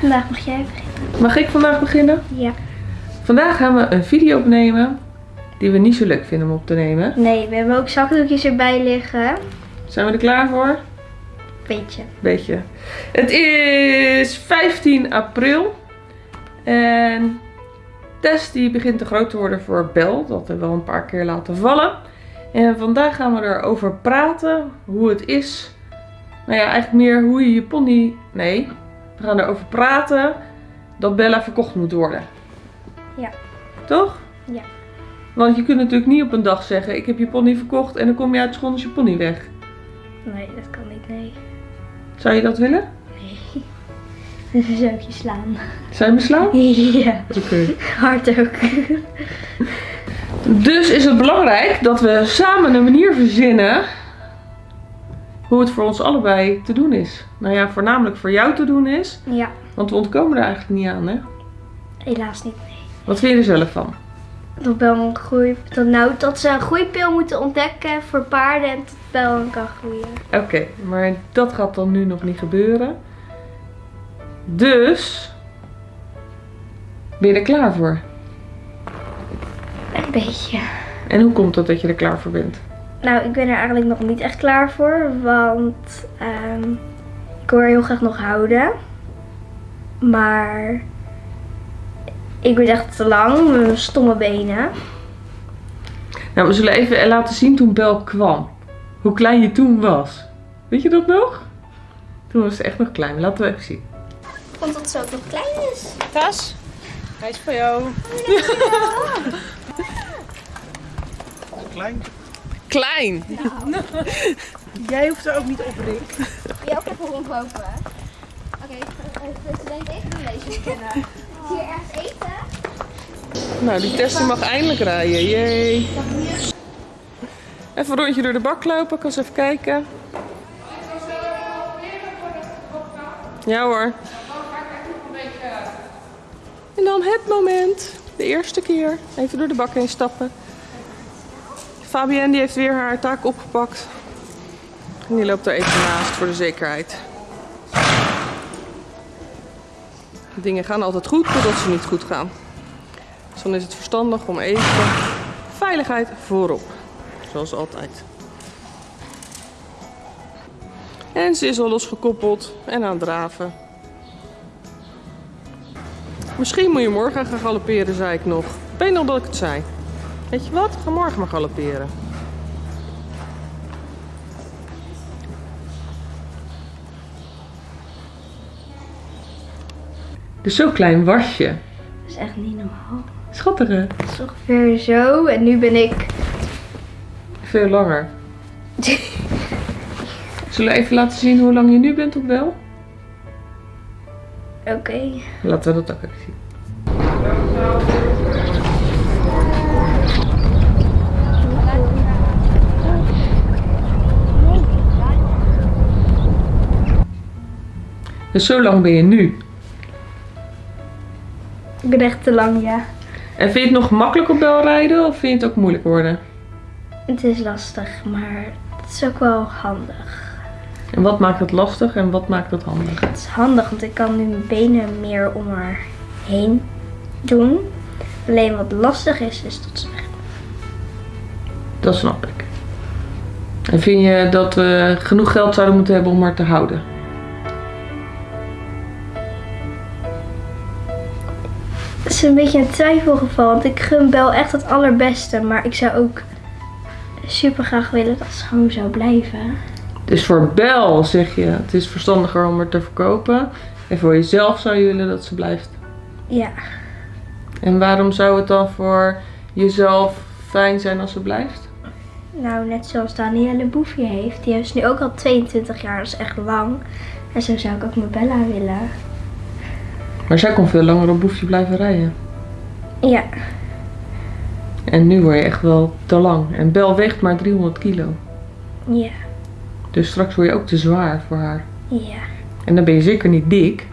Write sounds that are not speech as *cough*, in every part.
Vandaag mag jij beginnen. Mag ik vandaag beginnen? Ja. Vandaag gaan we een video opnemen die we niet zo leuk vinden om op te nemen. Nee, we hebben ook zakdoekjes erbij liggen. Zijn we er klaar voor? Beetje. Beetje. Het is 15 april. En Tess die begint te groot te worden voor Bel. Dat hebben we wel een paar keer laten vallen. En vandaag gaan we erover praten. Hoe het is. Nou ja, eigenlijk meer hoe je je pony... Nee, we gaan erover praten dat Bella verkocht moet worden. Ja. Toch? Ja. Want je kunt natuurlijk niet op een dag zeggen, ik heb je pony verkocht en dan kom je uit school is je pony weg. Nee, dat kan niet, nee. Zou je dat willen? Nee. *laughs* Dan zou ik je slaan. Zijn we slaan? *laughs* Ja, Oké. hard ook. Dus is het belangrijk dat we samen een manier verzinnen hoe het voor ons allebei te doen is. Nou ja, voornamelijk voor jou te doen is, Ja, want we ontkomen er eigenlijk niet aan, hè? helaas niet, nee. Wat vind je er zelf van? Dat Bel een groei... Dat, nou, dat ze een groeipil moeten ontdekken voor paarden en dat Bel kan groeien. Oké, maar dat gaat dan nu nog niet gebeuren. Dus, ben je er klaar voor? Een beetje. En hoe komt het dat je er klaar voor bent? Nou, ik ben er eigenlijk nog niet echt klaar voor, want ehm, ik wil haar heel graag nog houden. Maar ik word echt te lang met mijn stomme benen. Nou, we zullen even laten zien toen Bel kwam. Hoe klein je toen was. Weet je dat nog? Toen was ze echt nog klein. Laten we even zien. Ik vond dat ze ook nog klein is. Tas, hij is voor jou. *laughs* Klein. Klein. Jij hoeft er ook niet op, Rick. Wil je ook even rondlopen? Oké, president even doen deze kennen. Hier ergens eten? Nou, die Tess die mag eindelijk rijden. Yay. Even een rondje door de bak lopen. Ik kan eens even kijken. Ja hoor. En dan het moment. De eerste keer. Even door de bak heen stappen. Fabienne die heeft weer haar taak opgepakt. En die loopt er even naast voor de zekerheid. Dingen gaan altijd goed totdat ze niet goed gaan. Dus dan is het verstandig om even veiligheid voorop. Zoals altijd. En ze is al losgekoppeld en aan het draven. Misschien moet je morgen gaan galopperen, zei ik nog. Ik weet nog dat ik het zei. Weet je wat? Ga morgen maar galopperen. Dus zo klein was je. Dat is echt niet normaal. Schattig hè? Het is ongeveer zo en nu ben ik... Veel langer. *laughs* Zullen we even laten zien hoe lang je nu bent op wel? Oké. Laten we dat ook even zien. Dus zo lang ben je nu. Ik ben echt te lang, ja. En vind je het nog makkelijk op bel rijden of vind je het ook moeilijk worden? Het is lastig, maar het is ook wel handig. En wat maakt het lastig en wat maakt het handig? Het is handig, want ik kan nu mijn benen meer om haar heen doen. Alleen wat lastig is, is dat ze weg. Dat snap ik. En vind je dat we genoeg geld zouden moeten hebben om haar te houden? Is een beetje een twijfelgeval, want ik gun Bel echt het allerbeste. Maar ik zou ook super graag willen dat ze gewoon zou blijven. Dus voor Bel zeg je, het is verstandiger om haar te verkopen. En voor jezelf zou je willen dat ze blijft. Ja, En waarom zou het dan voor jezelf fijn zijn als ze blijft? nou net zoals Danielle Boefje heeft. Die is nu ook al 22 jaar, dat is echt lang. En zo zou ik ook mijn Bella willen. Maar zij kon veel langer op boefje blijven rijden. Ja, En nu word je echt wel te lang. En Bel weegt maar 300 kilo. ja, Dus straks word je ook te zwaar voor haar. ja. En dan ben je zeker niet dik.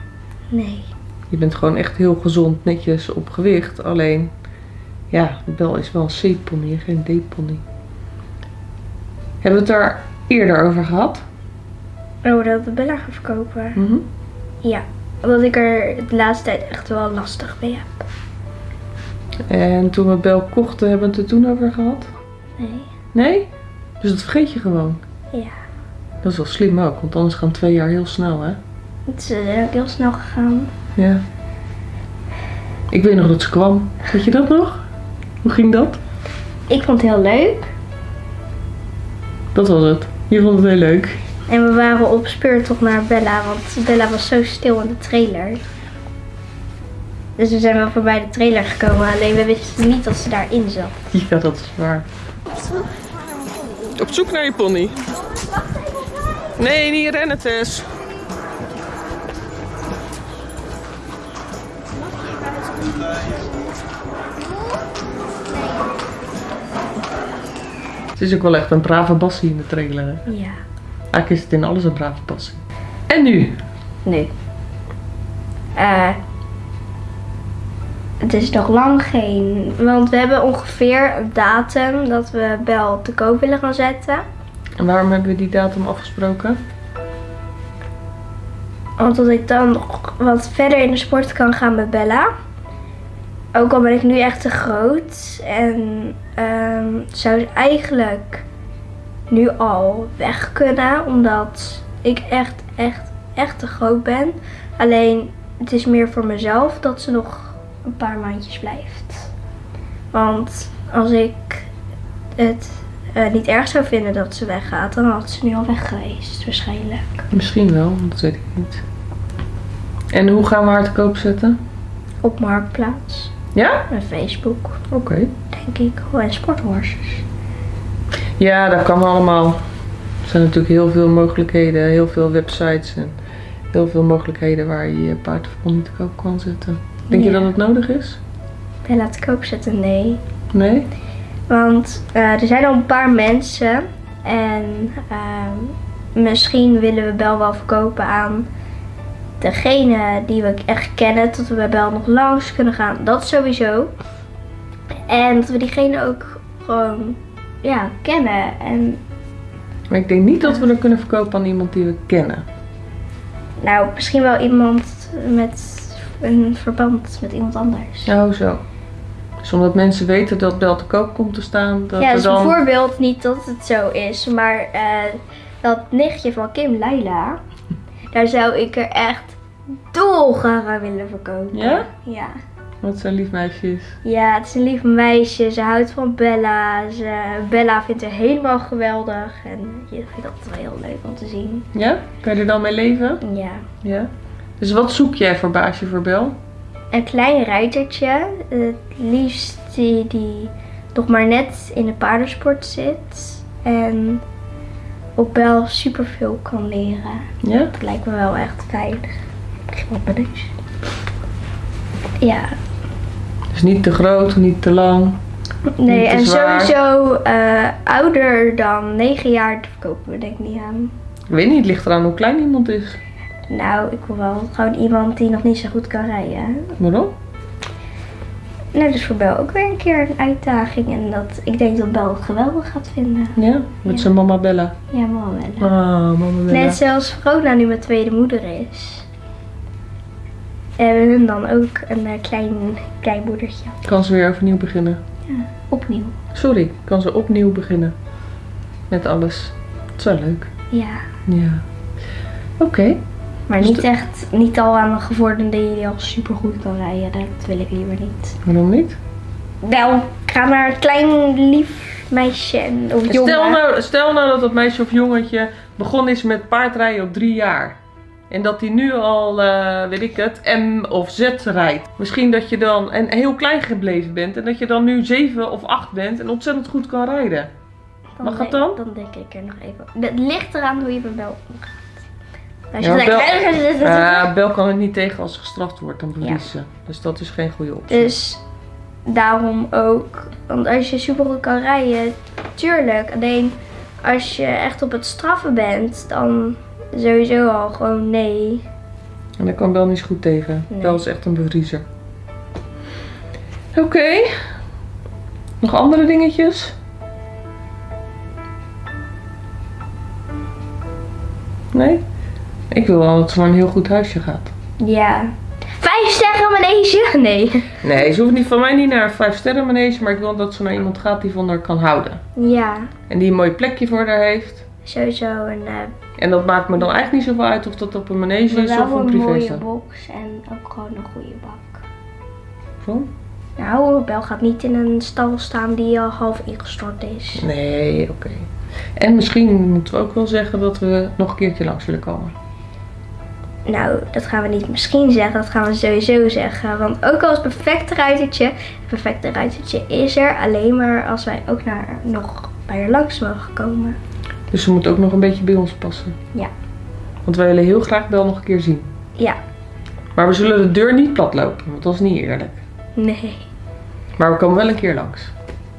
Nee. Je bent gewoon echt heel gezond, netjes op gewicht. Alleen, ja, Bel is wel een C-pony, geen D-pony. Hebben we het daar eerder over gehad? Oh, dat we Bella gaan verkopen. Mhm. Ja, Omdat ik er de laatste tijd echt wel lastig mee heb. En toen we Bel kochten, hebben we het er toen over gehad? Nee. Nee? Dus dat vergeet je gewoon. Ja. Dat is wel slim ook, want anders gaan twee jaar heel snel, hè? Het is eh, ook heel snel gegaan. Ja. Ik weet nog dat ze kwam. Weet je dat nog? Hoe ging dat? Ik vond het heel leuk. Dat was het. Je vond het heel leuk. En we waren op speurtocht naar Bella, want Bella was zo stil in de trailer. Dus we zijn wel voorbij de trailer gekomen, alleen we wisten niet dat ze daarin zat. Ja, dat is waar. Op zoek naar je pony. Nee, niet rennen, Tess. Het is ook wel echt een brave bassie in de trailer. Hè? Ja. Eigenlijk is het in alles een brave bassie. En nu? Nu. Eh. het is nog lang geen. Want we hebben ongeveer een datum dat we Bel te koop willen gaan zetten. En waarom hebben we die datum afgesproken? Omdat ik dan nog wat verder in de sport kan gaan met Bella. Ook al ben ik nu echt te groot. En ehm, zou eigenlijk nu al weg kunnen. Omdat ik echt, echt, echt te groot ben. Alleen het is meer voor mezelf dat ze nog een paar maandjes blijft. Want als ik het eh, niet erg zou vinden dat ze weggaat, dan had ze nu al weg geweest waarschijnlijk. Misschien wel, dat weet ik niet. En hoe gaan we haar te koop zetten? Op Marktplaats. Ja? En Facebook, Oké. denk ik. Oh, en sporthorses. Ja, dat kan allemaal. Er zijn natuurlijk heel veel mogelijkheden, heel veel websites en heel veel mogelijkheden waar je je paard of pony te koop kan zetten. Denk je dat het nodig is? Bella te koop zetten, nee. Nee? Want eh, er zijn al een paar mensen. En ehm, misschien willen we Bel wel verkopen aan degene die we echt kennen. Dat we bij Bel nog langs kunnen gaan. Dat sowieso. En dat we diegene ook gewoon ja, kennen. En Maar ik denk niet dat we er kunnen verkopen aan iemand die we kennen. nou, misschien wel iemand met een verband met iemand anders. Oh, zo. Dus omdat mensen weten dat Bel te koop komt te staan, dat ja, dus dan... bijvoorbeeld niet dat het zo is, maar eh, dat nichtje van Kim, Laila, *laughs* daar zou ik er echt dolgraag aan willen verkopen. Ja? Ja. Wat zo'n lief meisje is. Ja, het is een lief meisje. Ze houdt van Bella. Ze, Bella vindt haar helemaal geweldig. En je vindt dat wel heel leuk om te zien. Ja? Kan je er dan mee leven? Ja. Ja. Dus wat zoek jij voor baasje voor Bel? Een klein ruitertje. Het liefst die, die nog maar net in de paardensport zit. En op Bel superveel kan leren. Ja? Dat lijkt me wel echt fijn. Ik begin op mijn neus. Ja, Dus niet te groot, niet te lang. nee, Niet te en zwaar. sowieso eh, ouder dan 9 jaar dat verkopen we denk ik niet aan. Ik weet niet, het ligt eraan hoe klein iemand is. Nou, ik wil wel gewoon iemand die nog niet zo goed kan rijden. Waarom? Nou, dus voor Bel ook weer een keer een uitdaging. En dat, ik denk dat Bel het geweldig gaat vinden. Ja, met Ja. zijn mama Bella. Ja, wel wel. Ah, mama Bella. Net zoals Verona nu mijn tweede moeder is. Hebben hun dan ook een eh, klein, klein moedertje. Kan ze weer overnieuw beginnen. Opnieuw. Sorry, kan ze opnieuw beginnen. Met alles. Dat is wel leuk. Ja. Ja. Oké. Maar Dus niet echt, niet al aan een gevorderde die al super goed kan rijden. Dat wil ik liever niet. Waarom niet? Wel, ik ga naar een klein lief meisje en of jongen. Stel nou, stel nou dat dat meisje of jongetje begonnen is met paardrijden op drie jaar. En dat hij nu al, eh, weet ik het, M of Z rijdt. Misschien dat je dan en heel klein gebleven bent. En dat je dan nu zeven of acht bent en ontzettend goed kan rijden. Dan Mag denk- dat dan? Dan denk ik er nog even. Het ligt eraan hoe je met Bel omgaat. Als Ja, je zegt, Eh *laughs* Bel kan het niet tegen als ze gestraft wordt, dan verliest ze. Dus dat is geen goede optie. Dus daarom ook. Want als je super goed kan rijden, tuurlijk. Alleen als je echt op het straffen bent, dan sowieso al gewoon nee. En daar kan Bel niet goed tegen. Nee. Bel is echt een bevriezer. Oké. Nog andere dingetjes? Nee? Ik wil wel dat ze naar een heel goed huisje gaat. Ja. Vijf sterren manege? *laughs* Nee. Nee, ze hoeft niet van mij niet naar een 5 sterren manege, maar ik wil dat ze naar iemand gaat die van haar kan houden. Ja, En die een mooi plekje voor haar heeft. sowieso een, eh, En dat maakt me dan eigenlijk niet zoveel uit of dat op een manege is of een een mooie privé box en ook gewoon een goede bak. Zo? Nou, Bel gaat niet in een stal staan die al half ingestort is. Nee, oké. En misschien moeten we ook wel zeggen dat we nog een keertje langs willen komen. Nou, dat gaan we niet misschien zeggen, dat gaan we sowieso zeggen. Want ook al is het perfecte ruitertje, het perfecte ruitertje is er alleen maar als wij ook naar, nog bij er langs mogen komen. Dus ze moet ook nog een beetje bij ons passen. Ja. Want wij willen heel graag Bel nog een keer zien. Ja, Maar we zullen de deur niet plat lopen, want dat is niet eerlijk. nee. Maar we komen wel een keer langs.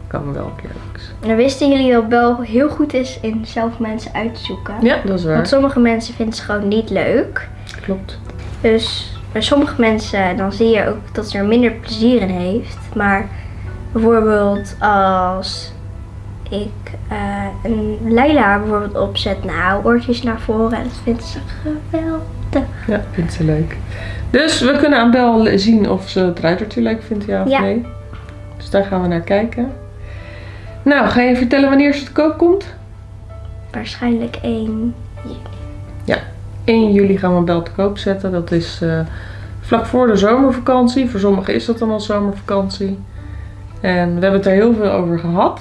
We komen wel een keer langs. Dan wisten jullie dat Bel heel goed is in zelf mensen uit te zoeken. Ja, dat is waar. Want sommige mensen vinden ze gewoon niet leuk. Klopt. Dus bij sommige mensen dan zie je ook dat ze er minder plezier in heeft. Maar bijvoorbeeld als ik eh, een Leila bijvoorbeeld opzet, nou oortjes naar voren en dat vindt ze geweldig. Ja, vindt ze leuk. Dus we kunnen aan Bel zien of ze het ruitertje leuk vindt, ja of Ja. nee. Dus daar gaan we naar kijken. Nou, ga je vertellen wanneer ze te koop komt? Waarschijnlijk één. 1 juli gaan we Bel te koop zetten. Dat is eh, vlak voor de zomervakantie. Voor sommigen is dat dan al zomervakantie. En we hebben het er heel veel over gehad.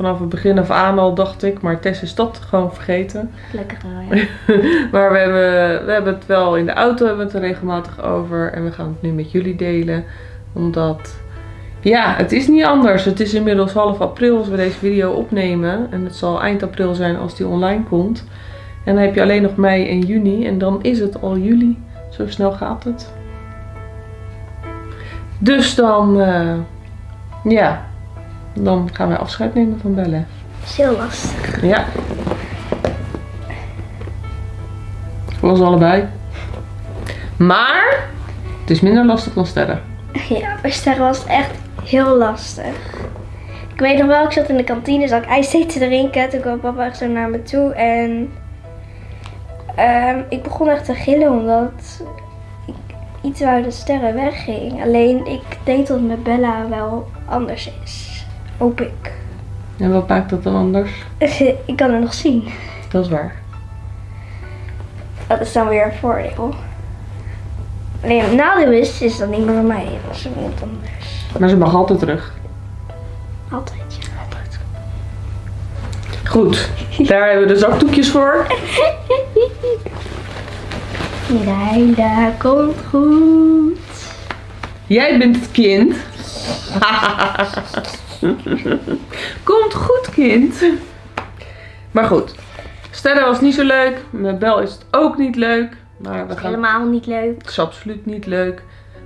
Vanaf het begin af aan al dacht ik, maar Tess is dat gewoon vergeten. Gelukkig wel, ja. *laughs* Maar we hebben, we hebben het wel in de auto hebben we het er regelmatig over. En we gaan het nu met jullie delen. Omdat, ja, het is niet anders. Het is inmiddels half april als we deze video opnemen. En het zal eind april zijn als die online komt. En dan heb je alleen nog mei en juni. En dan is het al juli. Zo snel gaat het. Dus dan, eh, ja, dan gaan wij afscheid nemen van Belle. is heel lastig. Ja. Voor ons allebei. Maar het is minder lastig dan sterren. Ja, bij sterren was het echt heel lastig. Ik weet nog wel, ik zat in de kantine, zat ik ijsthee te drinken. Toen kwam papa echt zo naar me toe en ehm, ik begon echt te gillen omdat ik iets wou dat sterren wegging. Alleen ik denk dat het met Bella wel anders is. Hoop ik. En wat maakt dat dan anders? ik kan het nog zien. Dat is waar. Dat is dan weer een voordeel. Alleen het nadeel is, is dat niet meer van mij. Dat is iemand anders. Maar ze mag altijd terug. Altijd. ja. Altijd. Goed. Daar hebben we de zakdoekjes voor. *laughs* Leila, komt goed. Jij bent het kind. *laughs* *laughs* Komt goed, kind. Maar goed. Sterren was niet zo leuk. Met Bel is het ook niet leuk. Maar we gaan Helemaal niet leuk. Het is absoluut niet leuk.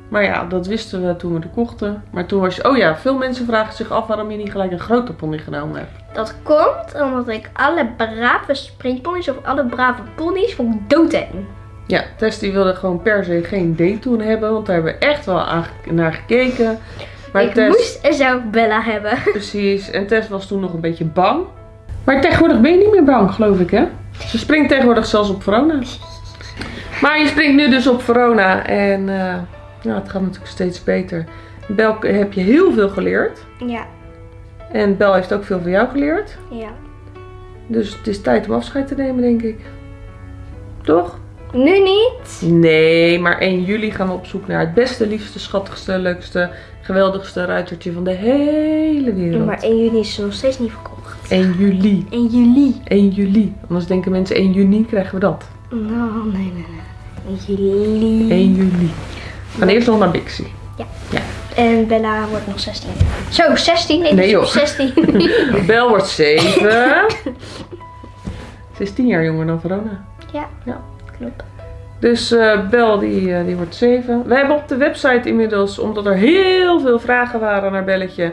Maar ja, dat wisten we toen we de kochten. Maar toen was je... Oh ja, veel mensen vragen zich af waarom je niet gelijk een grote pony genomen hebt. Dat komt omdat ik alle brave springponies of alle brave ponies vond doodeng. Ja, Tess die wilde gewoon per se geen date toen hebben. Want daar hebben we echt wel naar gekeken. Maar ik Tess... moest en zou Bella hebben. *laughs* Precies. En Tess was toen nog een beetje bang. Maar tegenwoordig ben je niet meer bang, geloof ik, hè? Ze springt tegenwoordig zelfs op Verona. Maar je springt nu dus op Verona. En eh, ja, het gaat natuurlijk steeds beter. Bel heb je heel veel geleerd. Ja, En Bel heeft ook veel van jou geleerd. ja. Dus het is tijd om afscheid te nemen, denk ik. Toch? Nu niet. Nee, maar 1 juli gaan we op zoek naar het beste, liefste, schattigste, leukste, geweldigste ruitertje van de hele wereld. Maar 1 juni is ze nog steeds niet verkocht. 1 juli. 1 juli. 1 juli. Anders denken mensen 1 juni krijgen we dat. Nou, nee, nee, nee. 1 juli. 1 juli. We gaan eerst nog naar Bixie. En Bella wordt nog 16. Zo, 16? Nee, Nee, joh. is *laughs* 16. Bel wordt 7. *laughs* Ze is 10 jaar jonger dan Verona. ja, Ja. klopt. Dus eh, Bel die, eh, die wordt 7. We hebben op de website inmiddels, omdat er heel veel vragen waren naar Belletje,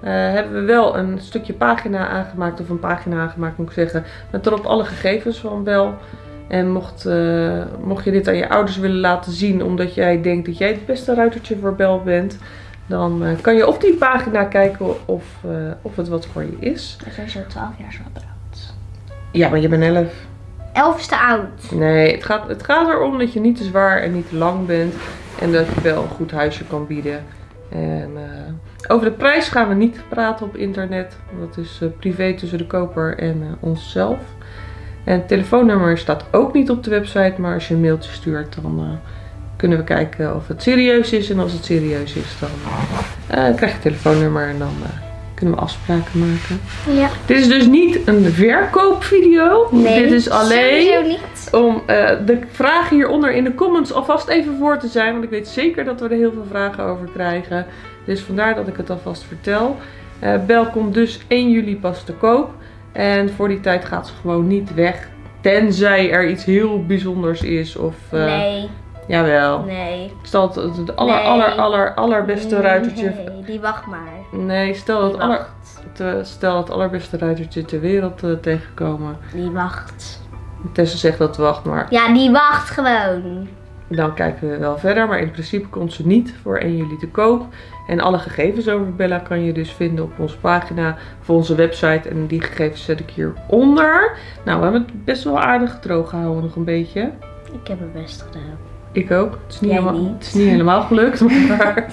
eh, hebben we wel een stukje pagina aangemaakt, of een pagina aangemaakt moet ik zeggen, met erop alle gegevens van Bel. En mocht, mocht je dit aan je ouders willen laten zien, omdat jij denkt dat jij het beste ruitertje voor Bel bent, dan kan je op die pagina kijken of, of het wat voor je is. We zijn zo 12 jaar zo oud. Ja, maar je bent 11. 11 is te oud. Nee, het gaat, het gaat erom dat je niet te zwaar en niet te lang bent. En dat je wel een goed huisje kan bieden. En eh, over de prijs gaan we niet praten op internet. Dat is eh, privé tussen de koper en eh, onszelf. En het telefoonnummer staat ook niet op de website. Maar als je een mailtje stuurt, dan kunnen we kijken of het serieus is. En als het serieus is, dan krijg je het telefoonnummer en dan kunnen we afspraken maken. Ja. Dit is dus niet een verkoopvideo. Nee, Dit is alleen niet. om eh, de vragen hieronder in de comments alvast even voor te zijn. Want ik weet zeker dat we er heel veel vragen over krijgen. Dus vandaar dat ik het alvast vertel. Eh Bel komt dus 1 juli pas te koop. En voor die tijd gaat ze gewoon niet weg. Tenzij er iets heel bijzonders is. Of, eh, nee, Jawel. nee. Stel het het, het aller, Nee. aller, aller, allerbeste ruitertje. Nee, die wacht maar. Nee, stel het, aller, te- stel het allerbeste ruitertje ter wereld eh, tegenkomen. Die wacht. Tessa zegt dat wacht maar. Ja, die wacht gewoon. Dan kijken we wel verder. Maar in principe komt ze niet voor 1 juli te koop. En alle gegevens over Bella kan je dus vinden op onze pagina. Of onze website. En die gegevens zet ik hieronder. Nou, we hebben het best wel aardig droog gehouden nog een beetje. Ik heb het best gedaan. Ik ook. Het is niet, Jij helemaal, niet. Het is niet helemaal gelukt. *laughs* Maar... *laughs*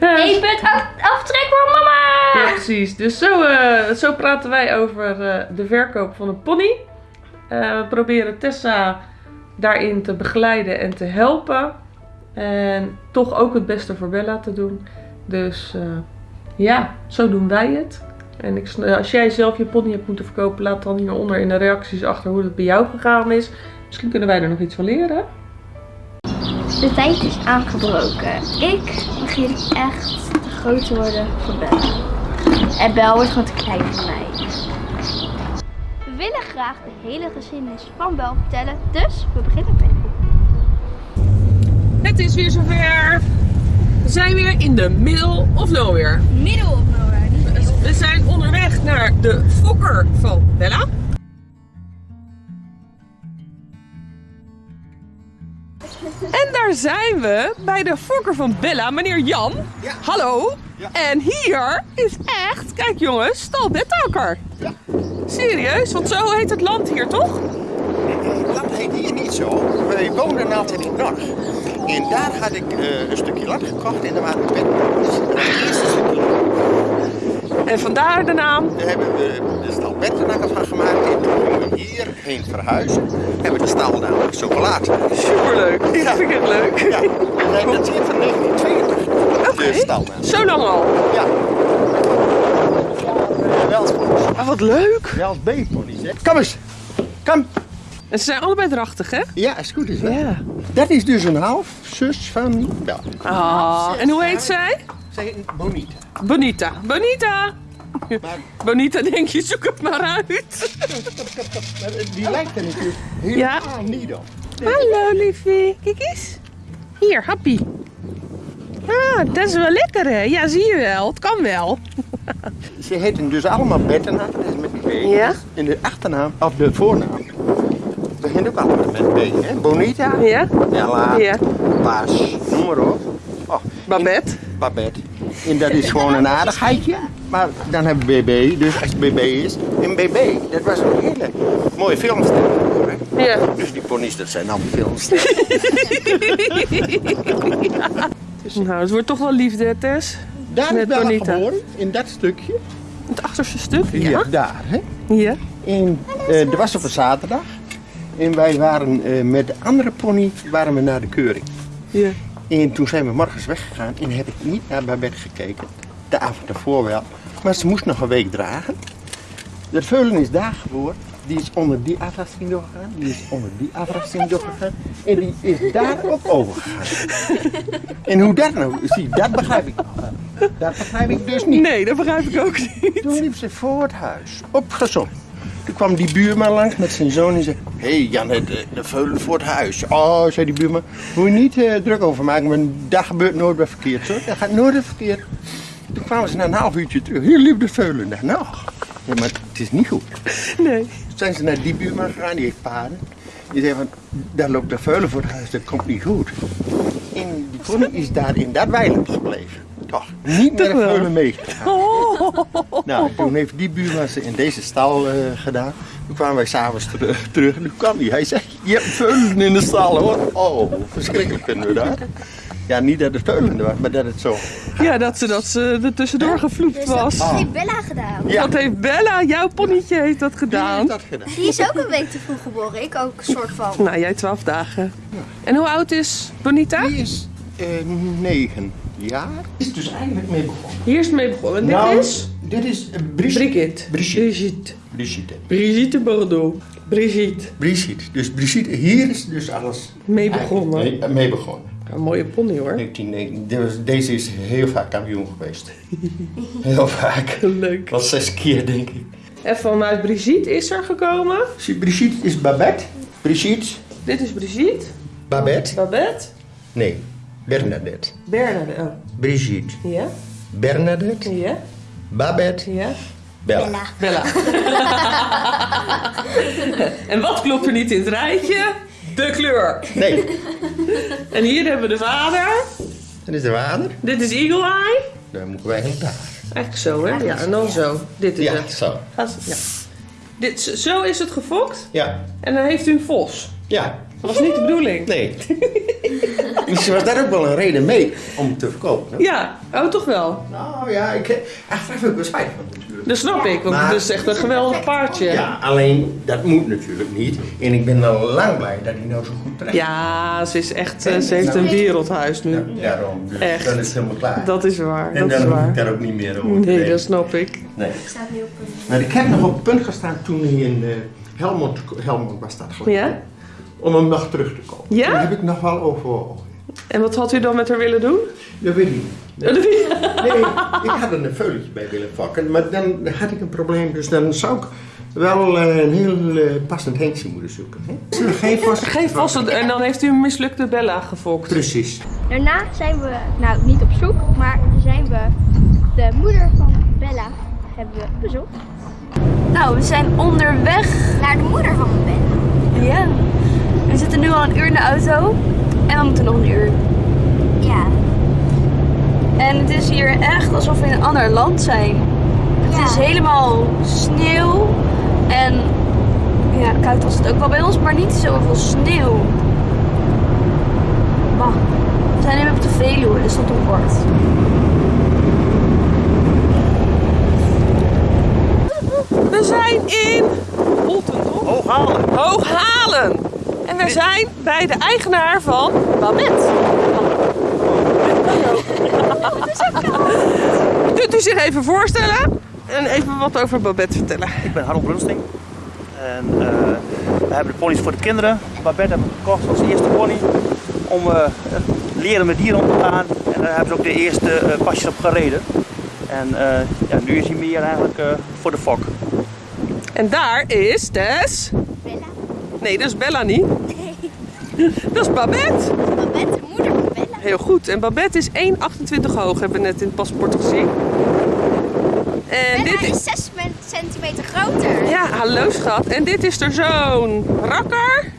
Ja, punt af- aftrek voor mama! Ja, precies. Dus zo, eh, zo praten wij over eh, de verkoop van een pony. Eh, we proberen Tessa daarin te begeleiden en te helpen. En toch ook het beste voor Bella te doen. Dus ja, zo doen wij het. En ik, als jij zelf je pony hebt moeten verkopen, laat dan hieronder in de reacties achter hoe het bij jou gegaan is. Misschien kunnen wij er nog iets van leren. De tijd is aangebroken. Ik begin echt te groot te worden voor Bella. En Bel wordt gewoon te klein voor mij. We willen graag de hele geschiedenis van Bel vertellen, dus we beginnen bij de boek. Het is weer zover. We zijn weer in de middle of nowhere. Middel of nowhere, niet. We zijn onderweg naar de fokker van Bella. En daar zijn we bij de fokker van Bella, meneer Jan. Hallo. En hier is echt, kijk jongens, stal Bettakker. Serieus, want zo heet het land hier toch? Het land heet hier niet zo. Wij woonden altijd in Norg. En daar had ik eh, een stukje land gekocht en daar waren. Dus het eerste stukje. En vandaar de naam. Daar hebben we de stal beddenakker van gemaakt. En toen gingen we hierheen verhuizen. Hebben we de stal namelijk zo gelaten. Superleuk. Ja. Vind ik het leuk. Ja, nee, dat is van 1982. Oké. De stal. Zo lang al. Ja. Wel eens Ah, wat leuk. Wel eens B-ponies, hè. Kom eens. Kom. En ze zijn allebei drachtig, hè? Ja, is goed is dat. Ja. Dat is dus een half zus van Bel. Ah, en hoe heet zij? Heet Bonita. Bonita. Bonita. Maar Bonita, denk je, zoek het maar uit. Die lijkt er natuurlijk Ja. helemaal niet op. Hallo, liefie. Kijk eens. Hier, happy. Ah, dat is wel lekker, hè? Ja, zie je wel. Het kan wel. Ze heten dus allemaal Bettenaar, dat is met B. Ja. En de achternaam, of de voornaam, begint ook allemaal met B. Hè? Bonita, Ja? Bella, Ja. Bas, noem maar op. Oh, Babette. Babette. En dat is gewoon een aardigheidje. Maar dan hebben we BB, dus als het BB is. En BB, dat was een hele mooie filmster. hè. Ja. Dus die ponies, dat zijn allemaal filmsterren. *laughs* Nou, het wordt toch wel liefde, Tess. Daar is Bella Bonita. geboren, in dat stukje. Het achterste stuk. Ja, Ja. daar. Hè? Ja. En eh dat was op een zaterdag. En wij waren eh, met de andere pony waren we naar de keuring. Ja. En toen zijn we morgens weggegaan en heb ik niet naar Babette gekeken. De avond ervoor wel. Maar ze moest nog een week dragen. De veulen is daar geboren. Die is onder die afrasting doorgegaan. Die is onder die afrasting doorgegaan. En die is daar ook overgegaan. En hoe dat nou zie, dat begrijp ik nog. Dat begrijp ik dus niet. Nee, dat begrijp ik ook niet. Toen liep ze voor het huis, opgezond. Toen kwam die buurman langs met zijn zoon en zei... Hé hey Jan, de, de veulen voor het huis. Oh, zei die buurman, moet je niet eh, druk over maken, maar dat gebeurt nooit bij verkeerd. Hoor. Dat gaat nooit bij verkeerd. Toen kwamen ze na een half uurtje terug. Hier liep de veulen. Dacht, nou, ja, maar het is niet goed. Nee. Toen zijn ze naar die buurman gegaan, die heeft paarden. Die zei van, daar loopt de veulen voor het huis, dat komt niet goed. En die pony is daar in dat weiland gebleven. Toch, niet veulen meegegaan. Oh. *laughs* Nou, toen heeft die buurman ze in deze stal eh, gedaan. Toen kwamen wij s'avonds terug, terug en toen kwam hij. Hij zei, je hebt veulen in de stal hoor. Oh, verschrikkelijk vinden we dat. Ja, niet dat het veulen was, maar dat het zo... Ja, dat ze, dat ze er tussendoor gevloept Dus dat was. heeft Bella gedaan. Ja, Dat heeft Bella, jouw ponnetje, heeft dat die gedaan. heeft dat gedaan. Die is ook een week te vroeg geboren. Ik ook, een soort van. Nou, jij twaalf dagen. En hoe oud is Bonita? Die is negen jaar. Is dus eigenlijk mee begonnen. Hier is het mee begonnen. En dit Nou, is Dit is eh, Brigitte. Brigitte. Brigitte. Brigitte. Brigitte. Brigitte Bordeaux. Brigitte. Brigitte. Dus Brigitte, hier is dus alles Mee begonnen. mee, mee begonnen. Een mooie pony hoor. 1990. Deze- Deze is heel vaak kampioen geweest. *laughs* Heel vaak. Leuk. Wel zes keer denk ik. En vanuit Brigitte is er gekomen. Brigitte is Babette. Brigitte. Dit is Brigitte. Babette. Babette. Nee, Bernadette. Bernadette. Oh. Brigitte. Ja? Bernadette. Ja? Babette. Ja? Bella. Bella. *laughs* en wat klopt er niet in het rijtje? De kleur. Nee, En hier hebben we de vader. dat is de vader. Dit is Eagle Eye. Dan moeten wij hem daar. Eigenlijk zo, hè? Ja, en dan zo. Dit is Ja, het. zo. Gaat- Ja. Dit, zo is het gefokt. Ja, En dan heeft u een vos. ja. Dat was niet de bedoeling. Nee. Misschien was daar ook wel een reden mee om te verkopen. hè? Ja, oh toch wel. Nou ja, ik heb ik wel spijt van natuurlijk. Dat snap ik, want Maar- het is echt een geweldig paardje. Ja, alleen dat moet natuurlijk niet. En ik ben al lang blij dat hij nou zo goed terecht Ja, ze is echt, ze heeft een wereldhuis nu. Ja, daarom. Dus Echt. Dan is het helemaal klaar. Dat is waar, en dat dan is hoef ik waar. daar ook niet meer over Nee, dat snap ik. Nee. Ik sta nu op een... Maar ik heb nog op het punt gestaan toen hij in eh, Helmond, Helmond was dat geloof ik. Ja? Om hem nog terug te komen. Ja? Daar heb ik nog wel overwogen. En wat had u dan met haar willen doen? Dat weet ik niet. Nee, ik had er een veulentje bij willen vakken, maar dan had ik een probleem. Dus dan zou ik wel eh, een heel eh, passend hengstje moeten zoeken. Hè? Geen vast. Geen vaste, en dan heeft u een mislukte Bella gefokt. Precies. Daarna zijn we, nou niet op zoek, maar zijn we de moeder van Bella hebben we bezocht. Nou, we zijn onderweg naar de moeder van Bella. Ja. We zitten nu al een uur in de auto en we moeten nog een uur. Ja. En het is hier echt alsof we in een ander land zijn. Het is helemaal sneeuw en ja, koud was het ook wel bij ons, maar niet zoveel sneeuw. Bah. We zijn nu op de Veluwe, dus dat op bord. We zijn in Holten, toch? Hooghalen. Hooghalen. En we zijn bij de eigenaar van Babette. Kunt u zich even voorstellen en even wat over Babette vertellen? Ik ben Harold Brunsting. En eh, we hebben de ponies voor de kinderen. Babette hebben we gekocht als eerste pony. Om eh, leren met dieren om te gaan. En daar hebben ze ook de eerste eh, pasjes op gereden. En ja, nu is hij meer eigenlijk voor de fok. En daar is Tess. Nee, dat is Bella niet. Dat is Babette. Babette, de moeder van Bella. Heel goed. En Babette is 1,28 hoog, hebben we net in het paspoort gezien. En dit Bella is... is 6 centimeter groter. Ja, hallo schat. En dit is er zo'n rakker.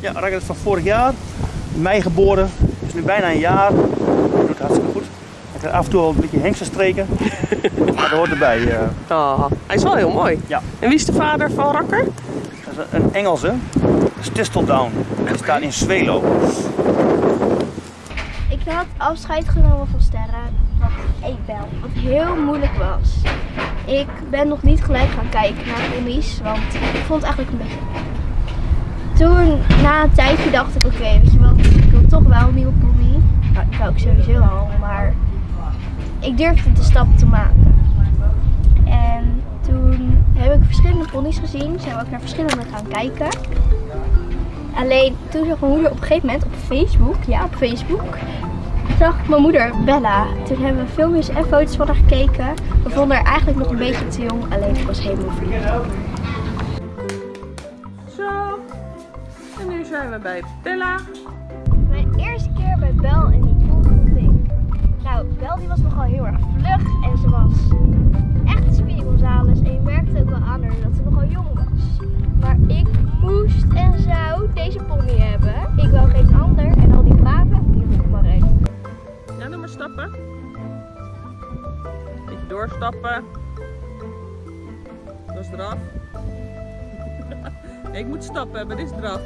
Ja, Rakker is van vorig jaar. In mei geboren. Is nu bijna een jaar. Doet het hartstikke goed. Hij krijgt af en toe wel een beetje hengstenstreken. *laughs* maar dat hoort erbij. eh. Oh, hij is wel heel mooi. Ja. En wie is de vader van Rakker? Een Engelse. Dat is Tisteldown. Die staat in Zwelo. Ik had afscheid genomen van Sterren, wat ik wel, wat heel moeilijk was. Ik ben nog niet gelijk gaan kijken naar ponies, want ik vond het eigenlijk een beetje... Toen, na een tijdje, dacht ik, oké, weet je wat, ik wil toch wel een nieuwe pony. Nou, dat wou ik sowieso al, maar ik durfde de stap te maken. Heb ik verschillende ponies gezien, zijn we ook naar verschillende gaan kijken. Alleen toen zag mijn moeder op een gegeven moment op Facebook, ja op Facebook, zag ik mijn moeder Bella. Toen hebben we filmpjes en foto's van haar gekeken. We vonden haar eigenlijk nog een beetje te jong, alleen ik was helemaal verliefd. Zo. En nu zijn we bij Bella. Mijn eerste keer bij Bel en die volgende ding. Nou, Bel die was nogal heel erg vlug en ze was En je merkte ook wel aan haar dat ze nogal jong was. Maar ik moest en zou deze pony hebben. Ik wou geen ander en al die vragen, die hoef ik maar één. Ja, doe maar stappen. Beetje doorstappen. Dat is eraf. *laughs* Ik moet stappen, maar dit is draf.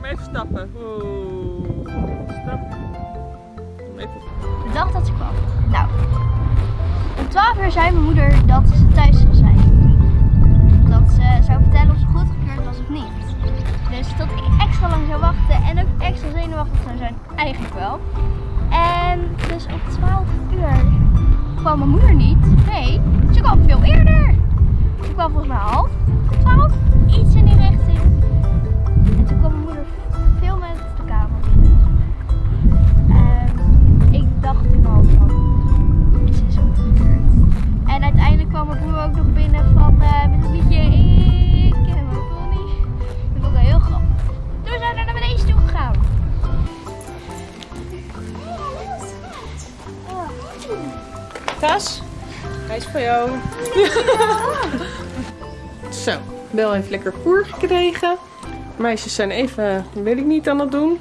Maar even stappen. Oeh. Stap. Even. De dag dat ze kwam. Nou, 12 uur zei mijn moeder dat ze thuis zou zijn. Dat ze zou vertellen of ze goedgekeurd was of niet. Dus dat ik extra lang zou wachten en ook extra zenuwachtig zou zijn, eigenlijk wel. En dus om 12 uur kwam mijn moeder niet. Nee, ze kwam veel eerder. Ze kwam volgens mij half 12, iets in die richting. En toen kwam mijn moeder veel met de kamer binnen. Ik dacht En uiteindelijk kwam mijn broer ook nog binnen van, eh, met een liedje, ik ken mijn pony. Dat vond ik wel heel grappig. Toen zijn we naar beneden toe gegaan. Tas, hij is voor jou. *laughs* Zo, Bel heeft lekker voer gekregen. Meisjes zijn even, weet ik niet, aan het doen.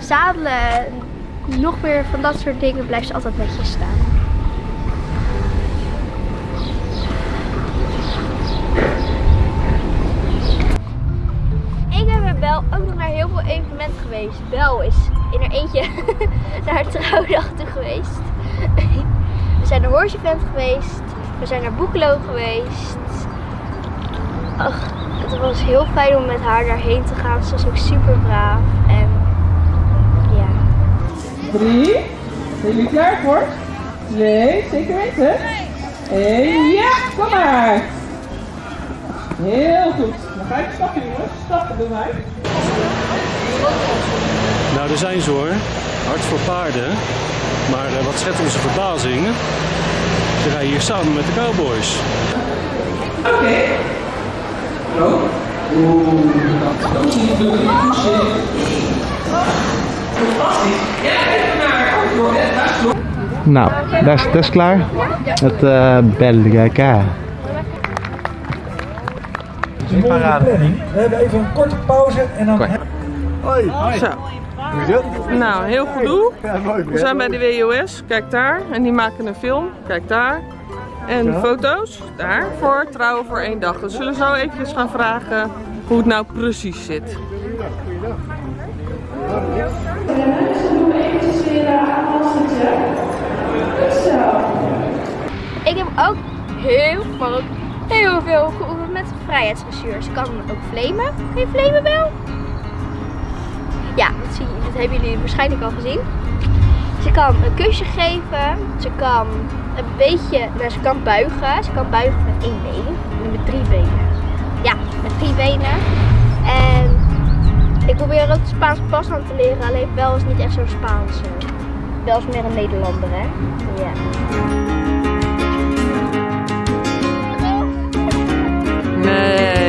Zadelen, nog meer van dat soort dingen blijft ze altijd netjes staan. Ik ben met Bel ook nog naar heel veel evenementen geweest. Bel is in haar eentje *laughs* naar haar trouwdag toe geweest. We zijn naar Horse Event geweest. We zijn naar Boekelo geweest. Ach, het was heel fijn om met haar daarheen te gaan. Ze was ook super braaf. Drie. Zijn jullie klaar voor? Twee, zeker weten? En ja, kom maar. Heel goed. Dan ga ik stappen jongens. Stappen doen wij. Nou, daar zijn ze hoor. Hard voor paarden. Maar eh, wat schet onze verbazing. Ze rijden hier samen met de cowboys. Oké. Zo. Oeh, dat is. Fantastisch. Ja, even naar antwoord. Daar is het. Nou, dat is, dat is klaar. Het uh, Belgica. planning. We hebben even een korte pauze en dan... Hoi, Zo. is het? Nou, heel goed doel. We zijn bij de WOS, kijk daar. En die maken een film, kijk daar. En foto's, daar, voor trouwen voor één dag. Dus we zullen zo eventjes gaan vragen hoe het nou precies zit. Ik heb ook heel, maar ook heel veel geoefend met vrijheidsdressuur. Ze kan ook flamen. Kun je flamen wel? Ja, dat, zie dat hebben jullie waarschijnlijk al gezien. Ze kan een kusje geven. Ze kan een beetje, ze kan buigen. Ze kan buigen met één been en met drie benen. met drie benen. En ik probeer ook de Spaanse pas aan te leren, alleen Bel is niet echt zo'n Spaanse. Bel is meer een Nederlander, hè? Ja. Nee.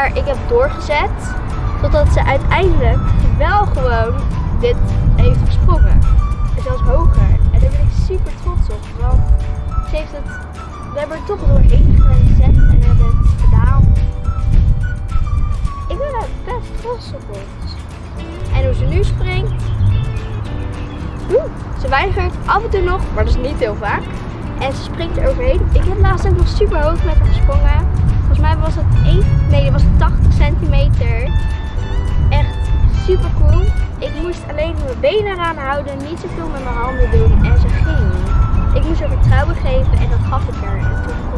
Maar ik heb doorgezet totdat ze uiteindelijk wel gewoon dit heeft gesprongen. En zelfs hoger. En daar ben ik super trots op. Want ze heeft het, we hebben er toch doorheen gezet en hebben het gedaan. Ik ben daar best trots op ons. En hoe ze nu springt. Ze weigert af en toe nog, maar dat is niet heel vaak. En ze springt er overheen. Ik heb laatst ook nog super hoog met nee, dat was 80 centimeter. Echt super cool. Ik moest alleen mijn benen eraan houden, niet zoveel met mijn handen doen en ze ging. Ik moest haar vertrouwen geven en dat gaf ik haar. En toen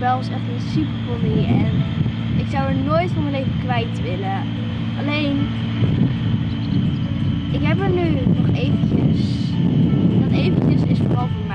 Bel is echt een super pony en ik zou er nooit van mijn leven kwijt willen. Alleen, ik heb er nu nog eventjes. Dat eventjes is vooral voor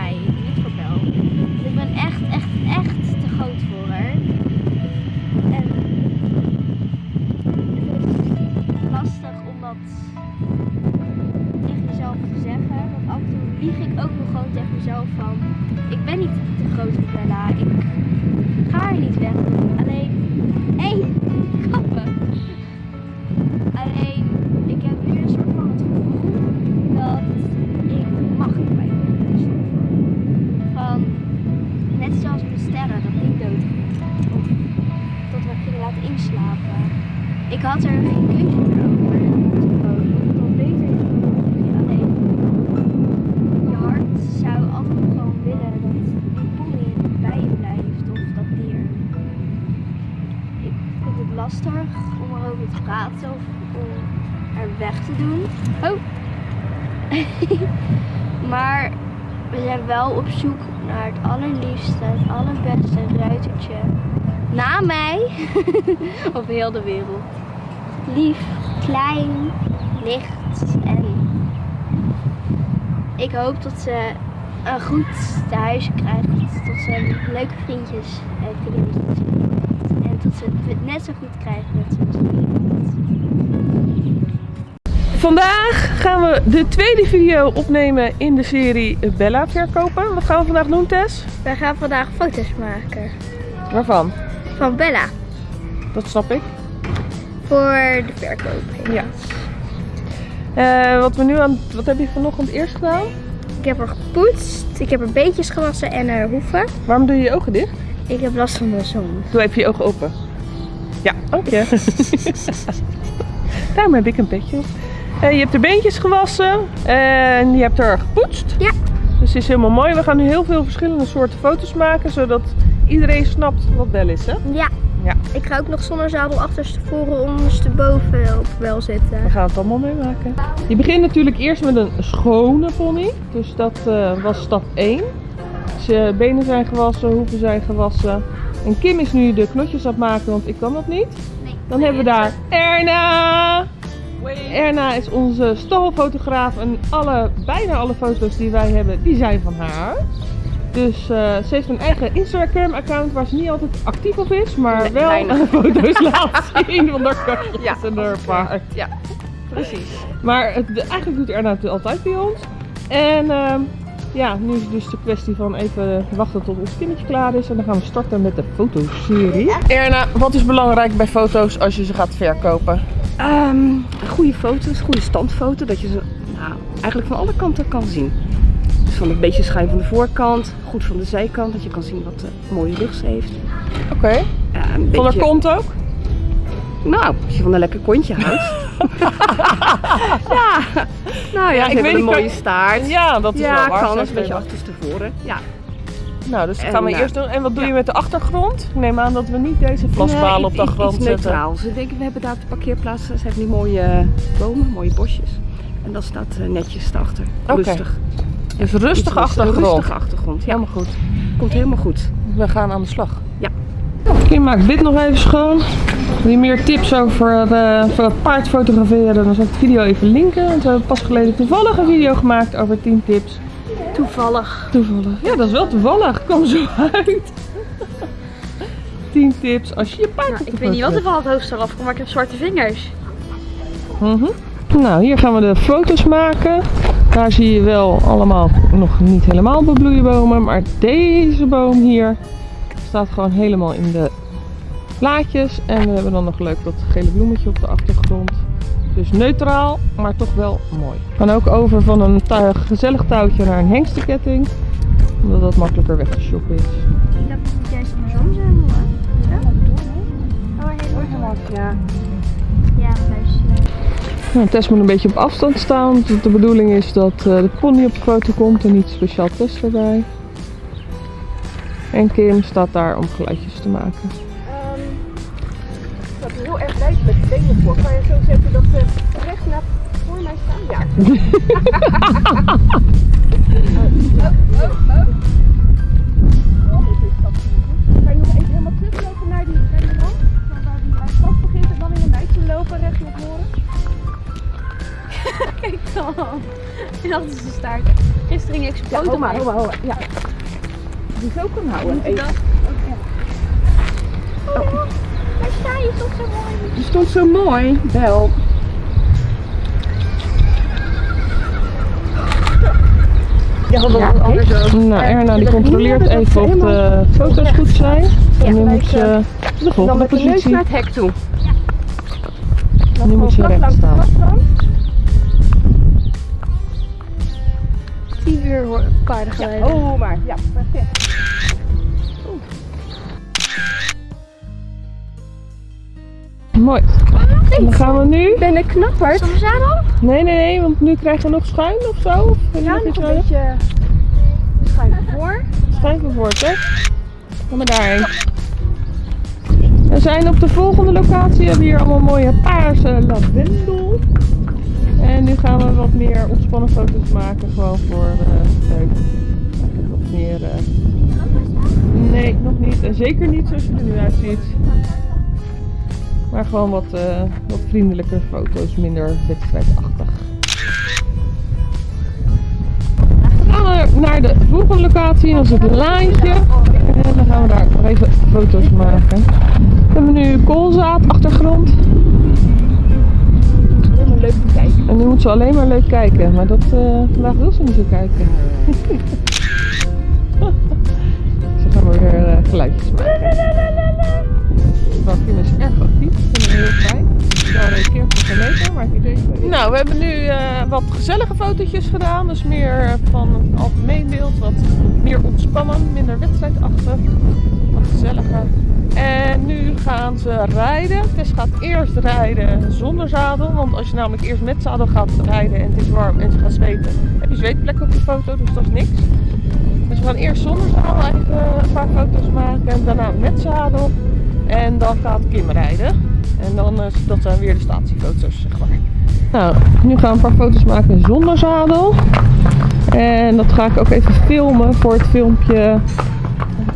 heel de wereld. Lief, klein, licht en ik hoop dat ze een goed thuis krijgt. Dat ze leuke vriendjes en vriendinnetjes En dat ze het net zo goed krijgt net zoals ik. Vandaag gaan we de tweede video opnemen in de serie Bella verkopen. Wat gaan we vandaag doen, Tess? Wij gaan vandaag foto's maken Waarvan? van Bella Dat snap ik. Voor de verkoop. Ja. Eh, wat we nu aan, wat heb je vanochtend eerst gedaan? Ik heb er gepoetst, ik heb er beetjes gewassen en haar hoeven. Waarom doe je je ogen dicht? Ik heb last van de zon. Doe even je ogen open. Ja, dank je. *laughs* Daarom heb ik een petje op. Eh, je hebt er beentjes gewassen en je hebt er gepoetst. Ja. Dus het is helemaal mooi. We gaan nu heel veel verschillende soorten foto's maken, zodat iedereen snapt wat Bel is, hè? Ja. Ja. Ik ga ook nog zonnezadel achterstevoren ondersteboven op wel zitten. We gaan het allemaal meemaken. Je begint natuurlijk eerst met een schone pony. Dus dat eh, was stap 1. Dus je benen zijn gewassen, hoeven zijn gewassen. En Kim is nu de knotjes aan het maken, want ik kan dat niet. Dan hebben we daar Erna. Erna is onze stalfotograaf en alle, bijna alle foto's die wij hebben, die zijn van haar. Dus eh, ze heeft een eigen Instagram account waar ze niet altijd actief op is, maar Nee, wel weinig. *laughs* foto's laat zien van haar katjes Ja, en haar paard. Ja, precies. Maar het, eigenlijk doet Erna het altijd bij ons. En ehm, ja, nu is het dus de kwestie van even wachten tot ons kindertje klaar is. En dan gaan we starten met de fotoserie. Erna, wat is belangrijk bij foto's als je ze gaat verkopen? Ehm, goede foto's, goede standfoto, dat je ze nou, eigenlijk van alle kanten kan zien. Van een beetje schuin van de voorkant, goed van de zijkant, dat je kan zien wat de mooie rug ze heeft. Oké. Ja, een Van haar beetje- kont ook? Nou, als je van een lekker kontje houdt. *laughs* ja, nou ja, ik weet een mooie kan- staart. Ja, dat is ja, wel waar. kan, dat is een beetje achterstevoren. Ja. Nou, dus dat gaan we eh, eerst doen. En wat doe ja. je met de achtergrond? Ik neem aan dat we niet deze vlasbalen Nee, op de achtergrond zetten. neutraal. Ze denken, we hebben daar op de parkeerplaats, ze hebben die mooie eh, bomen, mooie bosjes. En dat staat eh, netjes. Oké. Rustig. Dus rustig- achtergrond. Rustige achtergrond, ja. Helemaal goed. Komt helemaal goed. We gaan aan de slag. Ja. Kim maakt dit nog even schoon. Wil je meer tips over, voor het paard fotograferen? Dan zal ik de video even linken. Want we hebben pas geleden toevallig een video gemaakt over 10 tips. Toevallig. Toevallig. Ja, dat is wel toevallig. Kom zo uit. 10 tips als je je paard de Ik weet niet wat er van het hoofd eraf komt, maar ik heb zwarte vingers. Mhm. Nou, hier gaan we de foto's maken. Daar zie je wel allemaal nog niet helemaal bebloeide bomen. Maar deze boom hier staat gewoon helemaal in de plaatjes. En we hebben dan nog leuk dat gele bloemetje op de achtergrond. Dus neutraal, maar toch wel mooi. We gaan ook over van een gezellig touwtje naar een hengstenketting. Omdat dat makkelijker weg te shoppen is. Ik dacht dat het juist andersom zou hoor. Oh, helemaal. Ja. Ja. Nou, Tess moet een beetje op afstand staan. Want de bedoeling is dat eh, de pony op de foto komt en niet speciaal Tess erbij. En Kim staat daar om geluidjes te maken. Ik had heel erg blij met de benen voor. Kan je zo zetten dat ze recht naar voor mij staan? Ja. Kan *laughs* Kijk *laughs* dan. Dat is de staart. Gisteren ging ik Ja, maken. hou maar, hou maar. Ja. Die zo kan houden. Even. Daar sta je toch zo mooi. Die stond zo mooi. Wel. Ja, dat Ja, anders ook. Nou, Erna die controleert even of de foto's goed zijn. En nu moet ze de Dan volgende met de neus positie. naar het hek toe. Nu moet ze recht staan. Uur hoor- paardengeluiden. Oh, maar. Ja, perfect. Mooi. Dan gaan we nu. Ben ik knapperd? Zonnezadel? Nee, nee, nee, want nu krijg je nog schuin of zo. Of je Ja, nog nog een nodig? beetje schuin voor. Schuin voor hè? Kom maar daarheen. We zijn op de volgende locatie. We hebben hier allemaal mooie paarse lavendel. En nu gaan we wat meer ontspannen foto's maken. Gewoon voor. Eigenlijk wat meer. eh, Nee, nog niet. En zeker niet zoals je er nu uitziet. Maar gewoon wat, eh, wat vriendelijke foto's, minder wedstrijdachtig. We gaan naar de volgende locatie, dat is het laantje. En dan gaan we daar nog even foto's maken. We hebben nu koolzaad, achtergrond. Leuk te kijken. En nu moet ze alleen maar leuk kijken. Maar dat, eh, vandaag wil ze niet zo kijken. *laughs* ze gaan weer uh, geluidjes maken. Bakje is erg actief. Ik vind het heel fijn. Op een meter, maar ik idee Nou, we hebben nu uh, wat gezellige fotootjes gedaan. Dus meer van het algemeen beeld. Wat meer ontspannen, minder wedstrijdachtig. Ze rijden. Tess gaat eerst rijden zonder zadel. Want als je namelijk eerst met zadel gaat rijden en het is warm en ze gaat zweten, heb je zweetplek op je foto, dus dat is niks. Dus we gaan eerst zonder zadel even een paar foto's maken en daarna met zadel. En dan gaat Kim rijden. En dan, uh, dat zijn weer de statiefoto's, zeg maar. Nou, nu gaan we een paar foto's maken zonder zadel. En dat ga ik ook even filmen voor het filmpje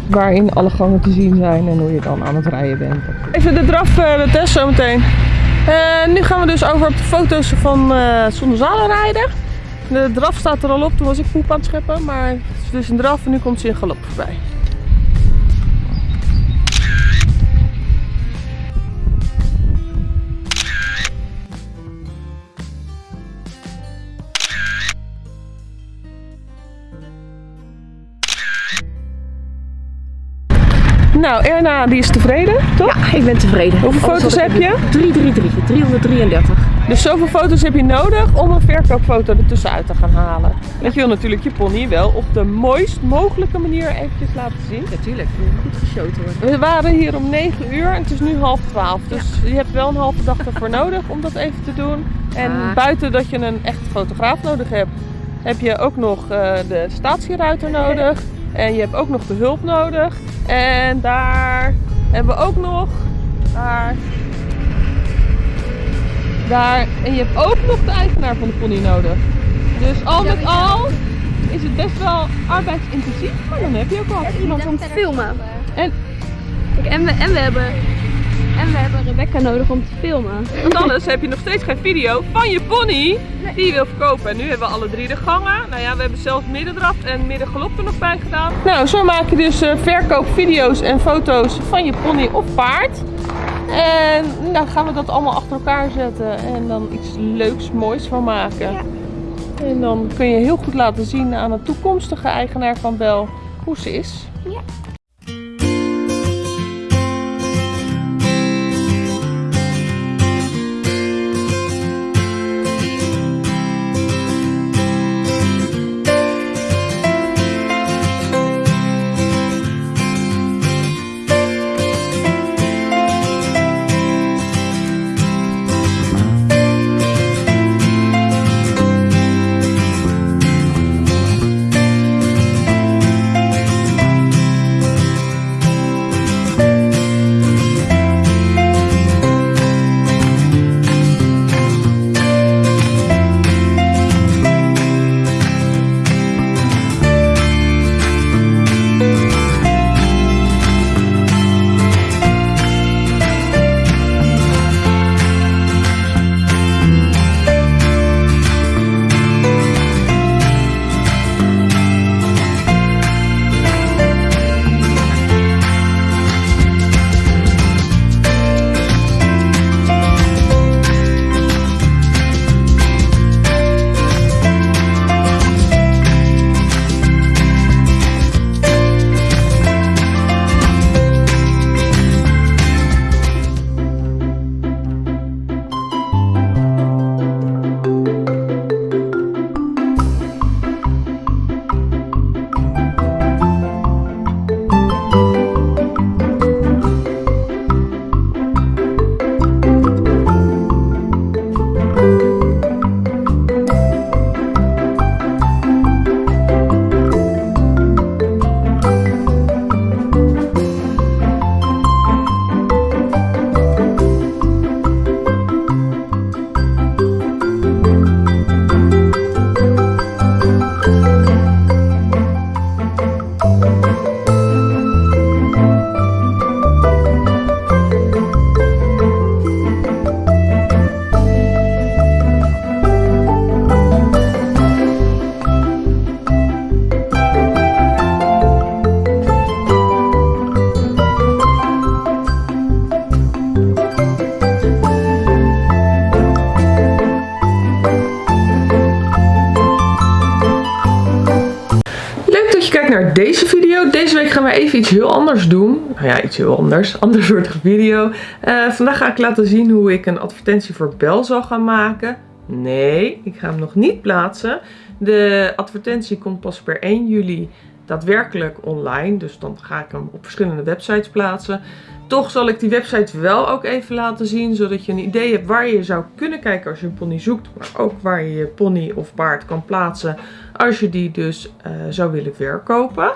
waarin alle gangen te zien zijn en hoe je dan aan het rijden bent. Even de draf uh, de test zometeen. Uh, nu gaan we dus over op de foto's van uh, zonder zadel rijden. De draf staat er al op, toen was ik poep aan het scheppen, maar het is dus een draf en nu komt ze in galop voorbij. Nou, Erna die is tevreden, toch? Ja, ik ben tevreden. Hoeveel foto's heb je? 333, 333. Dus zoveel foto's heb je nodig om een verkoopfoto ertussen uit te gaan halen. Want je wil natuurlijk je pony wel op de mooist mogelijke manier eventjes laten zien. Natuurlijk, goed geshowt worden. We waren hier om 9 uur en het is nu half 12. Dus je hebt wel een halve dag ervoor *laughs* nodig om dat even te doen. En buiten dat je een echte fotograaf nodig hebt, heb je ook nog uh, de statieruiter nodig. En je hebt ook nog de hulp nodig. En daar hebben we ook nog. Daar. Daar. En je hebt ook nog de eigenaar van de pony nodig. Dus al met al is het best wel arbeidsintensief. Maar dan heb je ook wel iemand om te filmen. En, en, we, en we hebben en we hebben Rebecca nodig om te filmen. Want anders heb je nog steeds geen video van je pony die je wil verkopen. En nu hebben we alle drie de gangen. Nou ja, we hebben zelfs middendraf en middengelop er nog bij gedaan. Nou, zo maak je dus uh, verkoopvideo's en foto's van je pony of paard. En dan nou, gaan we dat allemaal achter elkaar zetten en dan iets leuks, moois van maken. Ja. En dan kun je heel goed laten zien aan een toekomstige eigenaar van Bel hoe ze is. Even iets heel anders doen. Nou ja, iets heel anders. *laughs* Ander soort video. Uh, vandaag ga ik laten zien hoe ik een advertentie voor Bel zal gaan maken. Nee, ik ga hem nog niet plaatsen. De advertentie komt pas per 1 juli daadwerkelijk online. Dus dan ga ik hem op verschillende websites plaatsen. Toch zal ik die website wel ook even laten zien, zodat je een idee hebt waar je zou kunnen kijken als je een pony zoekt. Maar ook waar je je pony of paard kan plaatsen als je die dus uh, zou willen verkopen.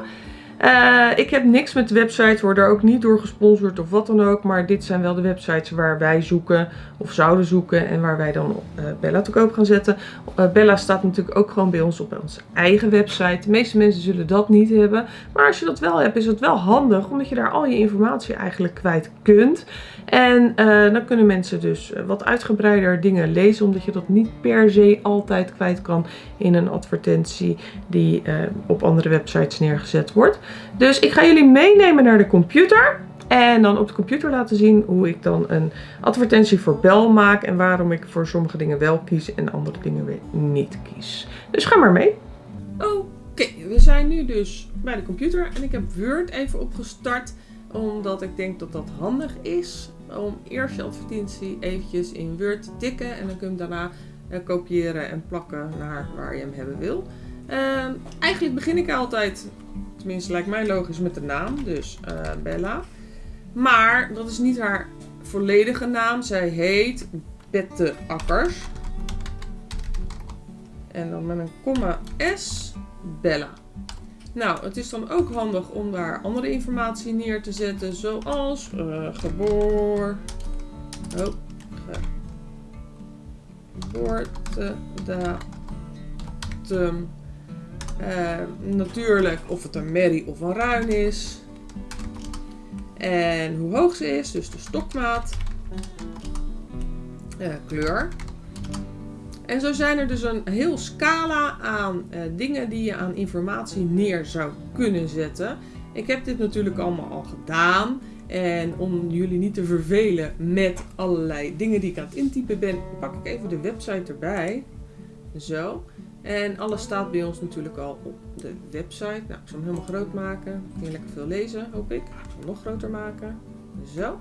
Uh, ik heb niks met de website, word er ook niet door gesponsord of wat dan ook. Maar dit zijn wel de websites waar wij zoeken of zouden zoeken en waar wij dan uh, Bella te koop gaan zetten. Uh, Bella staat natuurlijk ook gewoon bij ons op onze eigen website. De meeste mensen zullen dat niet hebben. Maar als je dat wel hebt is het wel handig omdat je daar al je informatie eigenlijk kwijt kunt. En dan kunnen mensen dus wat uitgebreider dingen lezen omdat je dat niet per se altijd kwijt kan in een advertentie die op andere websites neergezet wordt. Dus ik ga jullie meenemen naar de computer. En dan op de computer laten zien hoe ik dan een advertentie voor bel maak. En waarom ik voor sommige dingen wel kies en andere dingen weer niet kies. Dus ga maar mee. Oké, we zijn nu dus bij de computer. En ik heb Word even opgestart. Omdat ik denk dat dat handig is. Om eerst je advertentie eventjes in Word te tikken. En dan kun je hem daarna eh, kopiëren en plakken naar waar je hem hebben wil. Uh, eigenlijk begin ik altijd Tenminste, lijkt mij logisch met de naam. Dus uh, Bella. Maar dat is niet haar volledige naam. Zij heet Bette Akkers. En dan met een komma S. Bella. Nou, het is dan ook handig om daar andere informatie neer te zetten. Zoals uh, geboor... Oh, uh, natuurlijk of het een merrie of een ruin is. En hoe hoog ze is, dus de stokmaat. Uh, kleur. En zo zijn er dus een heel scala aan uh, dingen die je aan informatie neer zou kunnen zetten. Ik heb dit natuurlijk allemaal al gedaan. En om jullie niet te vervelen met allerlei dingen die ik aan het intypen ben, pak ik even de website erbij. Zo. En alles staat bij ons natuurlijk al op de website. Nou, ik zal hem helemaal groot maken. Kun je lekker veel lezen, hoop ik. Ik zal hem nog groter maken. Zo.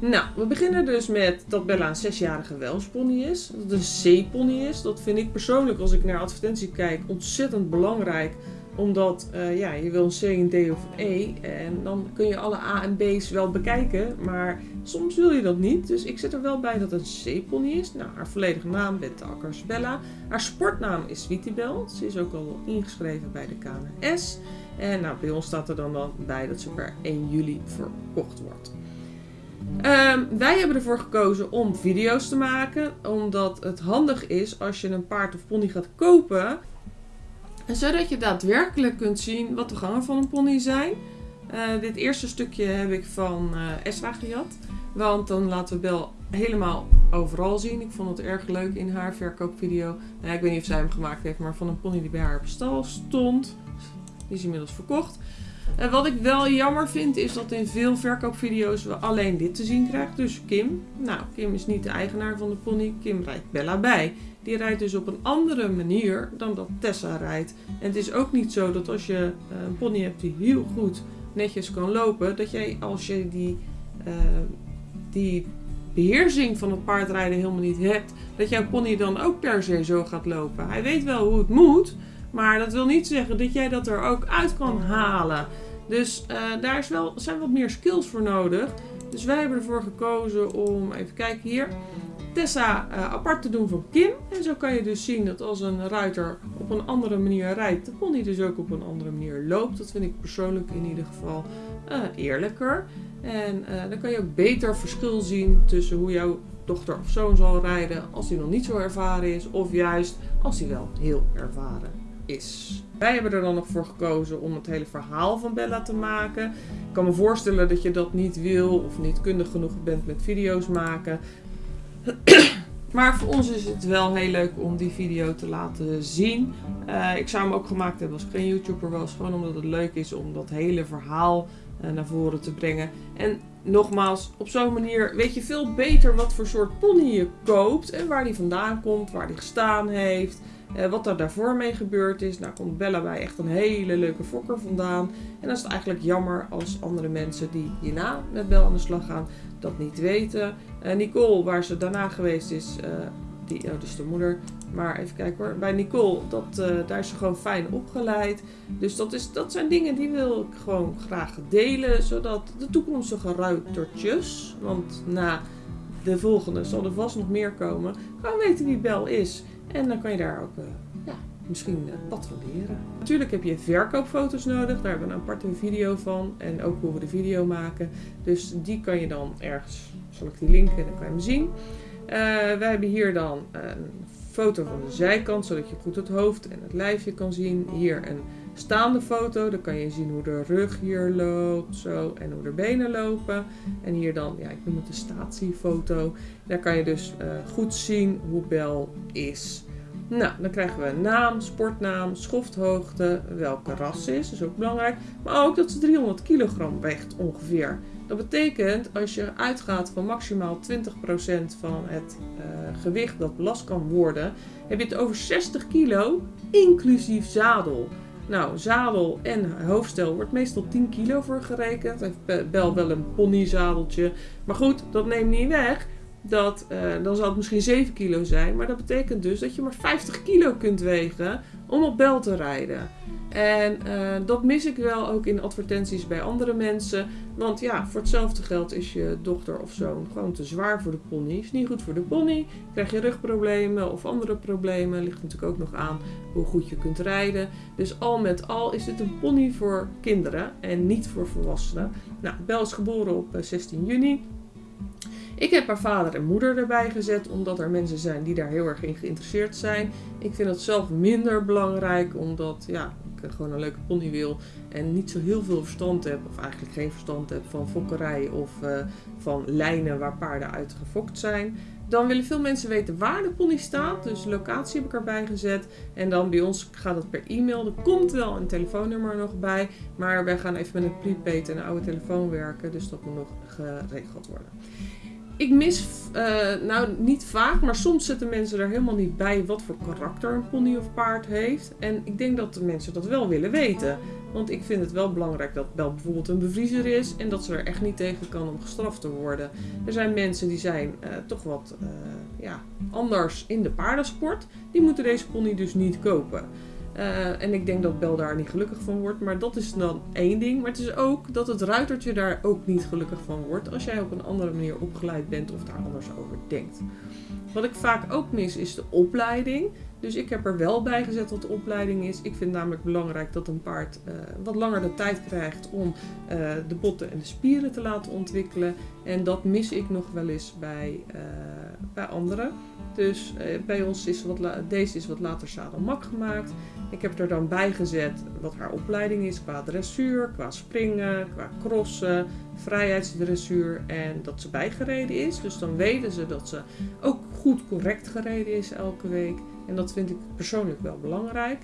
Nou, we beginnen dus met dat Bella een zesjarige Welshpony is. Dat het een C-pony is. Dat vind ik persoonlijk, als ik naar advertentie kijk, ontzettend belangrijk omdat uh, ja, je wil een C, een D of een E. En dan kun je alle A en B's wel bekijken. Maar soms wil je dat niet. Dus ik zet er wel bij dat het een C-pony is. Nou, haar volledige naam, Bette Akkers Bella. Haar sportnaam is Sweetiebel. Ze is ook al ingeschreven bij de KNS. En nou, bij ons staat er dan, dan bij dat ze per 1 juli verkocht wordt. Um, wij hebben ervoor gekozen om video's te maken. Omdat het handig is als je een paard of pony gaat kopen zodat je daadwerkelijk kunt zien wat de gangen van een pony zijn. Uh, dit eerste stukje heb ik van uh, Esra gejat. Want dan laten we Bel helemaal overal zien. Ik vond het erg leuk in haar verkoopvideo. Nou, ik weet niet of zij hem gemaakt heeft, maar van een pony die bij haar op stal stond. Die is inmiddels verkocht. En wat ik wel jammer vind is dat in veel verkoopvideo's we alleen dit te zien krijgen. Dus Kim. Nou, Kim is niet de eigenaar van de pony. Kim rijdt Bella bij. Die rijdt dus op een andere manier dan dat Tessa rijdt. En het is ook niet zo dat als je eh, een pony hebt die heel goed netjes kan lopen, dat jij als je die, uh, die beheersing van het paardrijden helemaal niet hebt, dat jouw pony dan ook per se zo gaat lopen. Hij weet wel hoe het moet, maar dat wil niet zeggen dat jij dat er ook uit kan halen. Dus uh, daar is wel, zijn wat meer skills voor nodig. Dus wij hebben ervoor gekozen om, even kijken hier, Tessa uh, apart te doen van Kim. En zo kan je dus zien dat als een ruiter op een andere manier rijdt, de pony dus ook op een andere manier loopt. Dat vind ik persoonlijk in ieder geval uh, eerlijker. En uh, dan kan je ook beter verschil zien tussen hoe jouw dochter of zoon zal rijden als hij nog niet zo ervaren is. Of juist als hij wel heel ervaren is. Wij hebben er dan nog voor gekozen om het hele verhaal van Bella te maken. Ik kan me voorstellen dat je dat niet wil of niet kundig genoeg bent met video's maken. *coughs* maar voor ons is het wel heel leuk om die video te laten zien. Uh, ik zou hem ook gemaakt hebben als ik geen YouTuber was. Gewoon omdat het leuk is om dat hele verhaal uh, naar voren te brengen. En nogmaals, op zo'n manier weet je veel beter wat voor soort pony je koopt. En waar die vandaan komt, waar die gestaan heeft. Eh, wat er daarvoor mee gebeurd is, nou komt Bella bij echt een hele leuke fokker vandaan. En dan is het eigenlijk jammer als andere mensen die hierna met Bella aan de slag gaan, dat niet weten. Uh, Nicole, waar ze daarna geweest is, uh, die, oh, dus de moeder. Maar even kijken hoor. Bij Nicole, dat, uh, daar is ze gewoon fijn opgeleid. Dus dat, is, dat zijn dingen die wil ik gewoon graag delen. Zodat de toekomstige ruitertjes, want na de volgende zal er vast nog meer komen, gewoon weten wie Bel is. En dan kan je daar ook ja, misschien uh, patrouilleren. Natuurlijk heb je verkoopfoto's nodig. Daar hebben we een aparte video van. En ook hoe we de video maken. Dus die kan je dan ergens, zal ik die linken, dan kan je hem zien. Uh, wij hebben hier dan een foto van de zijkant, zodat je goed het hoofd en het lijfje kan zien. Hier een staande foto, dan kan je zien hoe de rug hier loopt, zo, en hoe de benen lopen. En hier dan, ja, ik noem het de statiefoto. Daar kan je dus uh, goed zien hoe Bel is. Nou, dan krijgen we naam, sportnaam, schofthoogte, welke ras is, is ook belangrijk. Maar ook dat ze 300 kilogram weegt ongeveer. Dat betekent als je uitgaat van maximaal 20% van het uh, gewicht dat belast kan worden, heb je het over 60 kilo, inclusief zadel. Nou, zadel en hoofdstel wordt meestal 10 kilo voor gerekend. Bel wel een ponyzadeltje. Maar goed, dat neemt niet weg dat, uh, dan zal het misschien 7 kilo zijn. Maar dat betekent dus dat je maar 50 kilo kunt wegen om op bel te rijden. En uh, dat mis ik wel ook in advertenties bij andere mensen. Want ja, voor hetzelfde geld is je dochter of zoon gewoon te zwaar voor de pony. Is niet goed voor de pony. Krijg je rugproblemen of andere problemen. Ligt natuurlijk ook nog aan hoe goed je kunt rijden. Dus al met al is het een pony voor kinderen en niet voor volwassenen. Nou, Bel is geboren op 16 juni. Ik heb haar vader en moeder erbij gezet, omdat er mensen zijn die daar heel erg in geïnteresseerd zijn. Ik vind het zelf minder belangrijk, omdat ja, ik gewoon een leuke pony wil en niet zo heel veel verstand heb, of eigenlijk geen verstand heb van fokkerij of uh, van lijnen waar paarden uit gefokt zijn. Dan willen veel mensen weten waar de pony staat, dus locatie heb ik erbij gezet. En dan bij ons gaat het per e-mail. Er komt wel een telefoonnummer nog bij, maar wij gaan even met een prepaid en een oude telefoon werken, dus dat moet nog geregeld worden ik mis, uh, nou niet vaak, maar soms zitten mensen er helemaal niet bij wat voor karakter een pony of paard heeft. En ik denk dat de mensen dat wel willen weten. Want ik vind het wel belangrijk dat Bel bijvoorbeeld een bevriezer is en dat ze er echt niet tegen kan om gestraft te worden. Er zijn mensen die zijn uh, toch wat uh, ja, anders in de paardensport. Die moeten deze pony dus niet kopen. Uh, en ik denk dat Bel daar niet gelukkig van wordt. Maar dat is dan één ding. Maar het is ook dat het ruitertje daar ook niet gelukkig van wordt. Als jij op een andere manier opgeleid bent of daar anders over denkt. Wat ik vaak ook mis is de opleiding. Dus ik heb er wel bij gezet wat de opleiding is. Ik vind namelijk belangrijk dat een paard uh, wat langer de tijd krijgt om uh, de botten en de spieren te laten ontwikkelen. En dat mis ik nog wel eens bij, bij anderen. Dus bij ons is wat deze is wat later zadelmak gemaakt. Ik heb er dan bij gezet wat haar opleiding is qua dressuur, qua springen, qua crossen, vrijheidsdressuur en dat ze bijgereden is. Dus dan weten ze dat ze ook goed correct gereden is elke week. En dat vind ik persoonlijk wel belangrijk.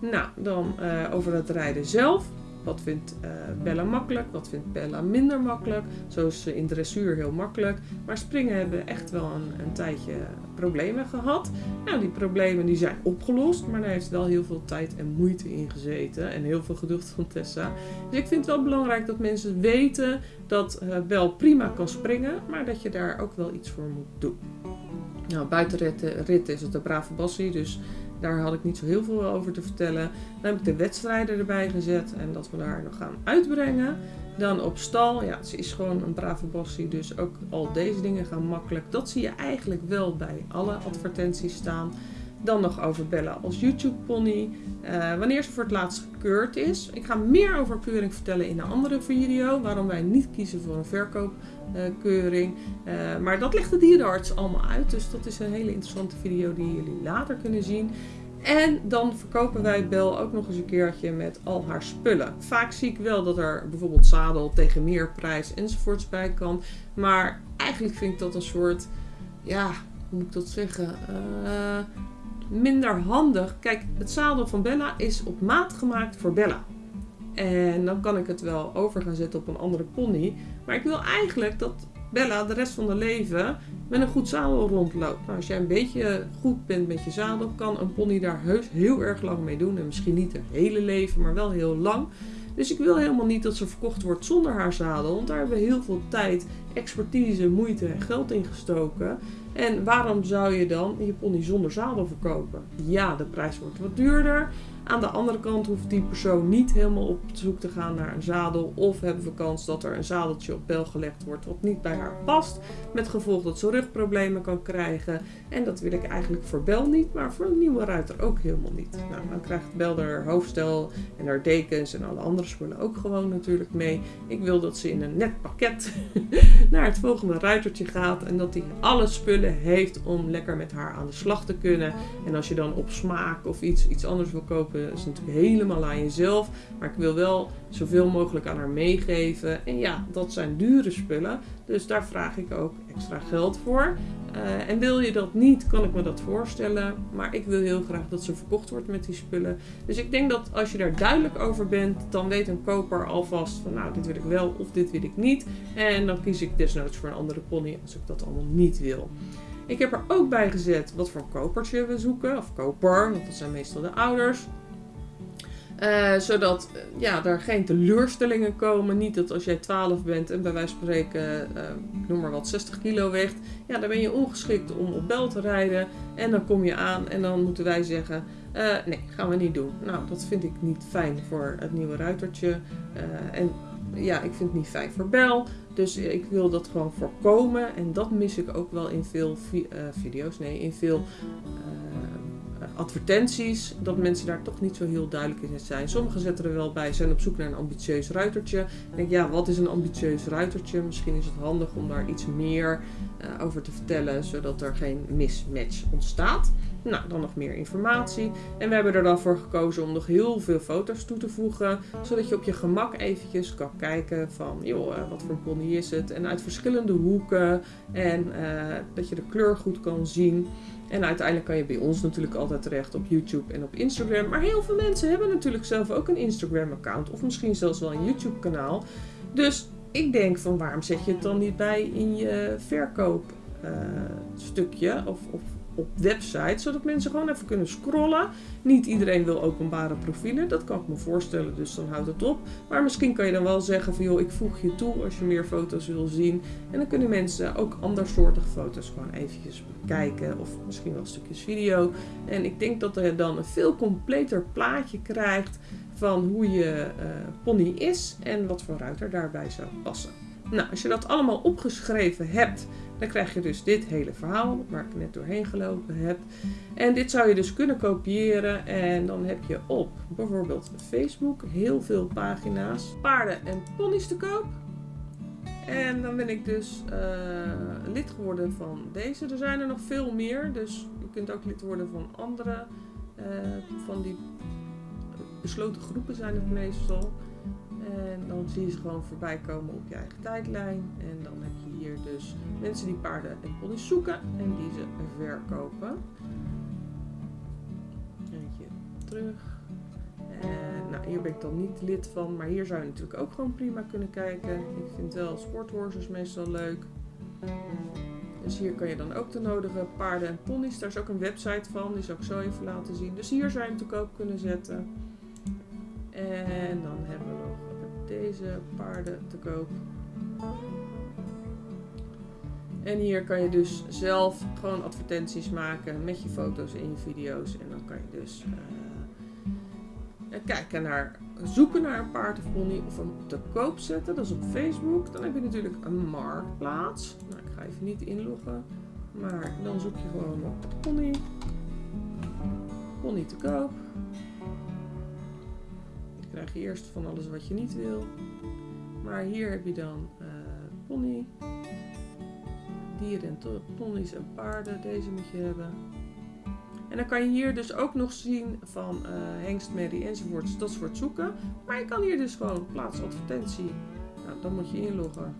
Nou, dan uh, over het rijden zelf. Wat vindt uh, Bella makkelijk? Wat vindt Bella minder makkelijk? Zo is ze in dressuur heel makkelijk. Maar springen hebben echt wel een, een tijdje problemen gehad. Nou, die problemen die zijn opgelost. Maar daar heeft wel heel veel tijd en moeite in gezeten. En heel veel geduld van Tessa. Dus ik vind het wel belangrijk dat mensen weten dat uh, prima kan springen. Maar dat je daar ook wel iets voor moet doen. Nou, buitenrit is het een brave bassie, dus daar had ik niet zo heel veel over te vertellen. Dan heb ik de wedstrijden erbij gezet en dat we daar nog gaan uitbrengen. Dan op stal, ja, ze is gewoon een brave bassie, dus ook al deze dingen gaan makkelijk. Dat zie je eigenlijk wel bij alle advertenties staan. Dan nog over Bella als YouTube pony. Uh, wanneer ze voor het laatst gekeurd is. Ik ga meer over keuring vertellen in een andere video. Waarom wij niet kiezen voor een verkoopkeuring. Uh, uh, maar dat legt de dierenarts allemaal uit. Dus dat is een hele interessante video die jullie later kunnen zien. En dan verkopen wij Bel ook nog eens een keertje met al haar spullen. Vaak zie ik wel dat er bijvoorbeeld zadel tegen meer prijs enzovoorts bij kan. Maar eigenlijk vind ik dat een soort, ja, hoe moet ik dat zeggen? Uh, minder handig. Kijk, het zadel van Bella is op maat gemaakt voor Bella. En dan kan ik het wel over gaan zetten op een andere pony. Maar ik wil eigenlijk dat Bella de rest van haar leven met een goed zadel rondloopt. Nou, als jij een beetje goed bent met je zadel, kan een pony daar heus heel erg lang mee doen. En misschien niet het hele leven, maar wel heel lang. Dus ik wil helemaal niet dat ze verkocht wordt zonder haar zadel. Want daar hebben we heel veel tijd, expertise, moeite en geld in gestoken. En waarom zou je dan je pony zonder zadel verkopen? Ja, de prijs wordt wat duurder. Aan de andere kant hoeft die persoon niet helemaal op zoek te gaan naar een zadel. Of hebben we kans dat er een zadeltje op bel gelegd wordt wat niet bij haar past. Met gevolg dat ze rugproblemen kan krijgen. En dat wil ik eigenlijk voor Bel niet, maar voor een nieuwe ruiter ook helemaal niet. Nou, dan krijgt Bel haar hoofdstel en haar dekens en alle andere spullen ook gewoon natuurlijk mee. Ik wil dat ze in een net pakket *laughs* naar het volgende ruitertje gaat. En dat hij alle spullen heeft om lekker met haar aan de slag te kunnen. En als je dan op smaak of iets, iets anders wil kopen is natuurlijk helemaal aan jezelf. Maar ik wil wel zoveel mogelijk aan haar meegeven. En ja, dat zijn dure spullen. Dus daar vraag ik ook extra geld voor. Uh, en wil je dat niet, kan ik me dat voorstellen. Maar ik wil heel graag dat ze verkocht wordt met die spullen. Dus ik denk dat als je daar duidelijk over bent, dan weet een koper alvast van nou, dit wil ik wel of dit wil ik niet. En dan kies ik desnoods voor een andere pony als ik dat allemaal niet wil. Ik heb er ook bij gezet wat voor kopertje we zoeken. Of koper, want dat zijn meestal de ouders. Uh, zodat uh, ja, er geen teleurstellingen komen. Niet dat als jij 12 bent en bij wijze van spreken, uh, noem maar wat, 60 kilo weegt. Ja, dan ben je ongeschikt om op bel te rijden. En dan kom je aan en dan moeten wij zeggen, nee, gaan we niet doen. Nou, dat vind ik niet fijn voor het nieuwe ruitertje. en ja, ik vind het niet fijn voor bel. Dus ik wil dat gewoon voorkomen. En dat mis ik ook wel in veel vi video's. Nee, in veel advertenties, dat mensen daar toch niet zo heel duidelijk in zijn. Sommigen zetten er wel bij, zijn op zoek naar een ambitieus ruitertje. Denk, ja, wat is een ambitieus ruitertje? Misschien is het handig om daar iets meer uh, over te vertellen, zodat er geen mismatch ontstaat. Nou, dan nog meer informatie. En we hebben er dan voor gekozen om nog heel veel foto's toe te voegen. Zodat je op je gemak eventjes kan kijken van, joh, uh, wat voor een pony is het? En uit verschillende hoeken. En uh, dat je de kleur goed kan zien. En uiteindelijk kan je bij ons natuurlijk altijd terecht op YouTube en op Instagram. Maar heel veel mensen hebben natuurlijk zelf ook een Instagram-account. Of misschien zelfs wel een YouTube-kanaal. Dus ik denk van waarom zet je het dan niet bij in je verkoopstukje uh, of, of op websites, zodat mensen gewoon even kunnen scrollen. Niet iedereen wil openbare profielen, dat kan ik me voorstellen, dus dan houdt het op. Maar misschien kan je dan wel zeggen van joh, ik voeg je toe als je meer foto's wil zien. En dan kunnen mensen ook andersoortige foto's gewoon eventjes bekijken of misschien wel stukjes video. En ik denk dat je dan een veel completer plaatje krijgt van hoe je uh, pony is en wat voor ruiter daarbij zou passen. Nou, als je dat allemaal opgeschreven hebt, dan krijg je dus dit hele verhaal waar ik net doorheen gelopen heb. En dit zou je dus kunnen kopiëren en dan heb je op bijvoorbeeld Facebook heel veel pagina's. Paarden en ponies te koop. En dan ben ik dus uh, lid geworden van deze. Er zijn er nog veel meer, dus je kunt ook lid worden van andere. Uh, van die besloten groepen zijn het meestal. En dan zie je ze gewoon voorbij komen op je eigen tijdlijn. En dan heb je hier dus mensen die paarden en ponies zoeken en die ze verkopen. Eentje terug. En nou, hier ben ik dan niet lid van, maar hier zou je natuurlijk ook gewoon prima kunnen kijken. Ik vind wel sporthorses meestal leuk. Dus hier kan je dan ook de nodige paarden en ponies. Daar is ook een website van, die zal ik zo even laten zien. Dus hier zou je hem te koop kunnen zetten. En dan hebben we deze paarden te koop. En hier kan je dus zelf gewoon advertenties maken met je foto's en je video's. En dan kan je dus uh, kijken naar, zoeken naar een paard of pony of hem te koop zetten. Dat is op Facebook. Dan heb je natuurlijk een marktplaats. Nou, ik ga even niet inloggen. Maar dan zoek je gewoon op pony. Pony te koop krijg je eerst van alles wat je niet wil. Maar hier heb je dan uh, pony. Dieren en ponies en paarden. Deze moet je hebben. En dan kan je hier dus ook nog zien van uh, hengst, merrie enzovoorts. Dat soort zoeken. Maar je kan hier dus gewoon plaats advertentie. Nou, dan moet je inloggen.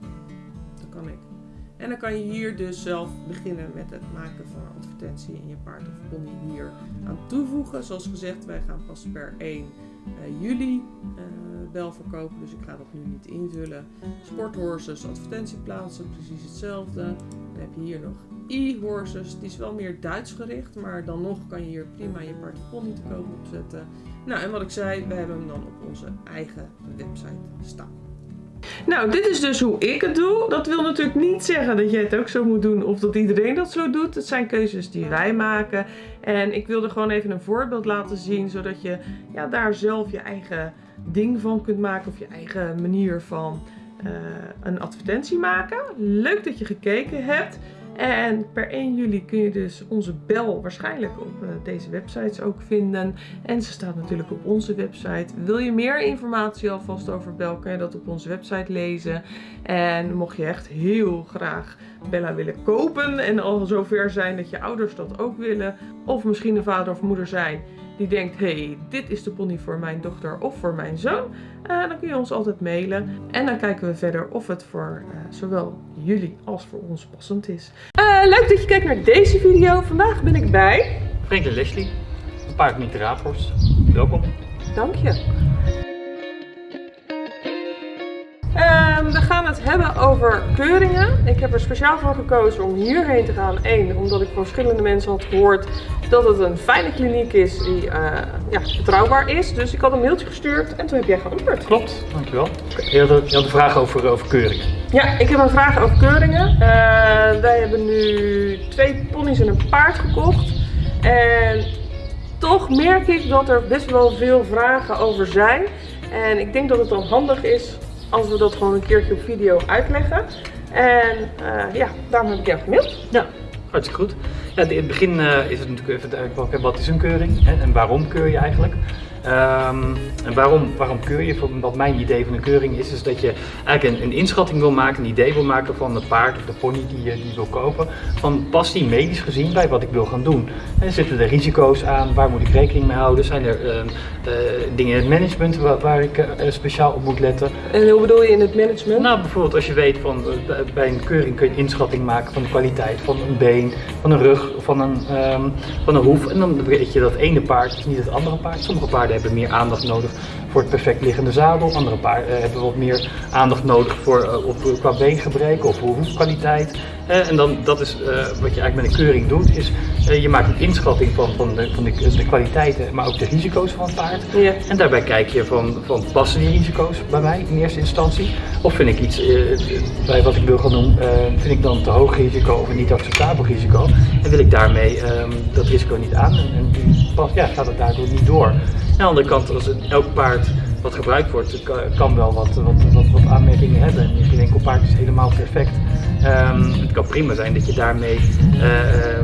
Dat kan ik. En dan kan je hier dus zelf beginnen met het maken van een advertentie in je paard of pony hier aan toevoegen. Zoals gezegd, wij gaan pas per 1 uh, juli uh, bel verkopen, dus ik ga dat nu niet invullen. Sporthorses, advertentieplaatsen, precies hetzelfde. Dan heb je hier nog e-horses, die is wel meer Duits gericht, maar dan nog kan je hier prima je pony te koop opzetten. Nou, en wat ik zei, we hebben hem dan op onze eigen website staan. Nou, dit is dus hoe ik het doe. Dat wil natuurlijk niet zeggen dat jij het ook zo moet doen of dat iedereen dat zo doet. Het zijn keuzes die wij maken. En ik wilde gewoon even een voorbeeld laten zien, zodat je ja, daar zelf je eigen ding van kunt maken of je eigen manier van uh, een advertentie maken. Leuk dat je gekeken hebt. En per 1 juli kun je dus onze bel waarschijnlijk op uh, deze websites ook vinden. En ze staat natuurlijk op onze website. Wil je meer informatie alvast over bel, kun je dat op onze website lezen. En mocht je echt heel graag Bella willen kopen en al zover zijn dat je ouders dat ook willen. Of misschien een vader of moeder zijn die denkt, hey, dit is de pony voor mijn dochter of voor mijn zoon. Uh, dan kun je ons altijd mailen. En dan kijken we verder of het voor uh, zowel jullie als voor ons passend is. Uh, leuk dat je kijkt naar deze video. Vandaag ben ik bij... Franklin Leslie, een paard niet Raaphorst. Welkom. Dank je. Um, we gaan het hebben over keuringen. Ik heb er speciaal voor gekozen om hierheen te gaan. Eén, omdat ik van verschillende mensen had gehoord dat het een fijne kliniek is die uh, ja, betrouwbaar is. Dus ik had een mailtje gestuurd en toen heb jij geantwoord. Klopt, dankjewel. Je had, een, je had een vraag over, over keuringen. Ja, ik heb een vraag over keuringen. Uh, wij hebben nu twee ponies en een paard gekocht. En toch merk ik dat er best wel veel vragen over zijn. En ik denk dat het dan handig is als we dat gewoon een keertje op video uitleggen. En uh, ja, daarom heb ik jou gemaild. Ja, hartstikke goed. Ja, in het begin uh, is het natuurlijk even, wat is een keuring hè, en waarom keur je eigenlijk? Um, en waarom, waarom keur je? Wat mijn idee van een keuring is, is dat je eigenlijk een, een, inschatting wil maken, een idee wil maken van het paard of de pony die je die wil kopen. Van past die medisch gezien bij wat ik wil gaan doen? En zitten er risico's aan? Waar moet ik rekening mee houden? Zijn er uh, uh, dingen in het management waar, waar ik uh, speciaal op moet letten? En hoe bedoel je in het management? Nou, bijvoorbeeld als je weet van bij een keuring kun je een inschatting maken van de kwaliteit van een been, van een rug, van een, um, van een hoef. En dan weet je dat ene paard is niet het andere paard. Sommige paarden hebben meer aandacht nodig voor het perfect liggende zadel. Andere paarden uh, hebben wat meer aandacht nodig voor, uh, op, qua beengebrek of hoefkwaliteit. Uh, en dan, dat is wat je eigenlijk met een keuring doet, is je maakt een inschatting van, van, de, van de, de, kwaliteiten, maar ook de risico's van het paard. Ja. En daarbij kijk je van, van passen die risico's bij mij in eerste instantie? Of vind ik iets bij wat ik wil gaan doen, vind ik dan te hoog risico of een niet acceptabel risico? En wil ik daarmee um, dat risico niet aan en, en ja, gaat het daardoor niet door. Aan de andere kant, als het, elk paard wat gebruikt wordt, kan wel wat, wat, wat, wat aanmerkingen hebben. En geen enkel paard is helemaal perfect. Um, het kan prima zijn dat je daarmee uh,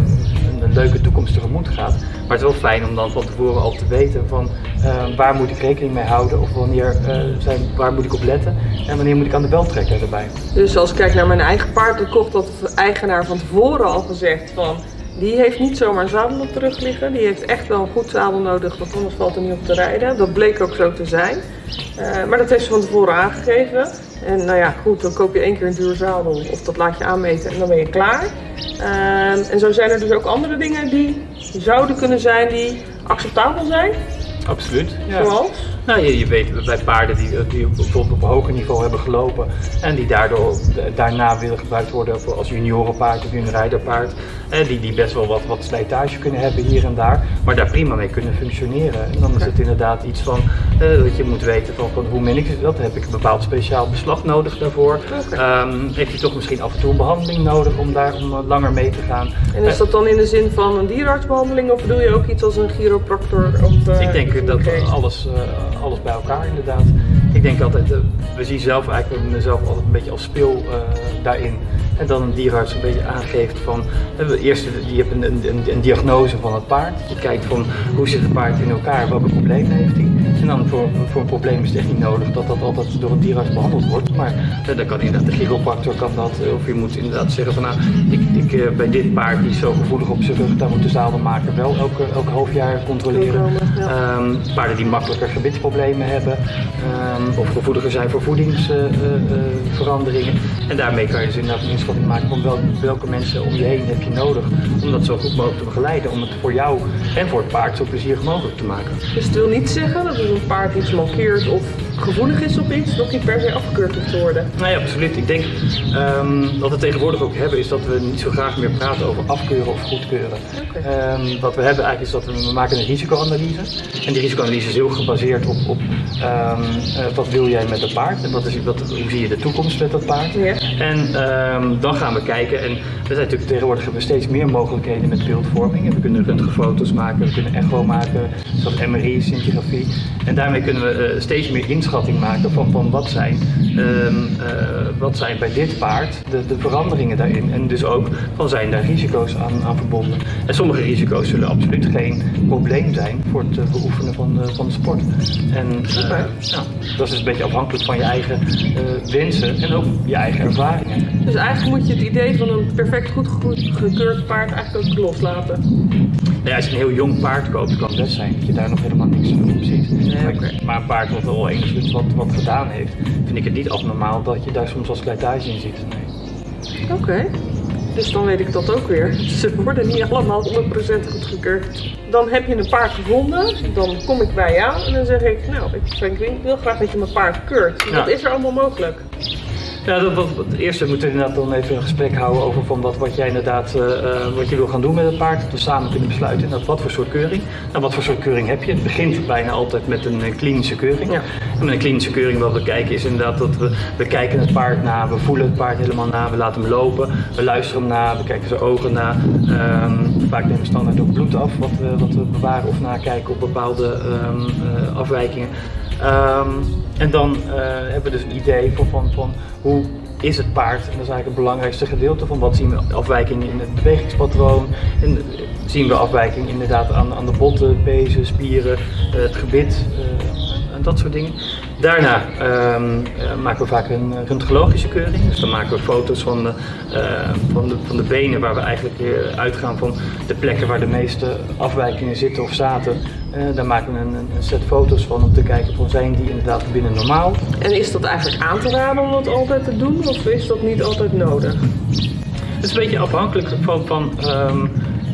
een, een, leuke toekomst tegemoet gaat. Maar het is wel fijn om dan van tevoren al te weten van uh, waar moet ik rekening mee houden of wanneer, zijn, waar moet ik op letten en wanneer moet ik aan de bel trekken erbij. Dus als ik kijk naar mijn eigen paard, dan kocht dat de eigenaar van tevoren al gezegd van die heeft niet zomaar een zadel op de rug liggen. Die heeft echt wel een goed zadel nodig, want anders valt er niet op te rijden. Dat bleek ook zo te zijn. Uh, maar dat heeft ze van tevoren aangegeven. En nou ja, goed, dan koop je één keer een duur zadel of dat laat je aanmeten en dan ben je klaar. Uh, en zo zijn er dus ook andere dingen die zouden kunnen zijn die acceptabel zijn. Absoluut. Ja. Zoals? Nou, je, je weet bij paarden die, die bijvoorbeeld op een hoger niveau hebben gelopen en die daardoor daarna willen gebruikt worden als juniorenpaard of juniorijderpaard, eh, die, die best wel wat, wat slijtage kunnen hebben hier en daar, maar daar prima mee kunnen functioneren. En dan is het inderdaad iets van eh, dat je moet weten van, van hoe min ik dat, heb ik een bepaald speciaal beslag nodig daarvoor. Okay. Um, heeft hij toch misschien af en toe een behandeling nodig om daar om langer mee te gaan. En is dat dan in de zin van een dierenartsbehandeling of bedoel je ook iets als een chiropractor? Of, uh, ik denk dat alles, uh, alles bij elkaar inderdaad. Ik denk altijd, we zien zelf eigenlijk mezelf altijd een beetje als speel daarin. En dan een dierenarts een beetje aangeeft van, eerst je hebt een, een, een, diagnose van het paard. Je kijkt van hoe zit het paard in elkaar, welke problemen heeft hij. En dan voor, voor een probleem is het echt niet nodig dat dat altijd door een dierenarts behandeld wordt. Maar dan kan inderdaad de chiropractor kan dat. Of je moet inderdaad zeggen van nou, ik, ik, bij dit paard die is zo gevoelig op zijn rug, daar moet de zadelmaker wel elke, elke half jaar controleren. Ja. Um, paarden die makkelijker gebitsproblemen hebben. Um, of gevoeliger zijn voor voedingsveranderingen. Uh, uh, en daarmee kan je dus inderdaad maken van wel, welke mensen om je heen heb je nodig om dat zo goed mogelijk te begeleiden. Om het voor jou en voor het paard zo plezierig mogelijk te maken. Dus het wil niet zeggen dat als een paard iets mankeert of gevoelig is op iets, nog niet per se afgekeurd hoeft te worden. Nee, Nou absoluut. Ik denk ehm, wat we tegenwoordig ook hebben, is dat we niet zo graag meer praten over afkeuren of goedkeuren. Ehm, wat we hebben eigenlijk is dat we, we maken een risicoanalyse. En die risicoanalyse is heel gebaseerd op, op ehm, eh, wat wil jij met het paard en wat is, wat, hoe zie je de toekomst met dat paard. En dan gaan we kijken. En we zijn natuurlijk tegenwoordig hebben we steeds meer mogelijkheden met beeldvorming. En we kunnen röntgenfoto's maken, we kunnen echo maken, zoals MRI, scintigrafie. En daarmee kunnen we eh, steeds meer inschatting maken van, van wat, zijn, ehm, eh, wat zijn bij dit paard de, de veranderingen daarin. En dus ook van zijn daar risico's aan, aan verbonden. En sommige risico's zullen absoluut geen probleem zijn voor het eh, beoefenen van, de- van de sport. En eh, nou, dat is dus een beetje afhankelijk van je eigen eh, wensen en ook je eigen ervaringen. Dus eigenlijk moet je het idee van een perfect goed ge- gekeurd paard eigenlijk ook loslaten. Nou ja, als je een heel jong paard koopt, kan het best zijn dat je daar nog helemaal niks van op ziet. maar, maar een paard wat al enigszins wat, wat gedaan heeft, vind ik het niet abnormaal dat je daar soms als slijtage in ziet. Nee. Oké. Dus dan weet ik dat ook weer. *laughs* Ze worden niet allemaal 100% goedgekeurd. Dan heb je een paard gevonden, dan kom ik bij jou en dan zeg ik, nou, ik, ik wil graag dat je mijn paard keurt. Ja. Wat is er allemaal mogelijk? Ja, dat, wat, wat, eerst moeten we inderdaad dan even een gesprek houden over van wat, wat jij inderdaad eh, eh, wat je wil gaan doen met het paard. Dat we samen kunnen besluiten inderdaad wat voor soort keuring. Nou, wat voor soort keuring heb je? Het begint bijna altijd met een klinische keuring. En met een klinische keuring wat we kijken is inderdaad dat we, we kijken het paard na, we voelen het paard helemaal na, we laten hem lopen, we luisteren hem na, we kijken zijn ogen na. Ehm, vaak nemen we standaard ook bloed af wat we, wat we bewaren of nakijken op bepaalde ehm, eh, afwijkingen. Ehm, en dan eh, hebben we dus een idee van, van, van hoe is het paard. En dat is eigenlijk het belangrijkste gedeelte van wat zien we afwijkingen in het bewegingspatroon. En zien we afwijkingen inderdaad aan, aan de botten, pezen, spieren, eh, het gebit dat soort dingen. Daarna ehm, eh, maken we vaak een eh, röntgenologische keuring. Dus dan maken we foto's van de, eh, van de, van de benen waar we eigenlijk weer uitgaan van de plekken waar de meeste afwijkingen zitten of zaten. Eh, daar maken we een, een set foto's van om te kijken van zijn die inderdaad binnen normaal. En is dat eigenlijk aan te raden om dat altijd te doen of is dat niet altijd nodig? Het is een beetje afhankelijk van. van ehm,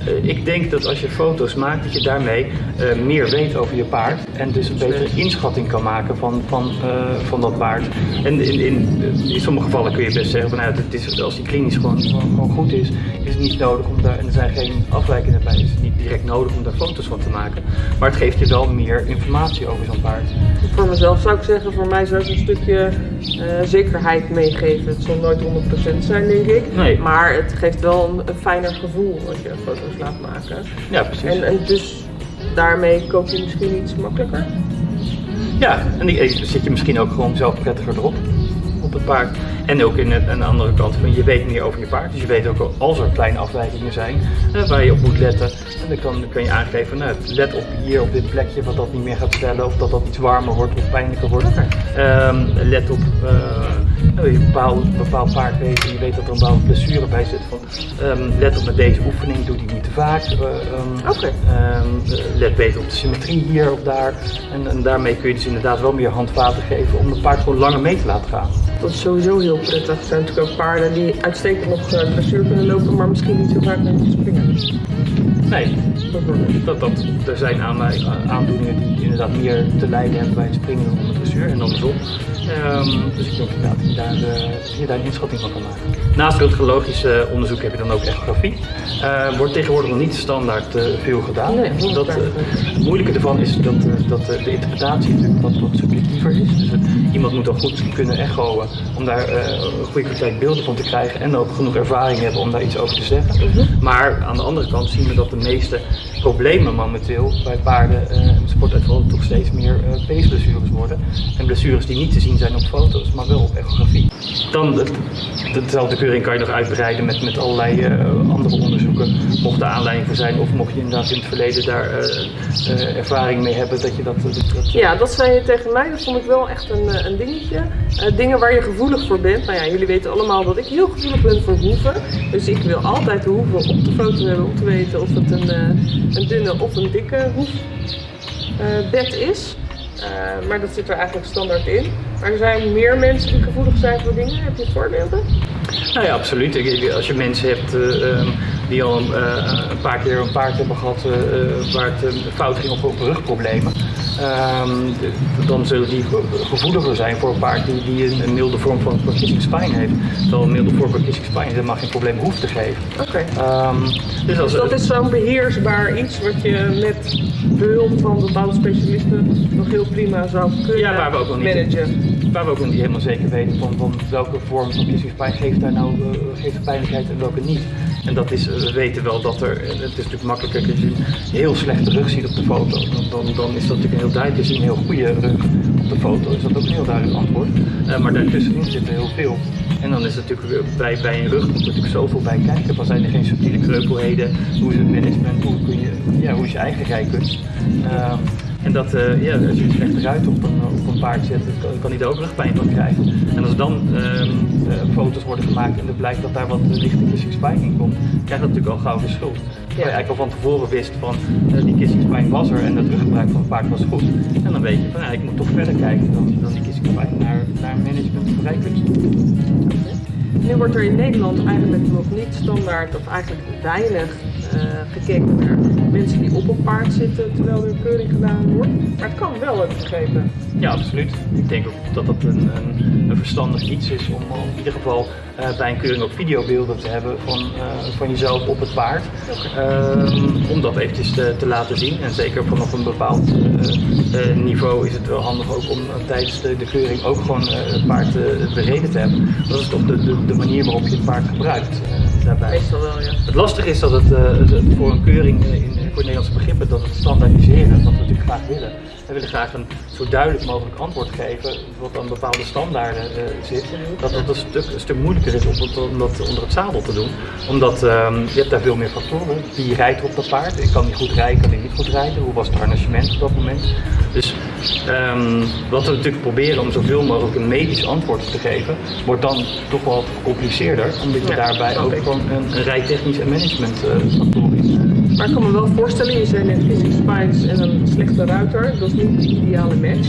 eh, ik denk dat als je foto's maakt, dat je daarmee eh, meer weet over je paard. En dus een betere inschatting kan maken van, van, eh, van dat paard. En in, in, in sommige gevallen kun je best zeggen van nou, het is, als die klinisch gewoon, gewoon, goed is, is het niet nodig om daar, en er zijn geen afwijkingen bij, is het niet direct nodig om daar foto's van te maken. Maar het geeft je wel meer informatie over zo'n paard. Voor mezelf zou ik zeggen, voor mij zou het een stukje zekerheid meegeven. Het zal nooit 100% zijn, denk ik. Nee. Maar het geeft wel een, een fijner gevoel als je foto's laat maken. Ja, precies. En, en dus daarmee koop je misschien iets makkelijker. Ja, en die eh, zit je misschien ook gewoon zelf prettiger erop. Op het paard. En ook in het, aan de andere kant van je weet meer over je paard. Dus je weet ook als er kleine afwijkingen zijn eh, waar je op moet letten. En dan kan, dan kan je aangeven, nou, let op hier op dit plekje wat dat niet meer gaat stellen. Of dat dat iets warmer wordt of pijnlijker wordt. Ehm, let op eh, nou, je een bepaald, bepaald paard weet en je weet dat er een bepaalde blessure bij zit. Van, ehm, let op met deze oefening, doe die niet te vaak. Oké. Eh, let beter op de symmetrie hier of daar. En, en daarmee kun je dus inderdaad wel meer handvaten geven om het paard gewoon langer mee te laten gaan. Dat is sowieso heel prettig. Er zijn natuurlijk ook paarden die uitstekend eh, dressuur kunnen lopen, maar misschien niet zo vaak kunnen springen. Nee, dat, dat, er zijn aan, aandoeningen die inderdaad meer te lijden hebben bij het springen dan de dressuur en andersom. Ehm, dus ik denk inderdaad dat je daar, eh, je daar een inschatting van kan maken. Naast röntgenologisch eh, onderzoek heb je dan ook echografie. Eh wordt tegenwoordig nog niet standaard eh, veel gedaan. Nee, dat, eh, het moeilijke ervan is dat, eh, dat eh, de interpretatie natuurlijk wat, wat subjectiever is. Dus het- iemand moet dan goed kunnen echoen om daar eh, een goede kwaliteit beelden van te krijgen en ook genoeg ervaring hebben om daar iets over te zeggen. Maar aan de andere kant zien we dat de meeste problemen momenteel bij paarden eh, en sportuitvallen toch steeds meer eh peesblessures worden. En blessures die niet te zien zijn op foto's, maar wel op echografie. Dan, het- dezelfde keuring kan je nog uitbreiden met, met allerlei eh, andere onderzoeken. Mocht er aanleiding voor zijn of mocht je inderdaad in het verleden daar eh, eh, ervaring mee hebben dat je dat... Ja, dat zei je tegen mij. Dat vond ik wel echt een, eh, een dingetje. Eh, dingen waar je gevoelig voor bent. Nou ja, jullie weten allemaal dat ik heel gevoelig ben voor hoeven. Dus ik wil altijd de hoeven op de foto hebben om te weten of het een, eh, een dunne of een dikke hoefbed is. Eh, maar dat zit er eigenlijk standaard in. Maar er zijn meer mensen die gevoelig zijn voor dingen. Heb je voorbeelden? Nou ja, absoluut. Als je mensen hebt, eh, ehm, die al eh, een paar keer een paard hebben gehad eh, eh, waar het fout ging op rugproblemen. Ehm, dan zullen die ge- gevoeliger zijn voor een paard die, die een, milde vorm van verkiezingspijn heeft. Terwijl een milde vorm van verkiezingspijn helemaal geen probleem hoeft te geven. Oké. Ehm, dus Dus dat is zo'n beheersbaar iets wat je met behulp van bepaalde specialisten nog heel prima zou kunnen Ja, waar we ook nog niet, managen. waar we ook nog niet helemaal zeker weten van, van welke vorm van verkiezingspijn geeft daar nou geeft pijnlijkheid en welke niet. En dat is, we weten wel dat er, het is natuurlijk makkelijker als je een heel slechte rug ziet op de foto. Dan, dan, is dat natuurlijk heel duidelijk, je ziet een heel goede rug op de foto, is dat ook een heel duidelijk antwoord. Eh, maar daartussenin zit er heel veel. En dan is het natuurlijk bij, bij een rug komt er natuurlijk zoveel bij kijken. Van zijn er geen subtiele kreupelheden? Hoe is het management? Hoe, kun je, ja, hoe is je eigen rijkunst? Ehm, en dat, eh, ja, als je een slechte ruit op een, op een paard zet, kan, kan hij daar ook rugpijn van krijgen. En als dan ehm, eh, foto's worden gemaakt en er blijkt dat daar wat lichte kissingspijn in komt, krijgt dat natuurlijk al gauw de schuld. Terwijl je eigenlijk al van tevoren wist van eh, die kissingspijn was er en het ruggebruik van het paard was goed. En dan weet je van ja, ik moet toch verder kijken dan, dan die kissingspijn naar, naar management rijkunst. Nu wordt er in Nederland eigenlijk nog niet standaard of eigenlijk weinig gekeken naar mensen die op een paard zitten terwijl er keuring gedaan wordt. Maar het kan wel, heb ik begrepen. Ja, absoluut. Ik denk ook dat dat een, een, een verstandig iets is om in ieder geval eh, bij een keuring ook videobeelden te hebben van, eh, van jezelf op het paard. Ehm, om dat eventjes te, te laten zien. En zeker vanaf een bepaald eh, eh, niveau is het wel handig ook om eh, tijdens de, keuring ook gewoon eh, het paard eh, bereden te hebben. Dat is toch de, de, de manier waarop je het paard gebruikt eh, daarbij. Meestal wel, ja. Het lastige is dat het, eh, voor een keuring eh, in, voor Nederlandse begrippen, dat het standaardiseren, wat we natuurlijk graag willen. We willen graag een zo duidelijk mogelijk antwoord geven, wat aan bepaalde standaarden eh, zit. Dat het een stuk, een stuk moeilijker is om, dat onder het zadel te doen. Omdat ehm, je hebt daar veel meer factoren. Wie rijdt op dat paard? Ik kan niet goed rijden, kan ik niet goed rijden? Hoe was het harnachement op dat moment? Dus ehm, wat we natuurlijk proberen om zoveel mogelijk een medisch antwoord te geven, wordt dan toch wel gecompliceerder. Omdat je daarbij ook gewoon een, een rijtechnisch en management factoren in eh, Maar ik kan me wel voorstellen, je zei net physics spines en een slechte ruiter, dat is niet de ideale match.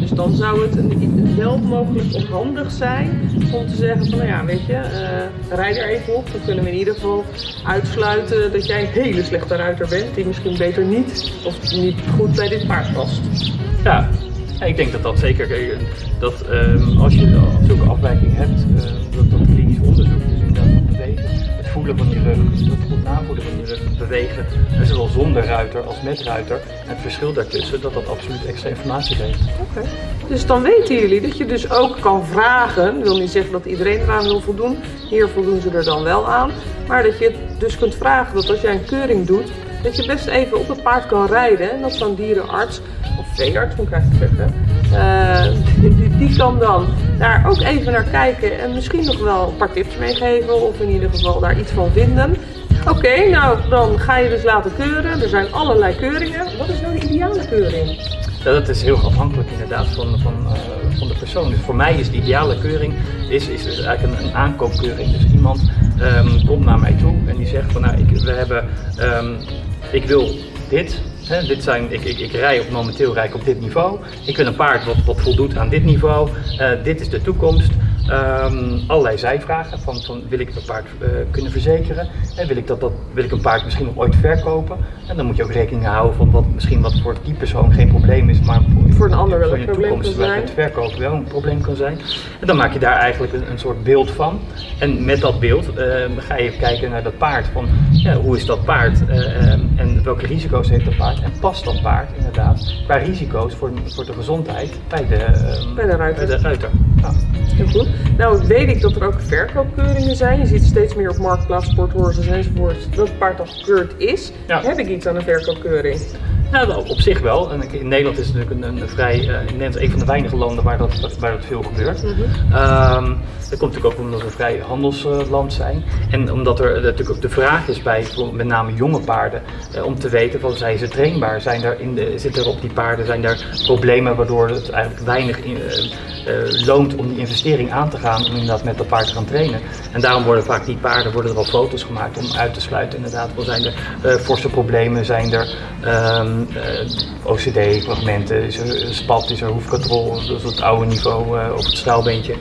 Dus dan zou het een, wel mogelijk of handig zijn om te zeggen van nou ja, weet je, eh rij er even op. Dan kunnen we in ieder geval uitsluiten dat jij een hele slechte ruiter bent, die misschien beter niet of niet goed bij dit paard past. Ja, ik denk dat dat zeker, kijk, dat ehm, als je zulke afwijking hebt, eh, dat dat klinisch onderzoek, van je rug, het goed navoelen van je rug, het bewegen, en zowel zonder ruiter als met ruiter, het verschil daartussen, dat dat absoluut extra informatie geeft. Oké. Dus dan weten jullie dat je dus ook kan vragen. Ik wil niet zeggen dat iedereen eraan wil voldoen. Hier voldoen ze er dan wel aan. Maar dat je dus kunt vragen dat als jij een keuring doet, dat je best even op het paard kan rijden. En dat zo'n dierenarts, of veearts moet ik eigenlijk zeggen, eh, *laughs* die, die kan dan daar ook even naar kijken en misschien nog wel een paar tips meegeven. Of in ieder geval daar iets van vinden. Oké, nou dan ga je dus laten keuren. Er zijn allerlei keuringen. Wat is nou de ideale keuring? Ja, dat is heel afhankelijk inderdaad van, van, eh, van de persoon. Dus voor mij is de ideale keuring is, is dus eigenlijk een, aankoopkeuring. Dus iemand ehm, komt naar mij toe en die zegt van nou, ik, we hebben, ehm, ik wil dit. Dit zijn, ik, ik, ik rij op momenteel rij ik op dit niveau. Ik wil een paard wat, wat voldoet aan dit niveau. Eh, dit is de toekomst. Ehm, allerlei zijvragen van, van wil ik een paard eh, kunnen verzekeren en wil ik, dat, dat, wil ik een paard misschien nog ooit verkopen en dan moet je ook rekening houden van wat misschien wat voor die persoon geen probleem is maar Voor een ander wel een probleem kan zijn. het verkopen wel een probleem kan zijn en dan maak je daar eigenlijk een, een soort beeld van en met dat beeld eh, ga je kijken naar dat paard van ja, hoe is dat paard eh, eh, en welke risico's heeft dat paard en past dat paard inderdaad qua risico's voor, voor de gezondheid bij de, eh, Bij de ruiter. Bij de ruiter. Ja. Heel goed. Nou weet ik dat er ook verkoopkeuringen zijn. Je ziet steeds meer op Marktplaats, Sporthorses enzovoort dat het paard al gekeurd is. Heb ik iets aan een verkoopkeuring? Nou, op zich wel. En in Nederland is het natuurlijk een, een vrij, Nederland is een van de weinige landen waar dat, waar dat veel gebeurt. Ehm, dat komt natuurlijk ook omdat we een vrij handelsland zijn. En omdat er eh, natuurlijk ook de vraag is bij met name jonge paarden eh, om te weten van zijn ze trainbaar? Zijn er in de, zitten er op die paarden zijn er problemen waardoor het eigenlijk weinig in, loont om die investering aan te gaan om inderdaad met dat paard te gaan trainen. En daarom worden vaak die paarden worden er al foto's gemaakt om uit te sluiten inderdaad. Wel zijn er forse problemen, zijn er ehm, OCD-fragmenten, is er spat, is er hoefkatrol, dat is het oude niveau uh, op het straalbeentje.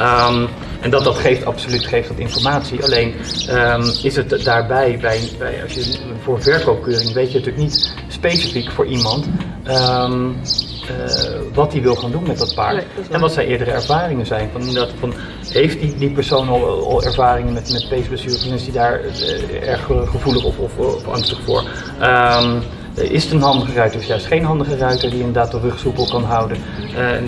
Um, en dat, dat geeft absoluut geeft dat informatie. Alleen um, is het daarbij, bij, bij, als je voor een verkoopkeuring weet je natuurlijk niet specifiek voor iemand uh, wat hij wil gaan doen met dat paard. Nee, dat en wat zijn eerdere ervaringen zijn. Van, dat, van, heeft die, die persoon al, al ervaringen met, met peesblessures en is hij daar uh, erg gevoelig of, of, of angstig voor? Um, is het een handige ruiter of juist geen handige ruiter die inderdaad de rug soepel kan houden. Uh, en,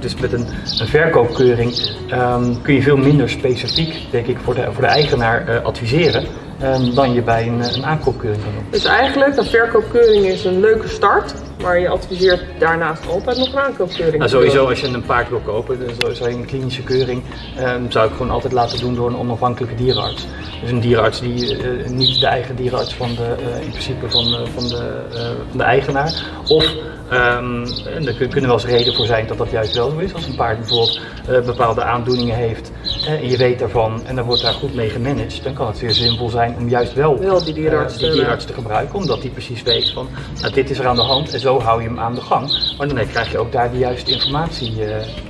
dus met een, verkoopkeuring um, kun je veel minder specifiek, denk ik, voor de, voor de eigenaar uh, adviseren. Um, dan je bij een, een aankoopkeuring kan doen. Dus eigenlijk, een verkoopkeuring is een leuke start, maar je adviseert daarnaast altijd nog een aankoopkeuring. Nou, sowieso als je een paard wil kopen, dus zou je een klinische keuring, um, zou ik gewoon altijd laten doen door een onafhankelijke dierenarts. Dus een dierenarts die uh, niet de eigen dierenarts van de, uh, in principe van, uh, van, de, van de eigenaar. Of Um, en er kunnen wel eens reden voor zijn dat dat juist wel zo is. Als een paard bijvoorbeeld uh, bepaalde aandoeningen heeft en je weet daarvan en dan wordt daar goed mee gemanaged, dan kan het zeer zinvol zijn om juist wel, wel die, dierenarts, uh, die dierenarts te gebruiken. Omdat die precies weet van nou, dit is er aan de hand en zo hou je hem aan de gang. Maar dan krijg je ook daar de juiste informatie,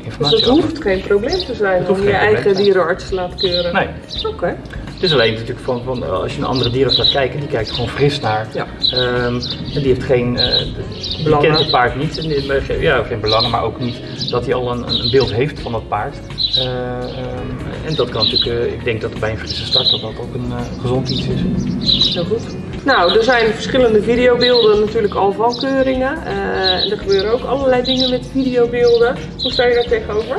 informatie Dus het hoeft geen probleem te zijn om je eigen dierenarts te laten keuren? Nee. Oké. Okay. Het is alleen natuurlijk van, van als je een andere dierenarts laat kijken, die kijkt gewoon fris naar. Ja. Um, en die heeft geen, die kent het paard niet. En, ja, geen belangen, maar ook niet dat hij al een, een beeld heeft van dat paard. Uh, um, en dat kan natuurlijk, uh, ik denk dat bij een frisse start dat dat ook een uh, gezond iets is. Heel goed. Nou, er zijn verschillende videobeelden natuurlijk al van keuringen. en er gebeuren ook allerlei dingen met videobeelden. Hoe sta je daar tegenover?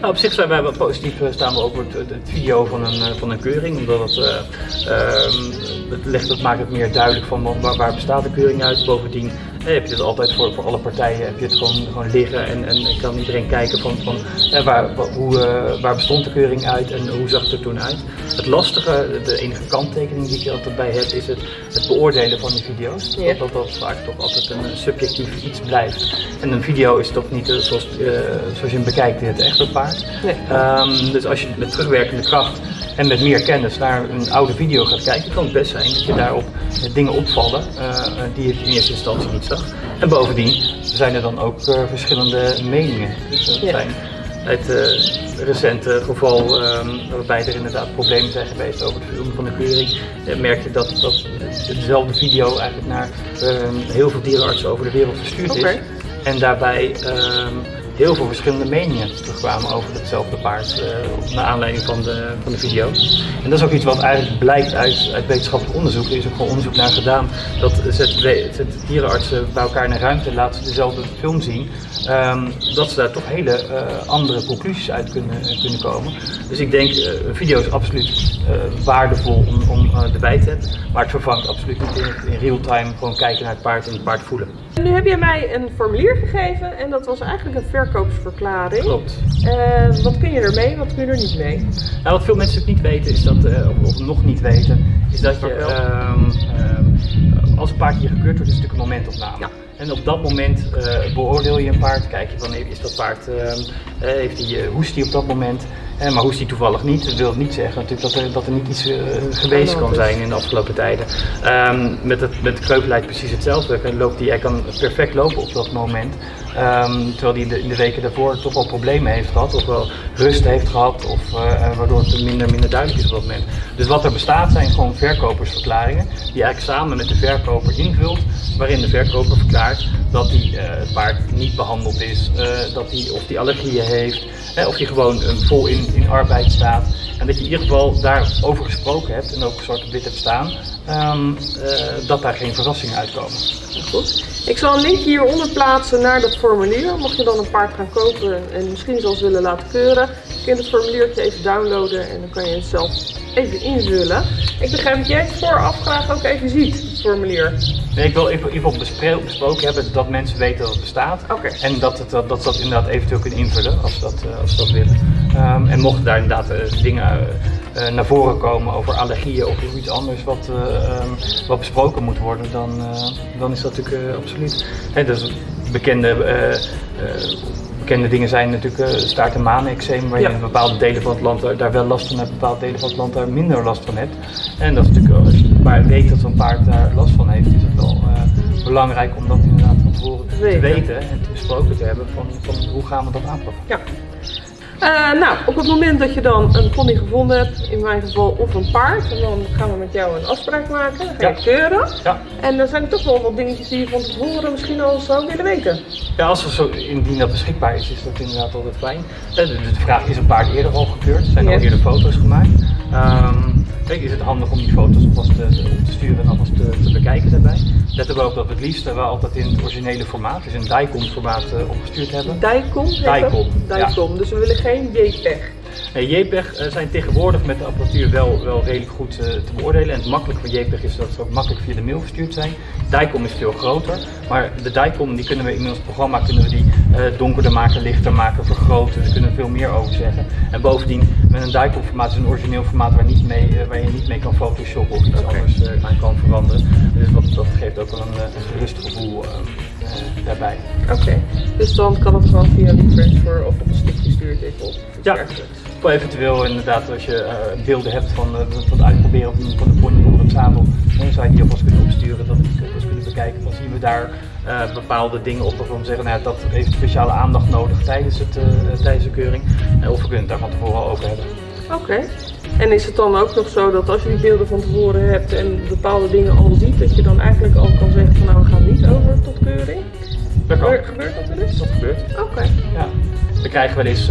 Nou, op zich zijn wij wel positief, staan we over het, het, video van een, van een keuring, omdat het, uh, um, het, legt, het maakt het meer duidelijk van waar, waar bestaat de keuring uit. Bovendien eh, heb je het altijd voor, voor alle partijen heb je het gewoon, gewoon liggen en, en kan iedereen kijken van, van eh, waar, hoe, uh, waar bestond de keuring uit en hoe zag het er toen uit. Het lastige, de enige kanttekening die ik er altijd bij heb, is het, het beoordelen van die video's. Ja. Dat, dat vaak toch altijd een subjectief iets blijft. En een video is toch niet zoals, zoals je hem bekijkt, het echte paard. Nee. Um, dus als je met terugwerkende kracht en met meer kennis naar een oude video gaat kijken, kan het best zijn dat je daarop dingen opvallen uh, die je in eerste instantie niet En bovendien zijn er dan ook uh, verschillende meningen. Dus Ja. het uh, recente geval um, waarbij er inderdaad problemen zijn geweest over het filmen van de keuring, uh, merk je dat, dat dezelfde video eigenlijk naar um, heel veel dierenartsen over de wereld verstuurd is. En daarbij um, heel veel verschillende meningen terugkwamen over hetzelfde paard, uh, naar aanleiding van de, van de video. En dat is ook iets wat eigenlijk blijkt uit, uit wetenschappelijk onderzoek. Er is ook gewoon onderzoek naar gedaan dat zet, dierenartsen bij elkaar in een ruimte laten ze dezelfde film zien. Um, dat ze daar toch hele uh, andere conclusies uit kunnen, kunnen komen. Dus ik denk, een video is absoluut waardevol om, om erbij te hebben. Maar het vervangt absoluut niet in, in real time gewoon kijken naar het paard en het paard voelen. En nu heb jij mij een formulier gegeven en dat was eigenlijk een verkoopsverklaring. Klopt. Uh, wat kun je ermee, wat kun je er niet mee? Nou, wat veel mensen natuurlijk niet weten, is dat, uh, of, of, nog niet weten, is dat je, um, uh, als een paard hier gekeurd wordt, is het natuurlijk een momentopname. Ja. En op dat moment uh, beoordeel je een paard, kijk je van is dat paard, uh, heeft hij, hoest hij op dat moment, uh, maar hoest hij toevallig niet. Dat wil niet zeggen natuurlijk dat er, dat er niet iets geweest kan zijn in de afgelopen tijden. Um, met, het, met precies hetzelfde. Loopt die, hij kan perfect lopen op dat moment. Um, terwijl hij in de, weken daarvoor toch wel problemen heeft gehad, of wel rust heeft gehad, of uh, waardoor het minder, minder duidelijk is op dat moment. Dus wat er bestaat zijn gewoon verkopersverklaringen, die eigenlijk samen met de verkoper invult, waarin de verkoper verklaart dat hij uh, het paard niet behandeld is, uh, dat hij of die allergieën heeft, hè, of hij gewoon vol in, in arbeid staat. En dat je in ieder geval daarover gesproken hebt en ook zwart op wit hebt staan, um, dat daar geen verrassingen uitkomen. Goed. Ik zal een linkje hieronder plaatsen naar dat formulier. Mocht je dan een paard gaan kopen en misschien zelfs willen laten keuren, kun je het formuliertje even downloaden en dan kan je het zelf even invullen. Ik begrijp dat jij het vooraf graag ook even ziet, het formulier. Nee, ik wil even, even besproken hebben dat mensen weten dat het bestaat. Okay. En dat, het, dat, dat ze dat inderdaad eventueel kunnen invullen als dat, als ze dat willen. Um, en mochten daar inderdaad uh, dingen uh, naar voren komen over allergieën of iets anders wat, um, wat besproken moet worden, dan, dan is dat natuurlijk absoluut. Dus bekende, bekende dingen zijn natuurlijk staart- en maaneczeem, waar Ja. je in bepaalde delen van het land daar wel last van hebt, bepaalde delen van het land daar minder last van hebt. En dat is natuurlijk, als je maar weet dat zo'n paard daar last van heeft, is het wel belangrijk om dat inderdaad van tevoren te Weten. weten en te besproken te hebben van, van hoe gaan we dat aanpakken. Ja. Eh, nou, op het moment dat je dan een pony gevonden hebt, in mijn geval of een paard, en dan gaan we met jou een afspraak maken, ga je Ja. keuren. Ja. En dan zijn er toch wel wat dingetjes die je van tevoren misschien al zou willen weten. Ja, als er zo, indien dat beschikbaar is, is dat inderdaad altijd fijn. Eh, De, de vraag is een paard eerder al gekeurd, zijn Ja. al eerder foto's gemaakt. Ehm, kijk, is het handig om die foto's alvast te, te- sturen en alvast te, te bekijken daarbij. Let er wel op dat we het liefst wel altijd in het originele formaat, dus in DICOM formaat eh, opgestuurd hebben. Dicom? Dicom, ja. Dicom, dus we willen geen JPEG. Nee, JPEG eh, zijn tegenwoordig met de apparatuur wel, wel redelijk goed eh, te beoordelen. En het makkelijk van JPEG is dat ze ook makkelijk via de mail verstuurd zijn. DICOM is veel groter, maar de DICOM die kunnen we in ons programma kunnen we die eh, donkerder maken, lichter maken, vergroten. Daar kunnen we veel meer over zeggen. En bovendien, met een DICOM formaat is een origineel formaat waar, niet mee, eh, waar je niet mee kan photoshoppen of iets anders eh, aan kan veranderen. Dus dat, dat geeft ook wel een, eh, een gerust gevoel eh, eh, daarbij. Oké, dus dan kan het gewoon via een transfer of op een stickje stuurt even op. Ja, eventueel inderdaad als je eh, beelden hebt van, eh, van het uitproberen van, van de pony onder het zadel, dan zou je die alvast kunnen opsturen, dat we die eens kunnen bekijken. Dan zien we daar eh, bepaalde dingen op waarvan we zeggen, nou ja, dat heeft speciale aandacht nodig tijdens, het, tijdens de keuring. Of we kunnen het daar van tevoren over hebben. Oké. En is het dan ook nog zo dat als je die beelden van tevoren hebt en bepaalde dingen al ziet, dat je dan eigenlijk al kan zeggen van nou we gaan niet over tot keuring? Dat kan. Gebeurt, gebeurt dat wel eens? Dat gebeurt. Oké. Ja. We krijgen wel eens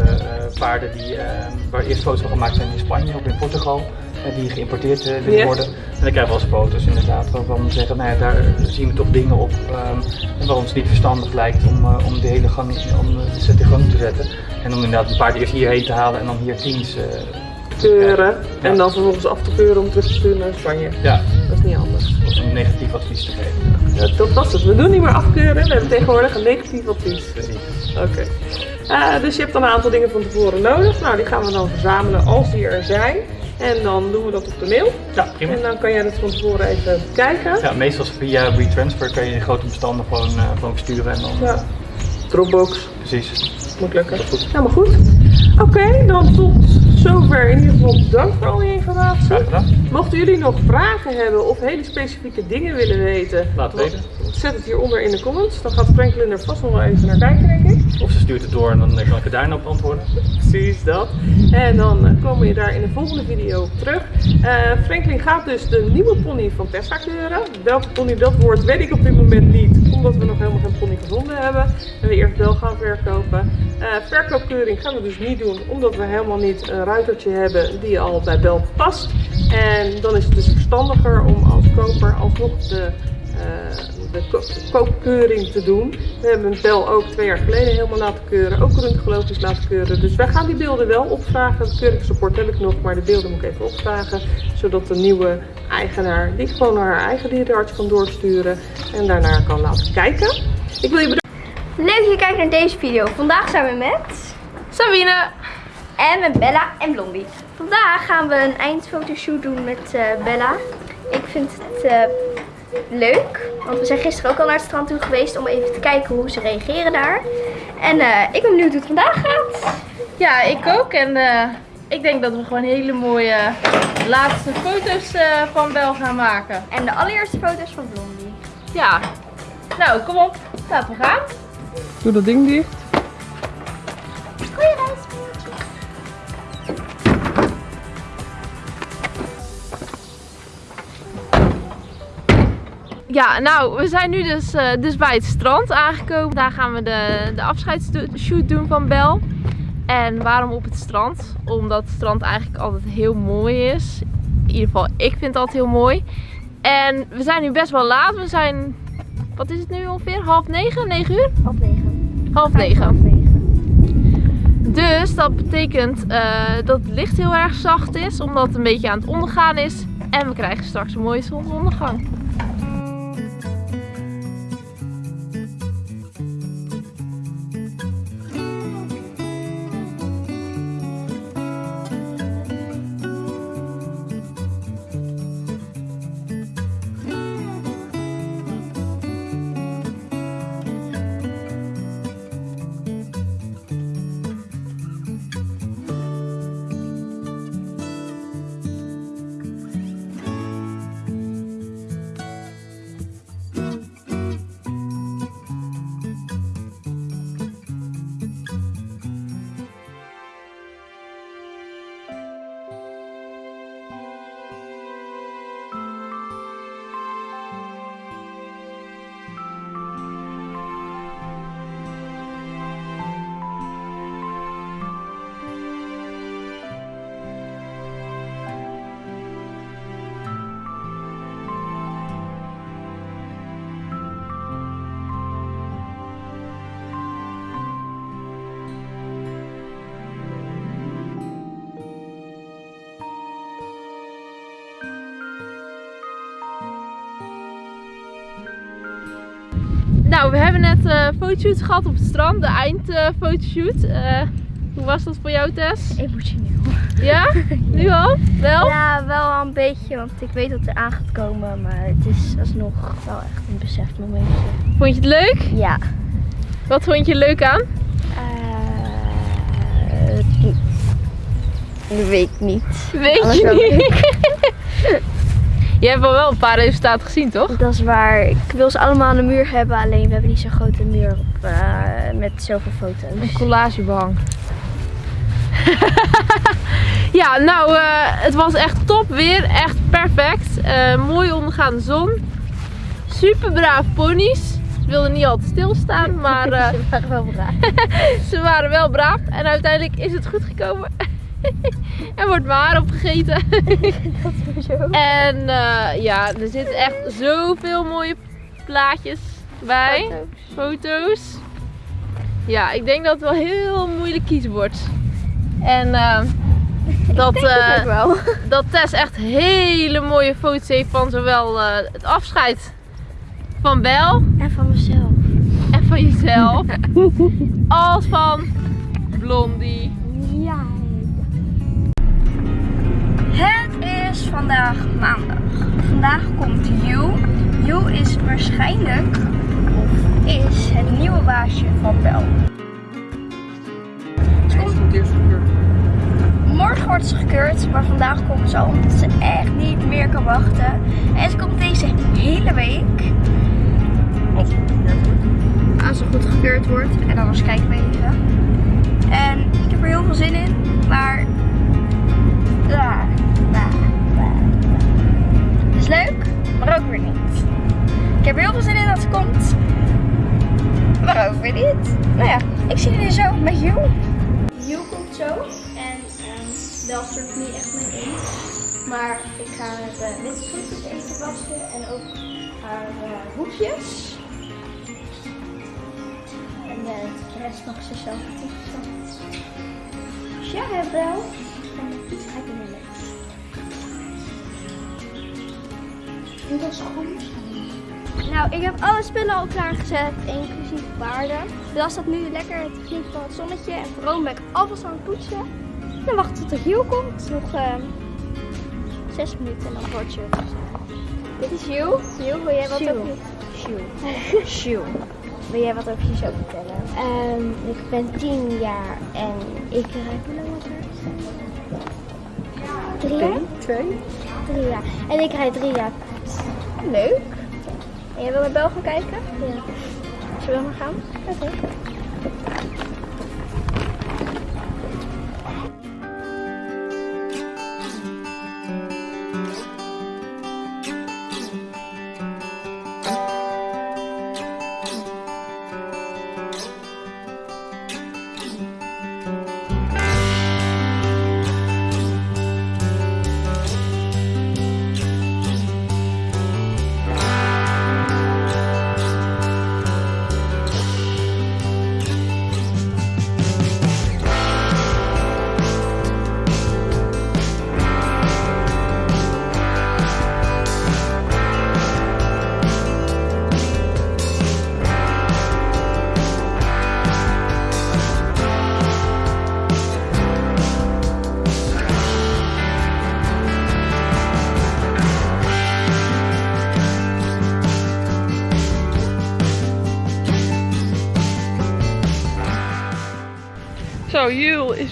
eh, eh, paarden die, eh, waar eerst foto's van gemaakt zijn in Spanje of in Portugal. eh, die geïmporteerd willen Ja. worden. En dan krijgen we wel eens foto's inderdaad waarvan we zeggen, nou ja, daar zien we toch dingen op ehm, en waar ons niet verstandig lijkt om, om de hele gang, om de set in gang te zetten. En om inderdaad een paard eerst hierheen te halen en dan hier teams te Keuren Ja. en dan vervolgens af te keuren om terug te sturen naar Spanje. Ja, Dat is niet anders. of een negatief advies te geven. Dat, dat was het. We doen niet meer afkeuren, we hebben tegenwoordig een negatief advies. Precies. Oké. Eh, dus je hebt dan een aantal dingen van tevoren nodig. Nou, die gaan we dan verzamelen als die er zijn. En dan doen we dat op de mail. Ja, prima. En dan kan jij dat van tevoren even bekijken. Ja, meestal via WeTransfer kan je grote bestanden gewoon, eh, gewoon versturen en dan... Ja. Dropbox. Precies. Moet lukken. Goed. Helemaal goed. Oké, dan tot zover in ieder geval bedankt voor al die informatie. Mochten jullie nog vragen hebben of hele specifieke dingen willen weten, Laat het weten. zet het hieronder in de comments. Dan gaat Franklin er vast nog wel even naar kijken, denk ik. Of ze stuurt het door en dan kan ik er daarna op antwoorden. Precies dat. En dan eh, komen we daar in de volgende video op terug. Eh, Franklin gaat dus de nieuwe pony van Tessa keuren. Welke pony dat wordt, weet ik op dit moment niet. Omdat we nog helemaal geen pony gevonden hebben. En we eerst wel gaan verkopen. Eh, verkoopkeuring gaan we dus niet doen, omdat we helemaal niet een ruitertje hebben die al bij Bel past. En dan is het dus verstandiger om als koper alsnog de, eh, de ko- koopkeuring te doen. We hebben Bel ook twee jaar geleden helemaal laten keuren, ook röntgenologisch laten keuren. Dus wij gaan die beelden wel opvragen. Het keuringsrapport heb ik nog, maar de beelden moet ik even opvragen. Zodat de nieuwe eigenaar die gewoon naar haar eigen dierenarts kan doorsturen en daarnaar kan laten kijken. Ik wil je bedanken. Leuk dat je kijkt naar deze video. Vandaag zijn we met Sabine en met Bella en Blondie. Vandaag gaan we een eindfotoshoot doen met eh, Bella. Ik vind het eh, leuk, want we zijn gisteren ook al naar het strand toe geweest om even te kijken hoe ze reageren daar. En eh, ik ben benieuwd hoe het vandaag gaat. Ja, ik ook. En eh, ik denk dat we gewoon hele mooie laatste foto's eh, van Bel gaan maken. En de allereerste foto's van Blondie. Ja. Nou, kom op. Laten we gaan. Doe dat ding dicht. Goeie reis. Ja, nou, we zijn nu dus, eh, dus bij het strand aangekomen. Daar gaan we de, de afscheidsshoot doen van Bel. En waarom op het strand? Omdat het strand eigenlijk altijd heel mooi is. In ieder geval, ik vind het altijd heel mooi. En we zijn nu best wel laat. We zijn, wat is het nu ongeveer? Half negen? Negen uur? Half negen. Half Half negen. negen. Dus dat betekent eh, dat het licht heel erg zacht is. Omdat het een beetje aan het ondergaan is. En we krijgen straks een mooie zonsondergang. We hebben net eh fotoshoots gehad op het strand, de eindfotoshoot. Eh hoe was dat voor jou, Tess? Emotioneel. Ja? *laughs* Nu al? Wel? Ja, wel een beetje, want ik weet dat het aan gaat komen, maar het is alsnog wel echt een besefmomentje. Vond je het leuk? Ja. Wat vond je leuk aan? Eh, dat weet ik niet. Weet Alles je niet? *laughs* je hebt al wel een paar resultaten gezien, toch? Dat is waar. Ik wil ze allemaal aan de muur hebben, alleen we hebben niet zo'n grote muur op, eh, met zoveel foto's. Een collagebehang. *laughs* ja, nou, eh, het was echt top weer. Echt perfect. Eh, mooi ondergaande zon. Super braaf ponies. Ze wilden niet altijd stilstaan, *laughs* maar Ze waren wel braaf. *laughs* ze waren wel braaf. En uiteindelijk is het goed gekomen. er wordt mijn haar opgegeten. En eh, ja, er zitten echt zoveel mooie plaatjes bij. Foto's. Ja, ik denk dat het wel heel moeilijk kiezen wordt. En eh, *laughs* dat, eh, wel. *laughs* dat Tess echt hele mooie foto's heeft van zowel het afscheid van Bel En van mezelf. en van jezelf, *laughs* als van Blondie. Vandaag maandag. Vandaag komt You. You is waarschijnlijk, of is het nieuwe baasje van Bel. Ze komt- Morgen wordt ze gekeurd, maar vandaag komt ze al omdat ze echt niet meer kan wachten. En ze komt deze hele week. Als ze goed gekeurd wordt. En anders kijken we even. En ik heb er heel veel zin in, maar. Maar ook weer niet. Ik heb er heel veel zin in dat ze komt, maar ook weer niet. Nou ja, ik zie jullie zo met You. You komt zo en um, wel stort niet echt mee in. Maar ik ga de witte voetjes even wassen en ook haar uh, hoekjes. En uh, de rest mag ze zelf poetsen. Dus ja, wel. Iets ga ik doen met. En dat is goed. Nou, ik heb alle spullen al klaargezet, inclusief paarden. Bel staat nu lekker genieten van het zonnetje. En vooral ben ik alvast aan het poetsen. Dan wacht tot de Giel komt. Nog uh, zes minuten en dan wordt je. Dit is Giel. Giel, wil jij wat over je... Giel. *laughs* Wil jij wat over jezelf vertellen? Ehm, ik ben 10 jaar en ik rijd hoe lang was het? Drie jaar? Twee. Drie jaar. En ik rijd drie jaar. Leuk. En jij wil naar Bel gaan kijken? Ja. Zullen we maar gaan? Oké.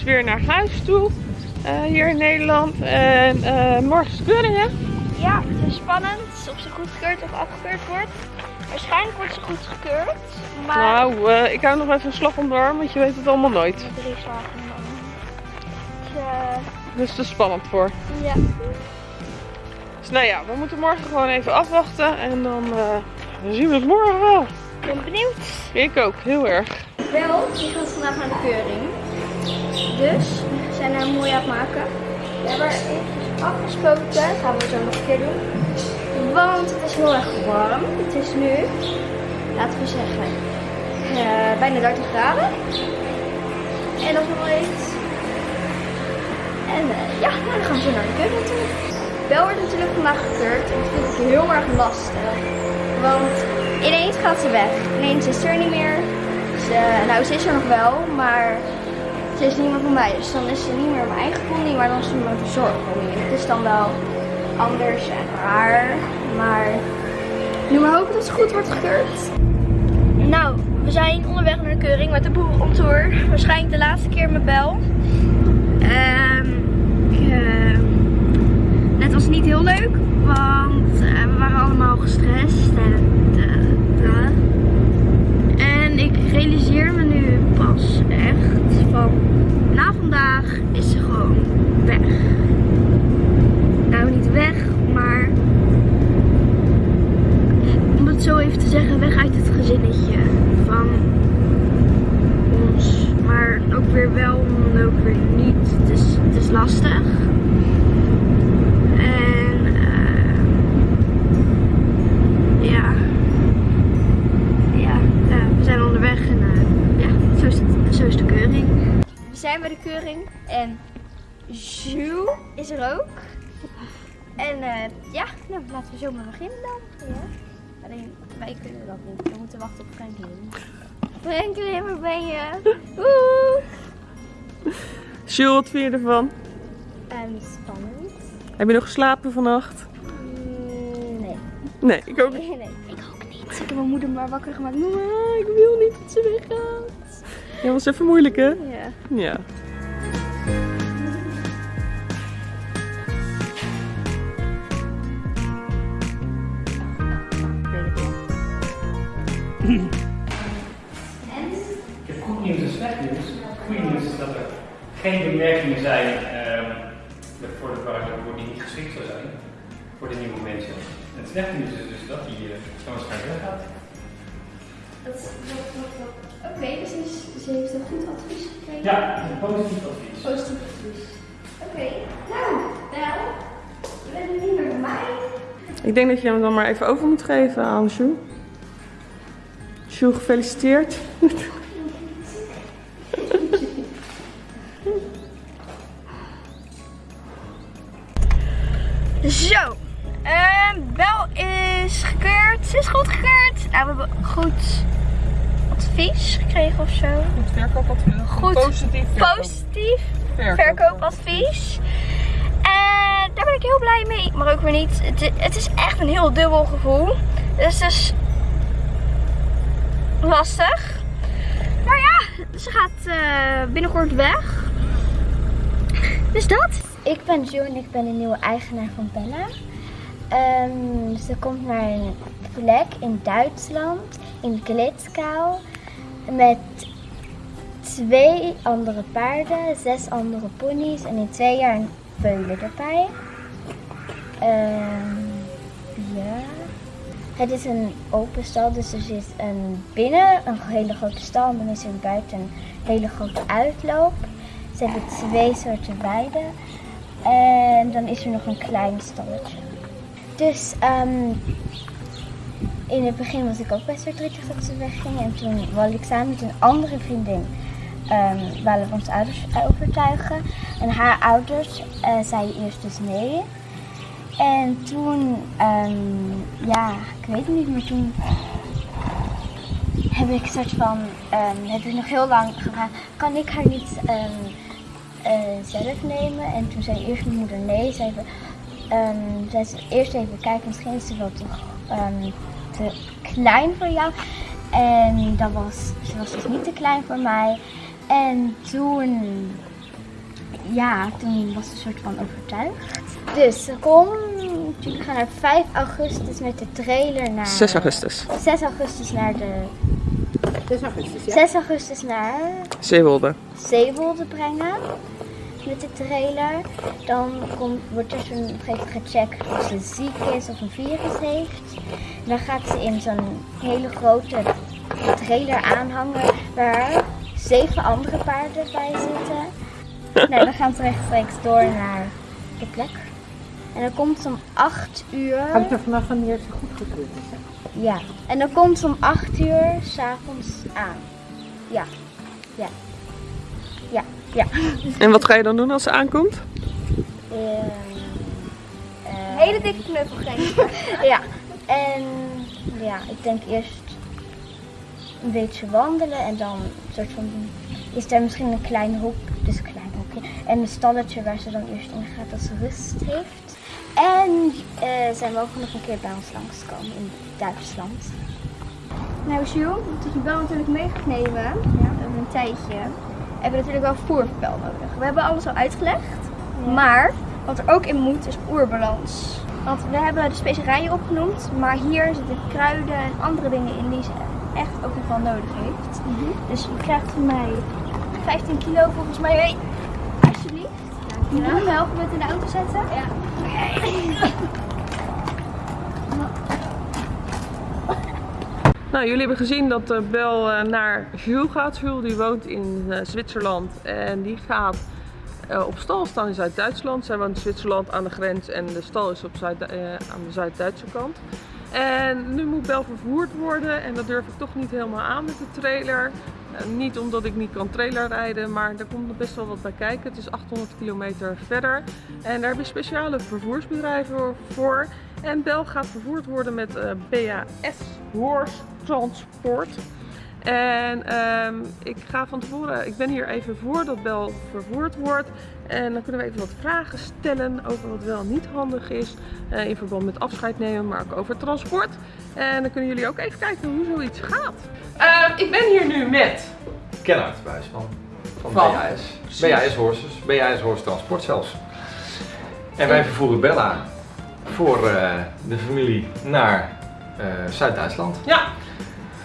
Weer naar huis toe. eh, hier in Nederland. En eh, morgen is keuring, hè? Ja, het is spannend of ze goedgekeurd of afgekeurd wordt. Waarschijnlijk wordt ze goedgekeurd, maar... Nou, eh, ik hou nog even een slag om de arm, want je weet het allemaal nooit. Drie slagen dan. Dus, het is spannend voor. ja. Dus nou ja, we moeten morgen gewoon even afwachten. En dan, dan zien we het morgen wel. Ik ben benieuwd. Ik ook, heel erg. Wel, die gaat vandaag naar de keuring. Haar mooi het maken. We hebben. Dat gaan we zo nog een keer doen. Want het is heel erg warm. Het is nu, laten we zeggen, eh, bijna 30 graden. En dat is nog heet. En eh, ja, nou, dan gaan we zo naar de keuring toe. Bel wordt natuurlijk vandaag gekeurd. En dat vind ik heel erg lastig. Want ineens gaat ze weg. Ineens is ze er niet meer. Ze, nou, ze is er nog wel, maar ze is niet meer van mij. Dus dan is ze niet meer mijn eigen pony, maar dan is ze mijn verzorgpony. Het is dan wel anders en raar, maar nu maar hopen dat ze goed wordt gekeurd. Nou, we zijn onderweg naar de keuring met de boer on tour. Waarschijnlijk de laatste keer met Bel. Ehm, eh, net was het niet heel leuk, want eh, we waren allemaal gestrest. En, eh, eh. en ik realiseer me nu pas echt van na vandaag is ze gewoon weg. Nou, niet weg, maar om het zo even te zeggen, weg uit het gezinnetje van ons. Maar ook weer wel, en ook weer niet. Het is, het is lastig. En eh, ja. ja. Ja, we zijn onderweg en eh, ja, zo is, het, zo is de keuring. We zijn bij de keuring en Jules is er ook. En eh, ja, nou, laten we zo maar beginnen dan. Ja. Alleen wij kunnen dat niet. We moeten wachten op Franklin. Franklin, waar ben je? Oeh. Jules, wat vind je ervan? En spannend. Heb je nog geslapen vannacht? Mm, nee. Nee, ik ook niet. Nee, nee, ik ook niet. Ik heb mijn moeder maar wakker gemaakt. Mama, ik wil niet dat ze weggaat. Ja, was even moeilijk hè? Ja. Ja. Ik heb goed nieuws en slecht nieuws. Goede nieuws is dat er geen bemerkingen zijn ehm, voor de waardoor die niet geschikt zou zijn voor de nieuwe mensen. En het slechte nieuws is dus dat die uh, zo waarschijnlijk weggaat. Dat, dat, dat, Oké, dus ze, is- ze heeft een goed advies gekregen. Ja, een positief advies. Positief advies. Oké, nou, wel. Je bent er niet meer bij mij. Ik denk dat je hem dan maar even over moet geven aan Jules. Jules, gefeliciteerd. *laughs* Zo, ehm Bel is gekeurd. Ze is goed gekeurd. Nou, we hebben goed advies gekregen of zo. Goed verkoopadvies. Goed, Positief verkoop- positief verkoop- verkoopadvies. En daar ben ik heel blij mee. Maar ook weer niet. Het is echt een heel dubbel gevoel. Dus het is lastig. Maar ja, ze gaat eh, binnenkort weg. Dus dat. Ik ben Jo en ik ben de nieuwe eigenaar van Bella. Ehm, ze komt naar een plek in Duitsland, in Glitzkau, met twee andere paarden, zes andere ponies en in twee jaar een veulen erbij. Ehm, ja. Het is een open stal, dus er zit een binnen een hele grote stal en dan is er buiten een hele grote uitloop. Ze hebben twee soorten weiden en dan is er nog een klein stalletje. Dus ehm, in het begin was ik ook best verdrietig dat ze wegging. En toen wilde ik samen met een andere vriendin ehm wilden onze ouders overtuigen. En haar ouders eh, zeiden eerst dus nee. En toen, ehm, ja, ik weet het niet, maar toen heb ik soort van, ehm, heb ik nog heel lang gevraagd, kan ik haar niet eh, zelf nemen? En toen zei eerst mijn moeder nee. Ze even, zei ze eerst even kijken, misschien is ze wel toch te klein voor jou. En dat was, ze was dus niet te klein voor mij. En toen, ja, toen was ze een soort van overtuigd. Dus ze komt, jullie gaan naar 5 augustus met de trailer naar... 6 augustus. 6 augustus naar de... 6 augustus, 6 augustus naar Zeewolde. Zeewolde brengen met de trailer. Dan komt, wordt er zo'n op een gegeven gecheckt of ze ziek is of een virus heeft. Dan gaat ze in zo'n hele grote trailer aanhangen waar zeven andere paarden bij zitten. *laughs* nou, dan gaan ze rechtstreeks door naar de plek. En dan komt ze om 8 uur. Hangt er vanaf wanneer ze goedgekeurd is. hè? Ja, en dan komt ze om 8 uur s'avonds aan. Ja, ja, ja, ja. En wat ga je dan doen als ze aankomt? Hele dikke knuffel geven. *laughs* ja, en ja, ik denk eerst een beetje wandelen en dan een soort van, is er misschien een klein hok, dus een klein hokje, en een stalletje waar ze dan eerst in gaat als ze rust heeft. En eh zij mogen nog een keer bij ons langskomen in Duitsland. Nou Jules, dat je bel natuurlijk mee gaat nemen, over een tijdje, hebben we natuurlijk wel voerspel nodig. We hebben alles al uitgelegd, maar wat er ook in moet is oerbalans. Want we hebben de specerijen opgenoemd, maar hier zitten kruiden en andere dingen in die ze echt ook nog wel nodig heeft. Dus je krijgt van mij 15 kilo volgens mij mee. Alsjeblieft. Dankjewel. Doe me helpen met in de auto zetten? Ja. Nou, jullie hebben gezien dat eh, Bel eh, naar Jules gaat. Jules die woont in eh, Zwitserland en die gaat eh, op stal staan in Zuid-Duitsland. Zij woont in Zwitserland aan de grens en de stal is op aan de Zuid-Duitse kant. En nu moet Bel vervoerd worden en dat durf ik toch niet helemaal aan met de trailer. Niet omdat ik niet kan trailer rijden, maar er komt best wel wat bij kijken. Het is 800 kilometer verder en daar heb je speciale vervoersbedrijven voor. En Bel gaat vervoerd worden met eh, BAS Horse Transport. En ehm, ik ga van tevoren, ik ben hier even voordat Bel vervoerd wordt. En dan kunnen we even wat vragen stellen over wat wel niet handig is. eh, in verband met afscheid nemen, maar ook over transport. En dan kunnen jullie ook even kijken hoe zoiets gaat. Ehm, ik ben hier nu met Kennard van, van, Van? BAS. Precies. BAS Horses, BAS Horse Transport zelfs. En wij vervoeren Bella voor eh, de familie naar eh, Zuid-Duitsland. Ja,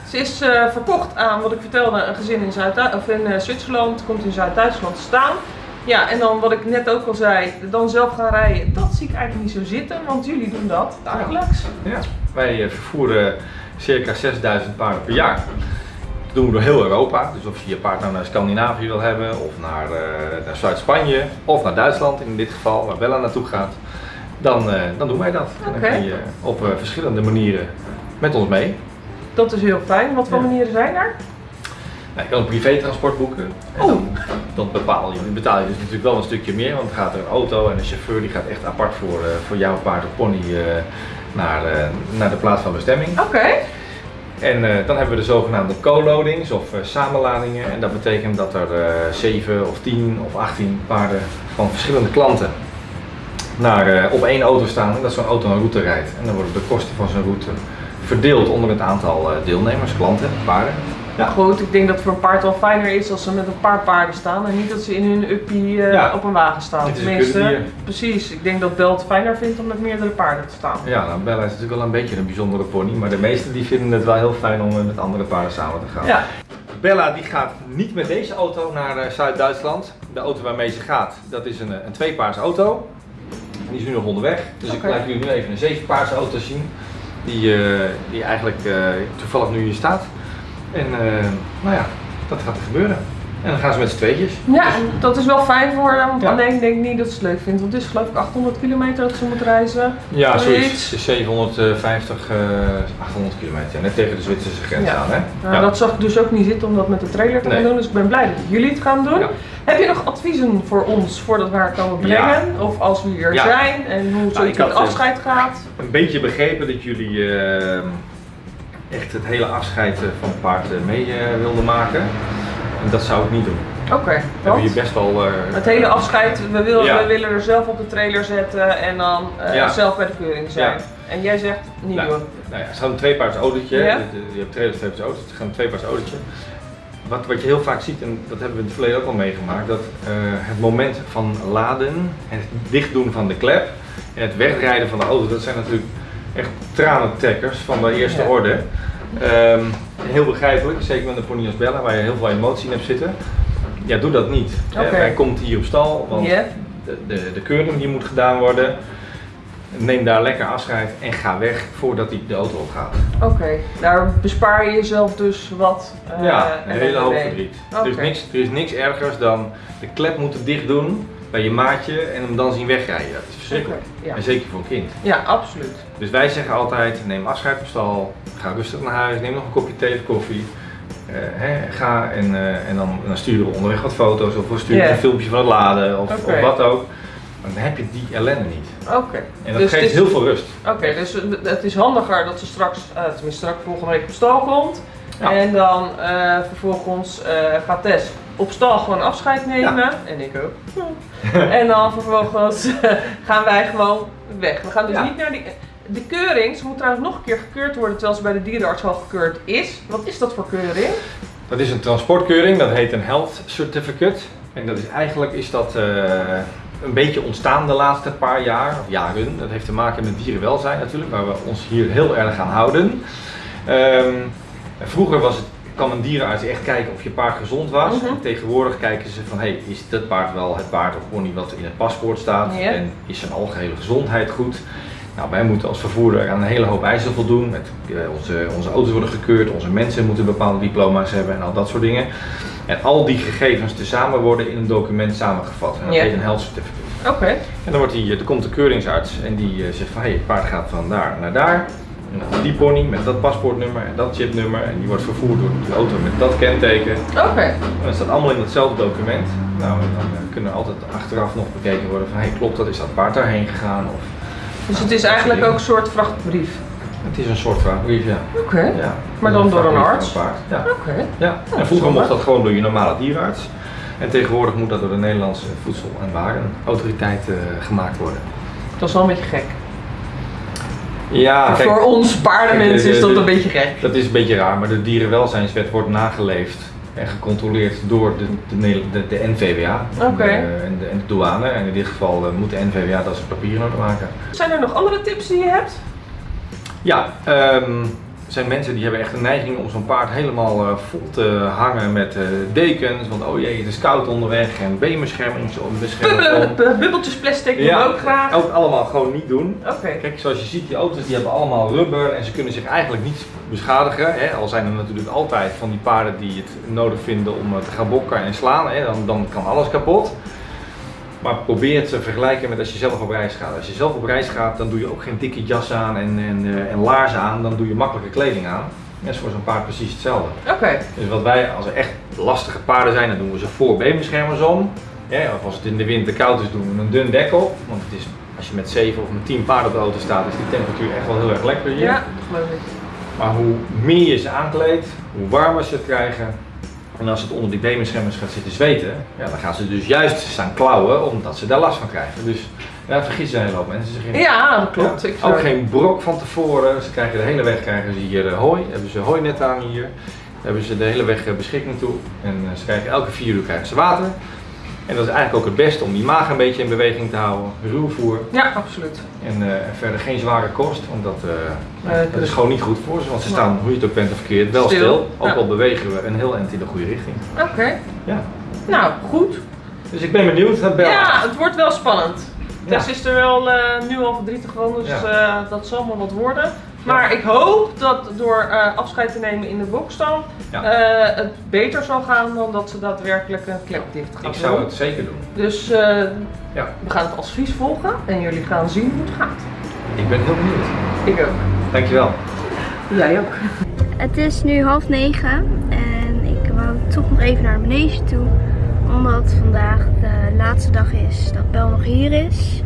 ze is eh, verkocht aan wat ik vertelde, een gezin in, Zuid of in Zwitserland, komt in Zuid-Duitsland te staan. Ja, en dan wat ik net ook al zei, dan zelf gaan rijden, dat zie ik eigenlijk niet zo zitten, want jullie doen dat dagelijks. Ja. Wij vervoeren circa 6000 paarden per jaar. Dat doen we door heel Europa. Dus of je je paard nou naar Scandinavië wil hebben, of naar, naar Zuid-Spanje, of naar Duitsland in dit geval, waar Bella naartoe gaat, dan, eh, dan doen wij dat. Dan kan je op eh, verschillende manieren met ons mee. Dat is heel fijn. Wat voor manieren zijn er? Nou, je kan een privétransport boeken. En dan, dan bepaal je, dan betaal je dus natuurlijk wel een stukje meer, want dan gaat er een auto en een chauffeur die gaat echt apart voor, eh, voor jouw paard of pony eh, naar, eh, naar de plaats van bestemming. Oké. En eh, dan hebben we de zogenaamde co-loadings of eh, samenladingen. En dat betekent dat er eh 7 of 10 of 18 paarden van verschillende klanten naar, eh, op één auto staan en dat zo'n auto een route rijdt. En dan worden de kosten van zo'n route verdeeld onder het aantal eh, deelnemers, klanten, paarden. Ja. Goed, ik denk dat het voor een paard wel fijner is als ze met een paar paarden staan en niet dat ze in hun uppie eh, Ja. op een wagen staan. Tenminste, precies. Ik denk dat Bel het fijner vindt om met meerdere paarden te staan. Ja, nou Bella is natuurlijk wel een beetje een bijzondere pony, maar de meesten die vinden het wel heel fijn om met andere paarden samen te gaan. Ja. Bella die gaat niet met deze auto naar Zuid-Duitsland. De auto waarmee ze gaat, dat is een, een tweepaarse auto. Die is nu nog onderweg. Dus ik laat jullie nu even een zevenpaarse auto zien. Die, eh, die eigenlijk eh, toevallig nu hier staat. En eh, nou ja, dat gaat er gebeuren. En dan gaan ze met z'n tweetjes. Ja, dat is wel fijn voor want alleen denk ik niet dat ze het leuk vindt. Want het is geloof ik 800 kilometer dat ze moet reizen. Ja, Zoiets. zoiets. 750, eh 800 kilometer. Net tegen de Zwitserse grens Ja. aan, hè? Nou, Dat zag ik dus ook niet zitten om dat met de trailer te gaan Nee. doen. Dus ik ben blij dat jullie het gaan doen. Heb je nog adviezen voor ons voordat we haar komen brengen? Of als we hier Ja. zijn en hoe Nou, had, met eh, afscheid gaat? een beetje begrepen dat jullie eh, echt het hele afscheid eh, van het paard eh, mee eh, wilden maken. En dat zou ik niet doen. Oké, want je best wel. eh, het hele afscheid, we, willen, Ja. we willen er zelf op de trailer zetten en dan eh, Ja. zelf bij de keuring zijn. Ja. En jij zegt niet nou, doen. Nou ja, het gaat een tweepaards autootje. Je hebt trailers, tweepaards auto's. Het gaat een tweepaards autootje. Wat, wat je heel vaak ziet, en dat hebben we in het verleden ook al meegemaakt, dat eh, het moment van laden, het dichtdoen van de klep en het wegrijden van de auto, dat zijn natuurlijk echt tranentrekkers van de eerste orde. Ehm, heel begrijpelijk, zeker met een pony als Bella, waar je heel veel emotie in hebt zitten. Ja, doe dat niet. Hij komt hier op stal, want de, de, de keuring die moet gedaan worden. Neem daar lekker afscheid en ga weg voordat hij de auto opgaat. Oké, daar bespaar je jezelf dus wat. eh, ja, een hele hoop verdriet. Er, is niks, er is niks ergers dan de klep moeten dicht doen bij je maatje en hem dan zien wegrijden. Dat is verschrikkelijk. Ja. En zeker voor een kind. Ja, absoluut. Dus wij zeggen altijd, neem afscheid op stal, ga rustig naar huis, neem nog een kopje thee of koffie. Eh, hè, ga en, eh, en dan, dan sturen we onderweg wat foto's of we sturen een filmpje van het laden of, of wat ook. dan heb je die ellende niet. Oké. En dat Dus geeft is- heel veel rust. Oké, dus het is handiger dat ze straks, eh, tenminste straks volgende week op stal komt. Ja. En dan vervolgens gaat Tess op stal gewoon afscheid nemen. En ik ook. *laughs* en dan vervolgens eh, gaan wij gewoon weg. We gaan dus Ja. niet naar die... De keuring, ze moet trouwens nog een keer gekeurd worden terwijl ze bij de dierenarts al gekeurd is. Wat is dat voor keuring? Dat is een transportkeuring, dat heet een Health Certificate. En dat is eigenlijk is dat eh, een beetje ontstaan de laatste paar jaar, of jaren. Dat heeft te maken met dierenwelzijn natuurlijk, waar we ons hier heel erg aan houden. Ehm, vroeger was het, kwam een dierenarts echt kijken of je paard gezond was. Mhm. En tegenwoordig kijken ze van, hey, is dat paard wel het paard of pony wat in het paspoort staat? En is zijn algehele gezondheid goed? Nou, wij moeten als vervoerder aan een hele hoop eisen voldoen. Met, eh, onze, onze auto's worden gekeurd, onze mensen moeten bepaalde diploma's hebben en al dat soort dingen. En al die gegevens tezamen worden in een document samengevat. En dat heet een health certificate. Oké. En dan, wordt die, er komt de keuringsarts en die eh, zegt van hé, het paard gaat van daar naar daar. En die pony met dat paspoortnummer en dat chipnummer. En die wordt vervoerd door de auto met dat kenteken. Oké. En dat staat allemaal in hetzelfde document. Nou, en dan eh, kunnen er altijd achteraf nog bekeken worden van hé, klopt dat? Is dat paard daarheen gegaan? Of, Dus het is eigenlijk ook een soort vrachtbrief. het is een soort vraagbrief, ja. Oké. ja. Maar dan door een arts? paard, Ja. Oké. Ja, en vroeger mocht dat gewoon door je normale dierenarts. En tegenwoordig moet dat door de Nederlandse Voedsel- en Warenautoriteit eh, gemaakt worden. Dat is wel een beetje gek. Ja, kijk, Voor ons paardenmensen kijk, is dat een beetje gek. Dat is een beetje raar, maar de dierenwelzijnswet wordt nageleefd en gecontroleerd door de, de, de, de NVWA Oké. en, de, en, de, en de douane. En in dit geval eh, moet de NVWA dat zijn papieren orde maken. Zijn er nog andere tips die je hebt? Ja, ehm, er zijn mensen die hebben echt een neiging om zo'n paard helemaal eh, vol te hangen met eh, dekens. Want oh jee, het is koud onderweg en beenbescherming bubbeltjes plastic doen we ook graag. ook allemaal gewoon niet doen. Oké. Kijk, zoals je ziet, die auto's die hebben allemaal rubber en ze kunnen zich eigenlijk niet beschadigen. Hè? Al zijn er natuurlijk altijd van die paarden die het nodig vinden om eh, te gaan bokken en slaan. Hè? Dan, dan kan alles kapot. Maar probeer het te vergelijken met als je zelf op reis gaat. Als je zelf op reis gaat, dan doe je ook geen dikke jas aan en, en, eh, en laarzen aan. Dan doe je makkelijke kleding aan. Dat is voor zo'n paard precies hetzelfde. Oké. Dus wat wij, als er echt lastige paarden zijn, dan doen we ze voor beenbeschermers om. Ja, of als het in de winter koud is, doen we een dun dek op. Want het is, als je met 7 of met 10 paarden op de auto staat, is die temperatuur echt wel heel erg lekker hier. Ja, geloof ik. Maar hoe meer je ze aankleedt, hoe warmer ze het krijgen. En als het onder die beenbeschermers gaat zitten zweten, ja, dan gaan ze dus juist staan klauwen omdat ze daar last van krijgen. Dus daar vergissen een hele hoop mensen zich in. Ja, dat klopt. Ja, ook zou- geen brok van tevoren. Ze krijgen de hele weg krijgen ze hier eh, hooi. Hebben ze hooinet aan hier. Hebben ze de hele weg eh, beschikking toe. En eh, ze krijgen elke vier uur krijgen ze water. En dat is eigenlijk ook het beste om die maag een beetje in beweging te houden. Ruwvoer. Ja, absoluut. En eh, verder geen zware kost, want dat, eh, dat is gewoon niet goed voor ze. Want ze staan, hoe je het ook bent of verkeerd, wel Stil. stil. Ook Ja. al bewegen we een heel eind in de goede richting. Oké. Ja. Nou, goed. Dus ik ben benieuwd naar Bel. Ja, het wordt wel spannend. Ja. Tess is er wel eh, nu al verdrietig van, dus eh, dat zal maar wat worden. Maar ik hoop dat door eh, afscheid te nemen in de bokstal Ja. eh, het beter zal gaan dan dat ze daadwerkelijk een klep dicht gaat Ik zou het zeker doen. Dus eh, Ja. we gaan het advies volgen en jullie gaan zien hoe het gaat. Ik ben heel benieuwd. Ik ook. Dankjewel. Jij ook. Het is nu half negen en ik wou toch nog even naar de manege toe. Omdat vandaag de laatste dag is dat Bel nog hier is.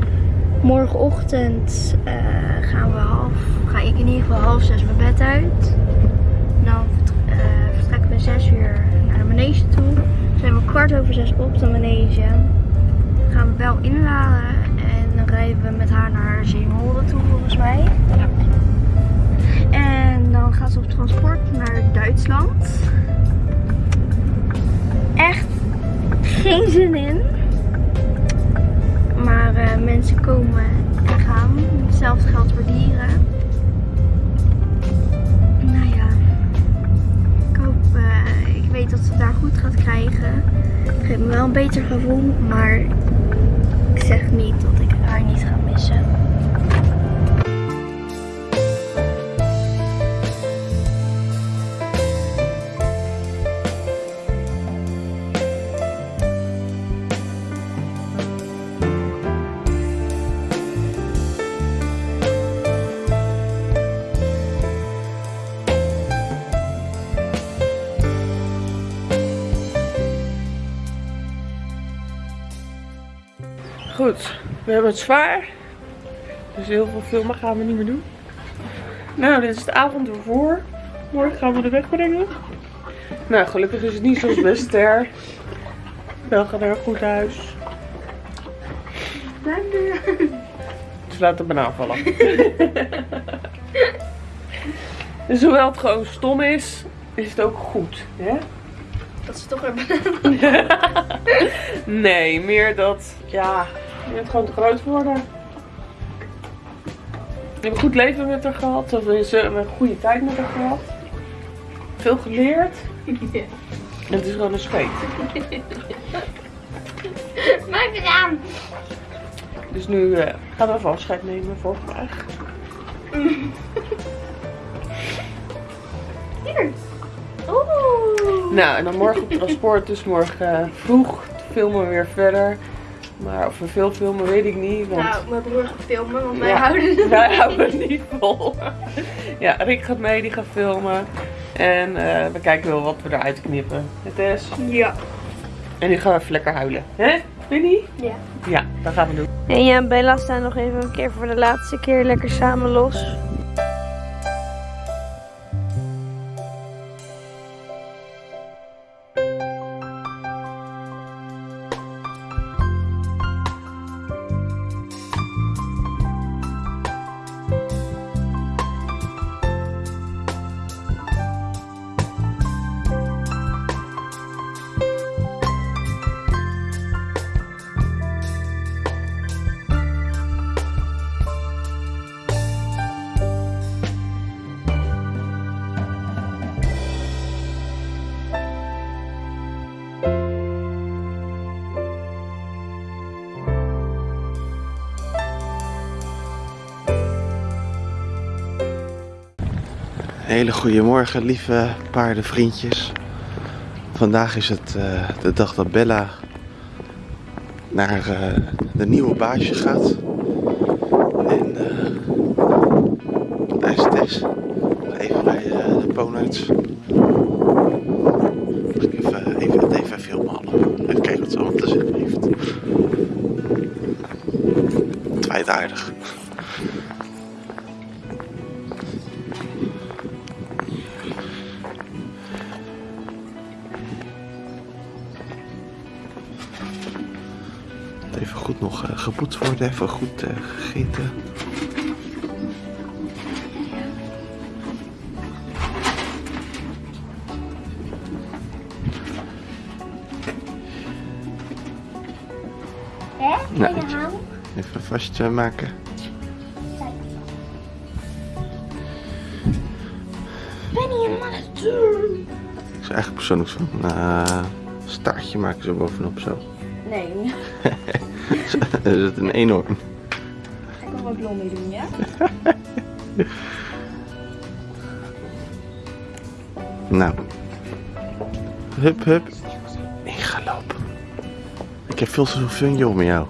Morgenochtend eh, gaan we half, ga ik in ieder geval half zes mijn bed uit. Dan eh, vertrekken we zes uur naar de manege toe. Zijn we kwart over zes op de manege. Gaan we Bel inladen en dan rijden we met haar naar Zeeholden toe volgens mij. En dan gaat ze op transport naar Duitsland. Echt geen zin in. Maar eh, mensen komen en gaan. Hetzelfde geldt voor dieren. Nou ja. Ik hoop, eh, ik weet dat ze het daar goed gaat krijgen. Het geeft me wel een beter gevoel. Maar ik zeg niet dat ik haar niet ga missen. Goed, we hebben het zwaar. Dus heel veel filmen gaan we niet meer doen. Nou, dit is de avond ervoor. Morgen gaan we de weg brengen. Nou, gelukkig is het niet zoals best ster. Wel gaat er goed huis. Dus laat het banaan vallen. *laughs* dus hoewel het gewoon stom is, is het ook goed. Hè? Dat is toch weer *laughs* nee, meer dat, ja, je bent gewoon te groot geworden. Ik heb een goed leven met haar gehad. Of we hebben een goede tijd met haar gehad. Veel geleerd. Het is gewoon een scheet. Maak het aan. Dus nu eh, gaan we even afscheid nemen voor vandaag. Hier. Oeh. Nou, en dan morgen op transport. Dus morgen eh, vroeg filmen we weer verder. Maar of we veel filmen, weet ik niet. Want... Nou, mijn broer gaat filmen, want wij Ja, houden het Wij houden het niet vol. Ja, Rick gaat mee, die gaat filmen. En eh, we kijken wel wat we eruit knippen. Het is. Ja. En nu gaan we even lekker huilen. Hè, Vinnie? Ja. Ja, dat gaan we doen. En ja, Bella staan nog even een keer voor de laatste keer lekker samen los. Hele goede morgen, lieve paardenvriendjes. Vandaag is het eh, de dag dat Bella naar eh, de nieuwe baasje gaat. Even goed eh, gegeten. Hè? Nou? Even vastmaken. Penny en mannetje. Ik zou eigenlijk persoonlijk zo'n eh, staartje maken zo bovenop zo. *laughs* Dat is het een enorm. Ik nog wat blond mee doen, ja? *laughs* Nou. Hup, hup. Ik ga lopen. Ik heb veel te veel fun om met jou.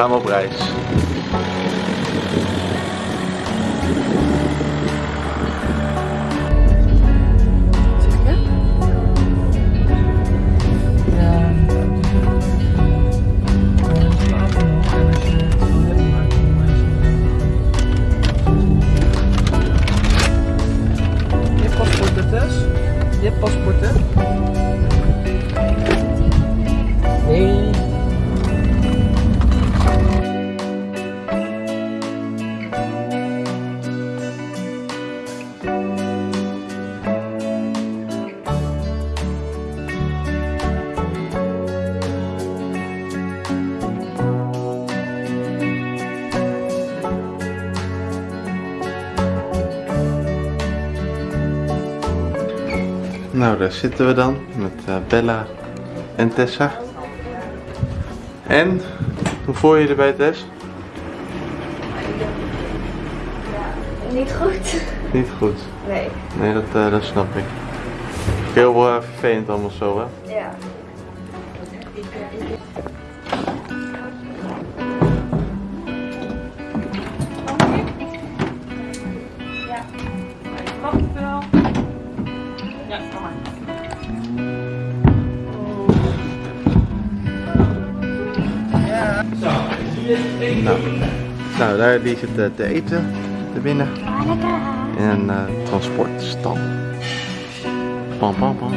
Gaan daar zitten we dan met eh, Bella en Tessa. En, hoe voel je je erbij Tess? Niet goed. Niet goed. Nee. Nee, dat, eh, dat snap ik. Heel eh, vervelend allemaal zo, hè? Zit eh, te eten, te binnen. In een eh, transportstal. Pam, pam, pam.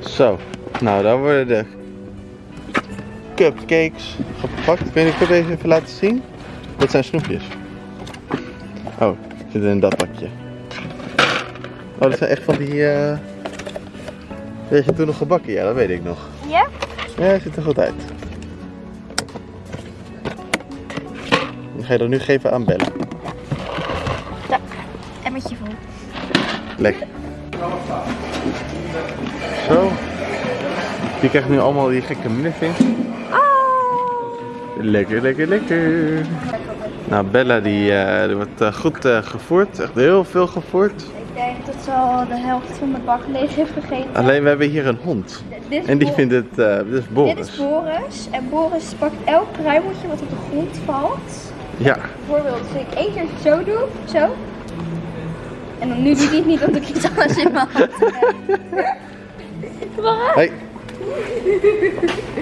Zo, nou daar worden de cupcakes gepakt. Kun je de cupcakes even laten zien? Dat zijn snoepjes. Oh, zitten in dat pakje. Oh, dat zijn echt van die... Weet je toen nog gebakken? Ja, dat weet ik nog. Ja? Ja, ziet er goed uit. Ga je dat nu geven aan Bella. Emmetje vol. Lekker. Zo. Je krijgt nu allemaal die gekke muffins. Lekker, lekker, lekker. Nou, Bella die, eh, die wordt eh, goed eh, gevoerd. Echt heel veel gevoerd. Ik denk dat ze al de helft van de bak leeg heeft gegeten. Alleen we hebben hier een hond. En die Bo- vindt het, dit is Boris. Dit is Boris. En Boris pakt elk kruimeltje wat op de grond valt. Ja. Bijvoorbeeld, als ik één keer zo doe, zo. En dan nu doet hij het niet, want ik iets anders in mijn hand. *laughs* Waarom? Hey.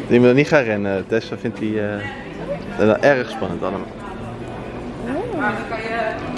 Je moet er niet gaan rennen. Tessa vindt die eh, erg spannend allemaal. Maar dan kan je